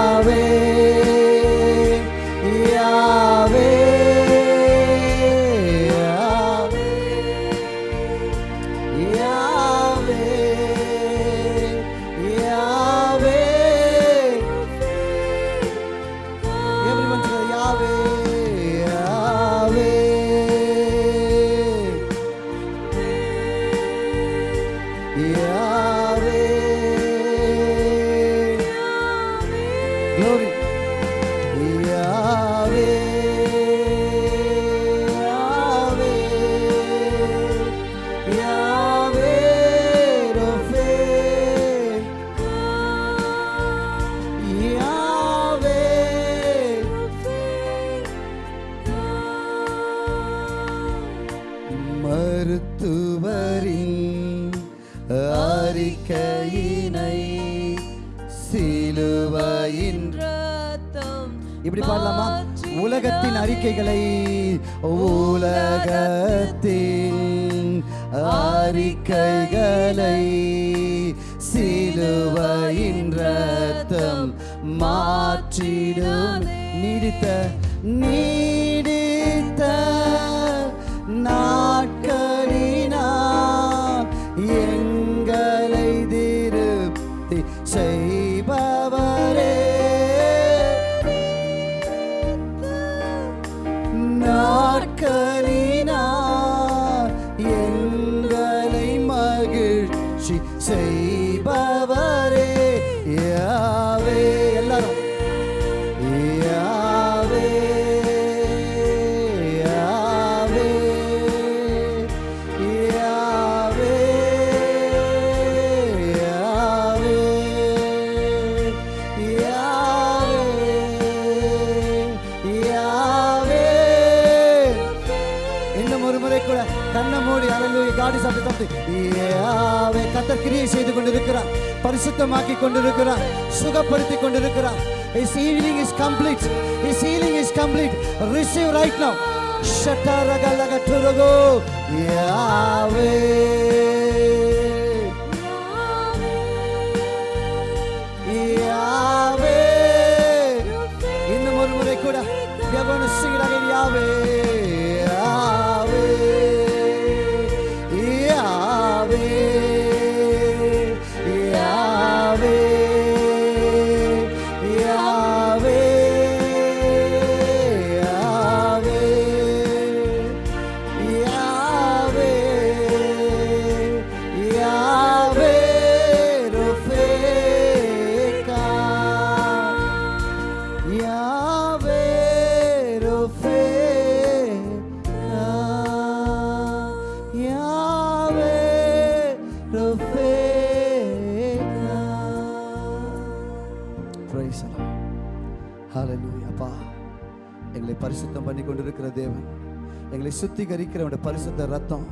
சுத்திகரிக்கிற பரிசுத்த ரத்தம்.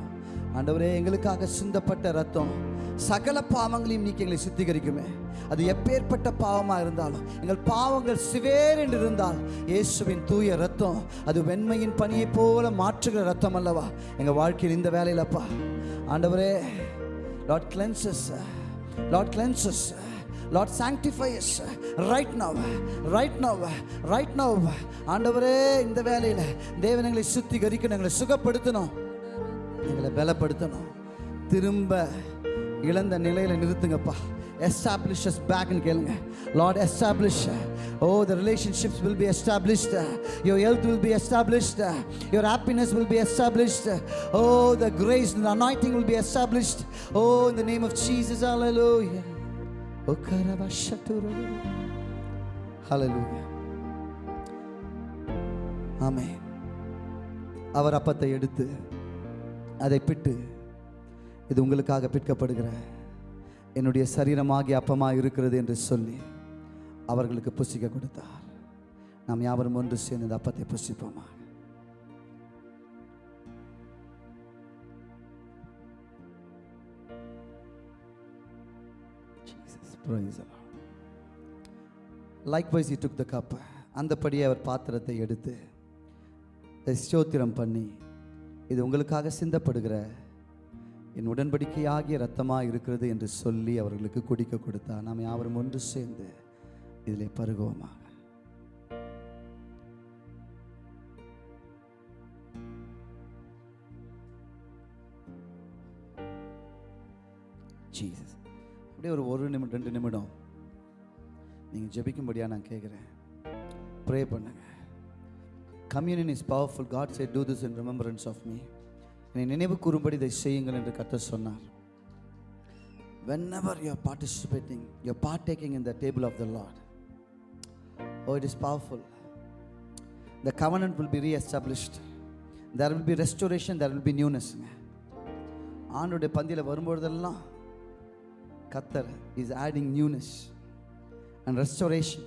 ஆண்டவரே எங்களுக்காக சிந்தப்பட்ட ரத்தம். சகல பாவங்களையும் நீக்கி எங்களை சுத்திகரிக்குமே. அது எப்பேற்பட்ட பாவமாக இருந்தாலும் எங்கள் பாவங்கள் சிவேர் என்று இருந்தால் இயேசுவின் தூய ரத்தம் அது வெண்மையின் பணியை போல மாற்றுகிற ரத்தம் அல்லவா? எங்கள் வாழ்க்கையில் இந்த வேலையிலப்பா ஆண்டவரே Lord cleanses Lord cleanses Lord sanctifies right now right now right now ஆண்டவரே இந்த வேலையில் தேவன் எங்களை சுத்திகரிக்கணும் எங்களை சுகப்படுத்தணும். எங்களை பலப்படுத்தணும். திரும்ப இழந்த நிலையில் நிறுத்துங்கப்பா. எஸ்டாப்ளிஷஸ் பேக்னு கேளுங்க. Lord establish oh the relationships will be established your health will be established your happiness will be established oh the grace the anointing will be established oh இந்த நேம் ஆஃப் ஜீசஸ் ஹalleluya ஆமே அவர் அப்பத்தை எடுத்து அதை பிட்டு இது உங்களுக்காக பிற்கப்படுகிற என்னுடைய சரீரமாகிய அப்பமாக இருக்கிறது என்று சொல்லி அவர்களுக்கு புசிக்க கொடுத்தார். நாம் யாவரும் ஒன்று சேர்ந்து இந்த அப்பத்தை புசிப்போமா Praise the Lord. Likewise, he took அந்தபடியே அவர் பாத்திரத்தை எடுத்து ஸ்தோத்திரம் பண்ணி இது உங்களுக்காக சிந்தப்படுகிற என் உடன்படிக்கையாகிய ரத்தமாக இருக்கிறது என்று சொல்லி அவர்களுக்கு குடிக்க கொடுத்தா நாம் யாவரும் ஒன்று சேர்ந்து இதில் பருகுவோமாக Jesus. அப்படியே ஒரு ஒரு நிமிடம் ரெண்டு நிமிடம் நீங்கள் ஜெபிக்கும்படியாக நான் கேட்குறேன் ப்ரே பண்ணுங்க communion is powerful God say do this in remembrance of me என்னை நினைவு கூறும்படி இதை செய்யுங்கள் என்று கத்த சொன்னார் whenever you are participating you partaking in the table of the Lord oh it is powerful the covenant will be reestablished there will be restoration there will be நியூனஸ்ங்க ஆண்டோடைய பந்தியில் வரும்பொழுதெல்லாம் கத்தர் is adding newness and restoration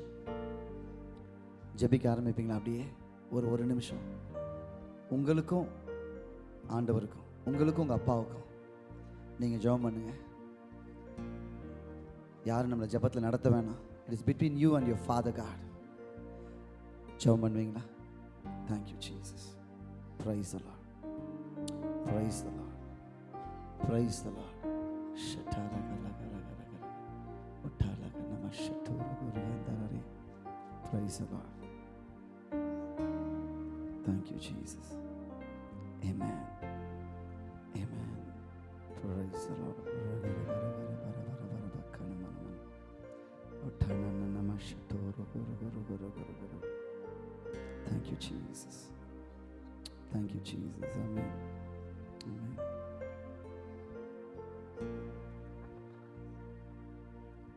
ஜபிக்க ஆரம்பிப்பீங்களா அப்படியே? ஒரு ஒரு நிமிஷம். உங்களுக்கும் ஆண்டவருக்கும் உங்களுக்கும் உங்கள் அப்பாவுக்கும் நீங்கள் ஜெபம் பண்ணுங்க. யாரும் நம்மளை ஜெபத்தில் நடத்த வேணாம். It is between you and your Father God ஜெபம் பண்ணுவீங்களா? தேங்க்யூ ஜீசஸ் ப்ரைஸ் அலா ப்ரைஸ் அலா ப்ரைஸ் அலா Lord Praise the Lord. Thank you, Jesus. Amen. Amen. Praise the Lord. Thank you, Jesus. Thank you, Jesus. Amen. Amen.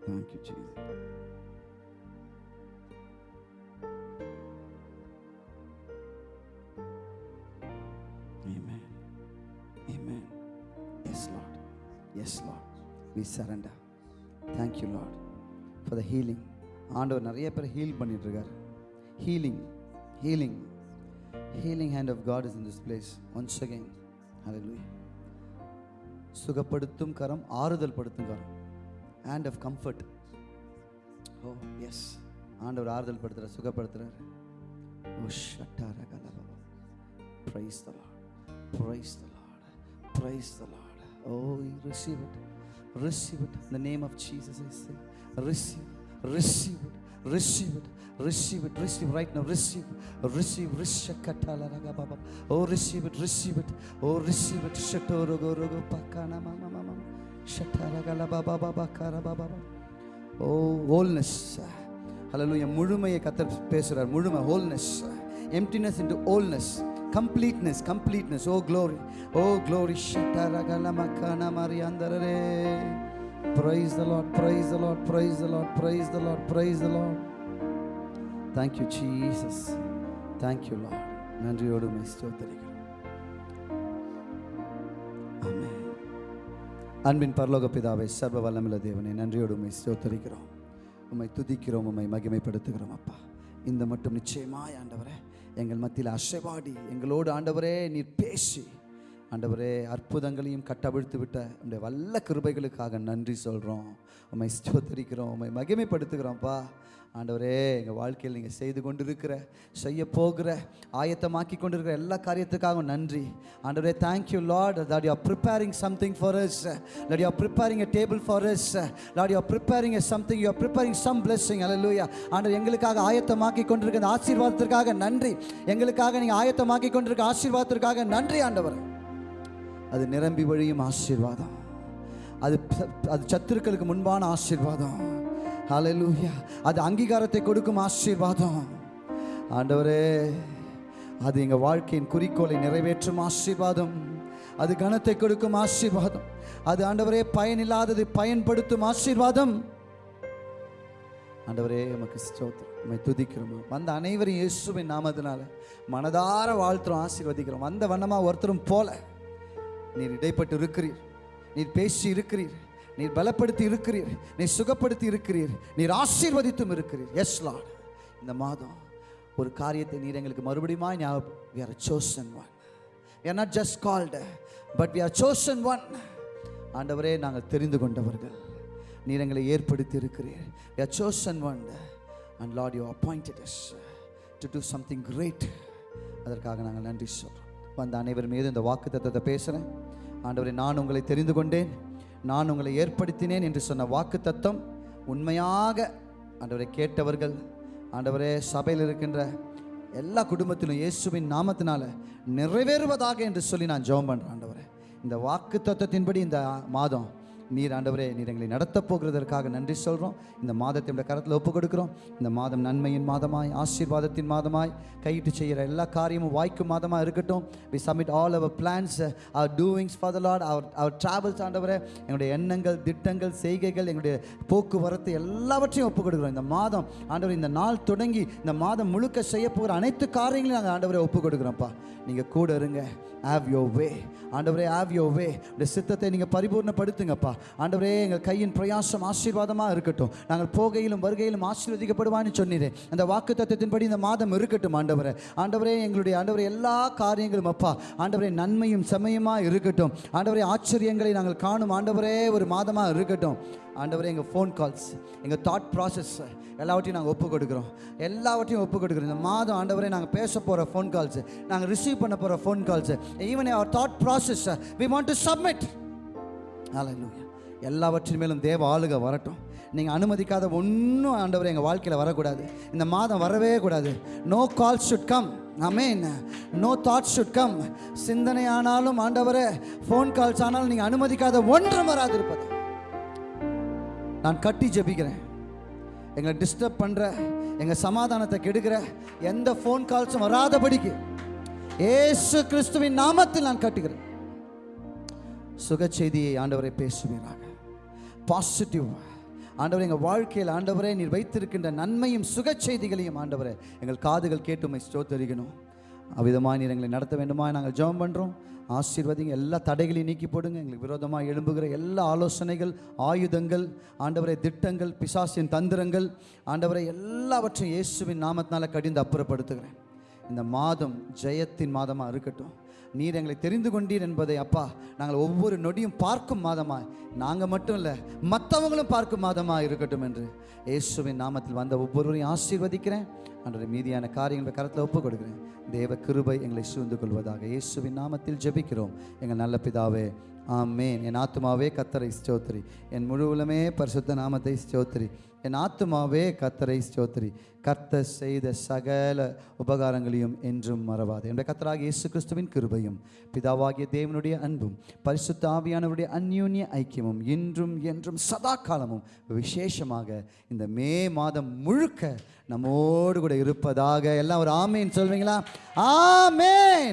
Thank you, Jesus. Amen. Amen. Yes, Lord. Yes, Lord. We surrender. Thank you, Lord, for the healing. ஆண்டவர் நிறைய பேர் heel பண்ணிட்டு இருக்காரு healing healing healing hand of God is in this place once again hallelujah சுகப்படுத்தும் கரம் ஆறுதல் படுத்தும் கரம் hand of comfort oh yes ஆண்டவர் ஆறுதல் படுத்துறார் சுகப்படுத்துறாரு ஓ ஷட்டார கலபா Praise the Lord. Praise the Lord. Praise the Lord. Oh, you receive it. Receive it. In the name of Jesus, I say. Receive. Receive it. Receive it. Receive it. Receive right now. Receive. Receive. Rishakatalagababa. Oh, receive it. Receive it. Oh, receive it. Shatorogo rogo pakana mama oh wholeness ஹalleluya முழுமையை கத்தர் பேசுறார் முழுமை wholeness emptiness into wholeness completeness completeness oh glory oh glory ஷட்டரகல மக்கன மரியாந்தரரே praise the lord praise the lord praise the lord praise the lord praise the lord thank you jesus thank you lord நன்றியோடு உம்மை ஸ்தோத்திரிக்கிறோம் அன்பின் பரலோக பிதாவை சர்வ வல்லமில்ல தேவனை நன்றியோடு உண்மை சோத்தரிக்கிறோம் உம்மை துதிக்கிறோம் உண்மை மகிமைப்படுத்துகிறோம் அப்பா. இந்த மட்டும் நிச்சயமாய் ஆண்டவரே எங்கள் மத்தியில் அசைவாடி எங்களோடு ஆண்டவரே நீர் பேசி ஆண்டவரே அற்புதங்களையும் கட்டவிழ்த்து விட்ட உடைய வல்ல கிருபைகளுக்காக நன்றி சொல்கிறோம் உண்மை ஸ்தோத்தரிக்கிறோம் உண்மை மகிமைப்படுத்துகிறோம்ப்பா. ஆண்டவரே எங்கள் வாழ்க்கையில் நீங்கள் செய்து கொண்டிருக்கிற செய்ய போகிற ஆயத்தமாக்கி கொண்டிருக்கிற எல்லா காரியத்துக்காகவும் நன்றி. ஆண்டவரே thank you Lord lot you are preparing something for us. That you are preparing table for for us. Lot you preparing preparing a something you are preparing some blessing. Hallelujah. ஆண்டவர் எங்களுக்காக ஆயத்தமாக்கி கொண்டிருக்கிற ஆசீர்வாதத்திற்காக நன்றி. எங்களுக்காக நீங்கள் ஆயத்தமாக்கி கொண்டிருக்க ஆசீர்வாதத்திற்காக நன்றி ஆண்டவர். அது நிரம்பி வழியும் ஆசீர்வாதம். அது அது சத்துருக்களுக்கு முன்பான ஆசீர்வாதம். ஹalleluya அது அங்கீகாரத்தை கொடுக்கும் ஆசீர்வாதம். ஆண்டவரே அது எங்கள் வாழ்க்கையின் குறிக்கோளை நிறைவேற்றும் ஆசீர்வாதம். அது கனத்தை கொடுக்கும் ஆசீர்வாதம். அது ஆண்டவரே பயனில்லாததை பயன்படுத்தும் ஆசீர்வாதம். ஆண்டவரே நமக்கு ஸ்தோத்திரம். உம்மை வந்த அனைவரும் இயேசுவின் நாமத்தினால மனதார வாழ்த்துறோம் ஆசீர்வதிக்கிறோம். வந்த வண்ணமாக ஒருத்தரும் போல. நீர் இடைப்பட்டு இருக்கிறீர் நீர் பேசி இருக்கிறீர் நீர் பலப்படுத்தி இருக்கிறீர் நீர் சுகப்படுத்தி இருக்கிறீர் நீர் ஆசீர்வதித்தும் இருக்கிறீர். எஸ் லார்ட் இந்த மாதம் ஒரு காரியத்தை நீர் எங்களுக்கு மறுபடியும் ஞாபகம் we are a chosen one. We not just called but but we are one ஆண்டவரே நாங்கள் தெரிந்து கொண்டவர்கள். நீர் எங்களை ஏற்படுத்தி இருக்கிறீர் a chosen one. And lord you appointed us to do something great அதற்காக நாங்கள் நன்றி சொல்கிறோம் வந்த அனைவர் மீது இந்த வாக்கு தத்துவத்தை பேசுகிறேன் ஆண்டவரை நான் உங்களை தெரிந்து கொண்டேன். நான் உங்களை ஏற்படுத்தினேன் என்று சொன்ன வாக்கு தத்தம் உண்மையாக ஆண்டவரை கேட்டவர்கள் ஆண்டவரே சபையில் இருக்கின்ற எல்லா குடும்பத்திலும் இயேசுவின் நாமத்தினால நிறைவேறுவதாக என்று சொல்லி நான் ஜெபம் பண்ணுறேன் ஆண்டவரே. இந்த வாக்கு தத்துவத்தின்படி இந்த மாதம் நீர் ஆண்டவரே நீர் எங்களை நடத்தப் போகிறதற்காக நன்றி சொல்கிறோம் இந்த மாதத்தை உடைய கரத்தில் ஒப்புக் கொடுக்குறோம். இந்த மாதம் நன்மையின் மாதமாய் ஆசீர்வாதத்தின் மாதமாய் கையிட்டு செய்கிற எல்லா காரியமும் வாய்க்கும் மாதமாக இருக்கட்டும். We submit all our plans our doings for the lord our our travels ஆண்டவரே. எங்களுடைய எண்ணங்கள் திட்டங்கள் செய்கைகள் எங்களுடைய போக்குவரத்து எல்லாவற்றையும் ஒப்புக் கொடுக்குறோம். இந்த மாதம் ஆண்டவர் இந்த நாள் தொடங்கி இந்த மாதம் முழுக்க செய்ய போகிற அனைத்து காரியங்களையும் நாங்கள் ஆண்டவரை ஒப்புக் கொடுக்குறோம்ப்பா. நீங்கள் கூட இருங்க. ஹாவ் யோ வே ஆண்டவரே ஹாவ் யோ வே இந்த சித்தத்தை நீங்கள் பரிபூர்ணப்படுத்துங்கப்பா. ஆண்டவரே எங்கள் கையின் பிரயாசம் ஆசீர்வாதமாக இருக்கட்டும். நாங்கள் போகையிலும் வருகையிலும் ஆசீர்வதிக்கப்படுவான்னு சொன்னீரே. அந்த வாக்கு தத்துவத்தின்படி இந்த மாதம் இருக்கட்டும் ஆண்டவரே. ஆண்டவரே எங்களுடைய ஆண்டவரே எல்லா காரியங்களும் அப்பா. ஆண்டவரே நன்மையும் செம்மையுமாக இருக்கட்டும். ஆண்டவரே ஆச்சரியங்களை நாங்கள் காணும் ஆண்டவரே ஒரு மாதமாக இருக்கட்டும். ஆண்டவரே எங்கள் ஃபோன் கால்ஸ் எங்கள் தாட் ப்ராசஸ் எல்லாவற்றையும் நாங்கள் ஒப்பு கொடுக்குறோம். எல்லாவற்றையும் ஒப்பு கொடுக்குறோம். இந்த மாதம் ஆண்டவரே நாங்கள் பேச போகிற ஃபோன் கால்ஸ் நாங்கள் ரிசீவ் பண்ண போகிற phone calls even our thought process we want to submit ஹalleluya எல்லாவற்றின் மேலும் தேவ ஆளுக வரட்டும். நீங்கள் அனுமதிக்காத ஒன்றும் ஆண்டவர் எங்கள் வாழ்க்கையில் வரக்கூடாது. இந்த மாதம் வரவே கூடாது. No call should come amen no thought should come சிந்தனை ஆனாலும் ஆண்டவரே ஃபோன் கால்ஸ் ஆனாலும் நீங்கள் அனுமதிக்காத ஒன்றும் வராது இருப்பது நான் கட்டி ஜெபிக்கிறேன். எங்களை டிஸ்டர்ப் பண்ணுற எங்கள் சமாதானத்தை கெடுக்கிற எந்த ஃபோன் கால்ஸும் வராதபடிக்கு ஏசு கிறிஸ்துவின் நாமத்தில் நான் கட்டுகிறேன். சுக செய்தியை ஆண்டவரை பேசுவீராக பாசிட்டிவ் ஆண்டவரே எங்கள் வாழ்க்கையில் ஆண்டவரே நீர் வைத்திருக்கின்ற நன்மையும் சுக செய்திகளையும் ஆண்டவரே எங்கள் காதுகள் கேட்டுமை ஸ்தோத்தரிக்கணும். அவ்விதமாக நீர் எங்களை நடத்த வேண்டுமா நாங்கள் ஜெபம் பண்ணுறோம் ஆசீர்வதிங்க எல்லா தடைகளையும் நீக்கி போடுங்க. எங்களுக்கு விரோதமாக எழும்புகிற எல்லா ஆலோசனைகள் ஆயுதங்கள் ஆண்டவரை திட்டங்கள் பிசாசின் தந்திரங்கள் ஆண்டவரை எல்லாவற்றையும் இயேசுவின் நாமத்தினால கடிந்து அப்புறப்படுத்துகிறேன். இந்த மாதம் ஜெயத்தின் மாதமாக இருக்கட்டும். நீர் எங்களை தெரிந்து கொண்டீர் என்பதை அப்பா நாங்கள் ஒவ்வொரு நொடியும் பார்க்கும் மாதமாய் நாங்கள் மட்டும் இல்லை மற்றவங்களும் பார்க்கும் மாதமாக இருக்கட்டும் என்று. இயேசுவின் நாமத்தில் வந்த ஒவ்வொருவரையும் ஆசீர்வதிக்கிறேன். அன்றைய மீதியான காரியங்களை கரத்தில் ஒப்புக் கொடுக்குறேன். தேவ கிருபை எங்களை சூழ்ந்து கொள்வதாக இயேசுவின் நாமத்தில் ஜெபிக்கிறோம். எங்கள் நல்ல பிதாவே ஆமேன். என் ஆத்மாவே கத்தரை ஸ்தோத்திரி. என் முழுவலுமே பரிசுத்த நாமத்தை ஸ்தோத்திரி. என் ஆத்துமாவே கத்தரை ஸ்தோத்திரி. கர்த்தர் செய்த சகல உபகாரங்களையும் என்றும் மறவாது. என்னுடைய கத்தராக இயேசு கிறிஸ்துவின் கிருபையும் பிதாவாகிய தேவனுடைய அன்பும் பரிசுத்த ஆவியானவருடைய அந்யூன்ய ஐக்கியமும் இன்றும் என்றும் சதா காலமும் விசேஷமாக இந்த மே மாதம் முழுக்க நம்மோடு கூட இருப்பதாக எல்லாம் ஒரு ஆமேன் சொல்வீங்களா? ஆமேன்!